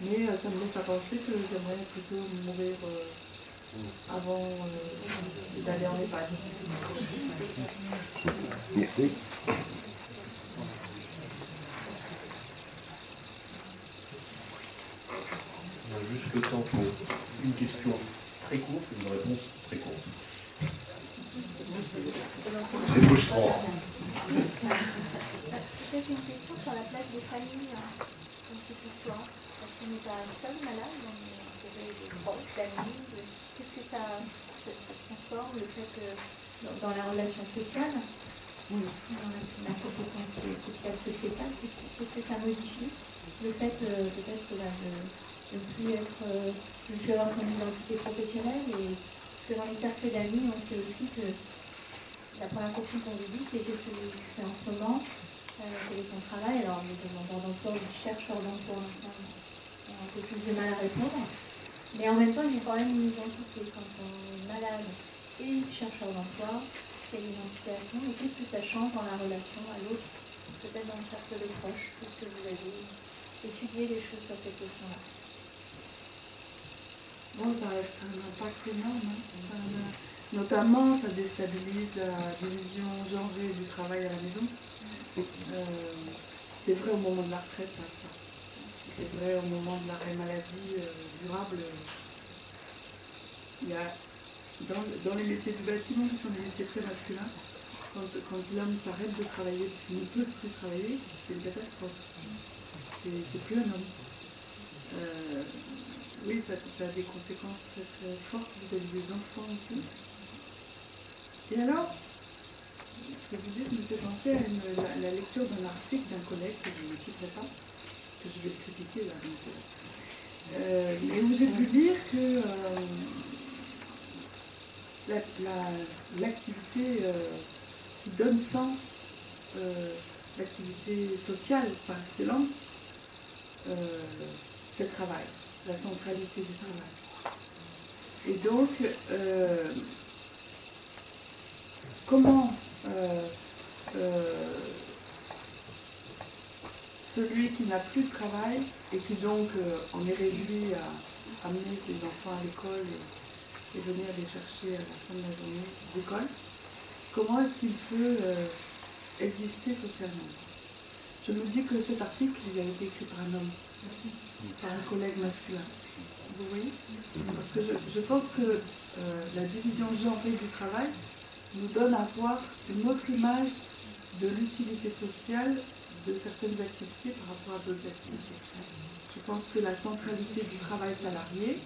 Mais euh, ça me laisse à penser que j'aimerais plutôt mourir euh, avant euh, d'aller en Espagne. Merci. On a juste le temps pour une question très courte et une réponse très courte. C'est frustrant. Peut-être une question sur la place des familles hein, dans cette histoire. On n'est pas seul malade, on est des proches, d'amis. Qu'est-ce que ça, transforme, le fait que... Dans, la relation sociale, dans la, compétence sociale sociétale, qu'est-ce que ça modifie? Le fait euh, peut-être de ne plus être, euh, de avoir son identité professionnelle et parce que dans les cercles d'amis, on sait aussi que la première question qu'on vous dit, c'est qu'est-ce que vous faites en ce moment, euh, ton travail Alors les demandeurs d'emploi ou les chercheurs d'emploi un peu plus de mal à répondre. Mais en même temps, ils ont quand même une identité. Quand on est malade et chercheur d'emploi, quelle identification et qu'est-ce que ça change dans la relation à l'autre, peut-être dans le cercle de proches, puisque vous avez étudié les choses sur cette question-là? Bon, ça, a un impact énorme. Hein. notamment, ça déstabilise la division genrée du travail à la maison. Euh, c'est vrai au moment de la retraite, exemple c'est vrai, au moment de l'arrêt maladie euh, durable, il y a dans, les métiers du bâtiment, qui sont des métiers très masculins, quand, l'homme s'arrête de travailler parce qu'il ne peut plus travailler, c'est une catastrophe. C'est plus un homme. Euh, oui, ça, a des conséquences très très fortes vis-à-vis des enfants aussi. Et alors, ce que vous dites me fait penser à la, lecture d'un article d'un collègue que je ne citerai pas, parce que je vais le critiquer là. Euh, mais où j'ai pu lire que l'activité qui donne sens, l'activité sociale par excellence, c'est le travail la centralité du travail. Et donc, euh, comment euh, euh, celui qui n'a plus de travail et qui donc en est réduit à amener ses enfants à l'école et, venir les chercher à la fin de la journée d'école, comment est-ce qu'il peut exister socialement? Je me dis que cet article, il a été écrit par un homme par un collègue masculin. Vous voyez? Parce que je, pense que euh, la division genrée du travail nous donne à voir une autre image de l'utilité sociale de certaines activités par rapport à d'autres activités. Je pense que la centralité du travail salarié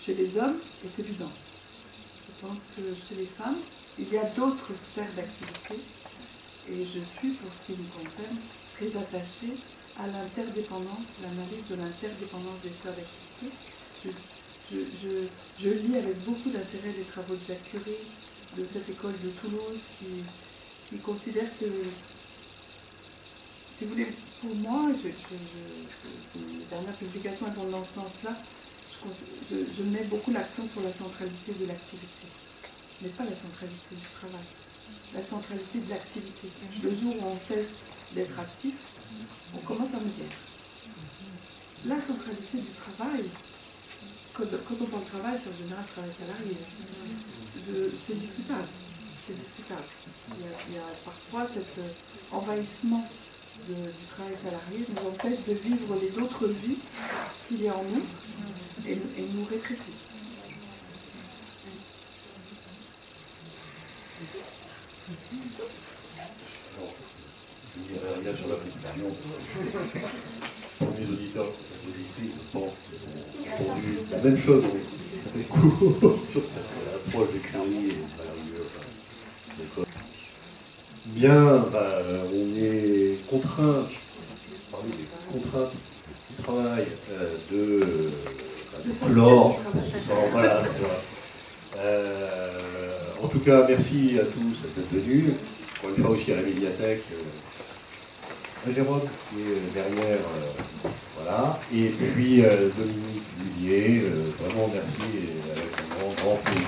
chez les hommes est évidente. Je pense que chez les femmes, il y a d'autres sphères d'activité et je suis, pour ce qui me concerne, très attachée à l'interdépendance, l'analyse de l'interdépendance des sphères d'activité. Je, lis avec beaucoup d'intérêt les travaux de Jacques Curie de cette école de Toulouse qui, considère que, si vous voulez, pour moi, je, une dernière publication vont dans ce sens-là, je, mets beaucoup l'accent sur la centralité de l'activité, mais pas la centralité du travail, la centralité de l'activité. Le jour où on cesse d'être actif, on commence à me dire. La centralité du travail, quand, on parle de travail, c'est en général travail salarié. C'est discutable. C'est discutable. Il y, a, parfois cet euh, envahissement du travail salarié nous empêche de vivre les autres vies qu'il y a en nous et, et nous rétrécit. rien sur la. Pour mes auditeurs auditrices, je pense qu'ils ont la même chose sur cette approche des Curie et enfin, Bien, bah, on est contraint, parmi les contraintes du travail, euh, de, bah, de chlore. Voilà, c'est ça. Euh, en tout cas, merci à tous d'être venus. Encore une fois aussi à la médiathèque. Euh, Jérôme qui est derrière, euh, voilà, et puis euh, Dominique Lullier, euh, vraiment merci et avec un grand, grand plaisir.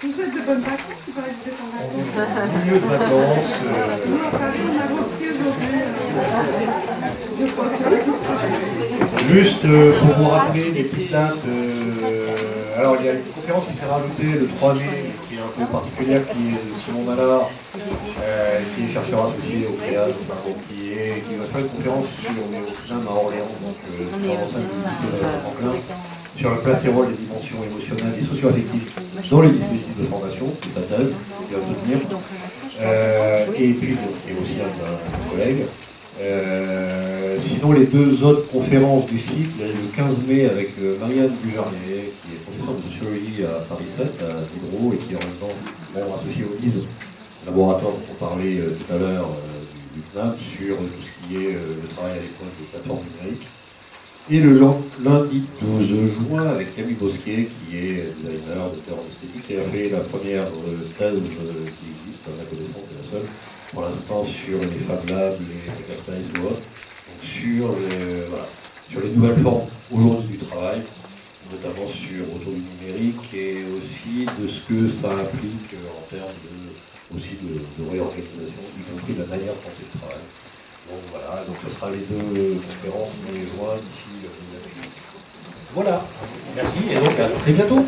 Je vous souhaite de bonnes vacances, si vous en vacances. Milieu de vacances. Nous, à Paris, on a repris aujourd'hui. Je crois sur Juste pour vous rappeler des petites dates. alors, il y a une qui s'est rajoutée le 3 mai, particulière, qui est Simon Mallard, euh, qui est chercheur associé au CREA, qui, est, qui va faire une conférence sur, les au à Orléans, donc l'enceinte du lycée Franklin, sur la place et rôle des dimensions émotionnelles et socio-affectives dans les dispositifs de formation, sa qui va. Euh, et puis, a aussi un, collègue. Euh, sinon, les deux autres conférences du cycle, le 15 mai avec Marianne Bujarnier, qui est professeure de sociologie à Paris 7, à Diderot, et qui est en même temps bon, associée au LISE, laboratoire dont on parlait euh, tout à l'heure du, CNAP, sur tout ce qui est le travail à l'époque des plateformes numériques. Et le lundi 12 juin avec Camille Bosquet, qui est designer, docteur en esthétique, qui a fait la première thèse qui existe, à ma connaissance, c'est la seule, pour l'instant sur les Fab Labs, les ou autres, sur, sur les nouvelles formes aujourd'hui du travail, notamment sur autour du numérique et aussi de ce que ça implique en termes de, aussi de, réorganisation, y compris de la manière de penser le travail. Donc voilà, donc ce sera les deux conférences et juin d'ici. Voilà, merci et donc à très bientôt.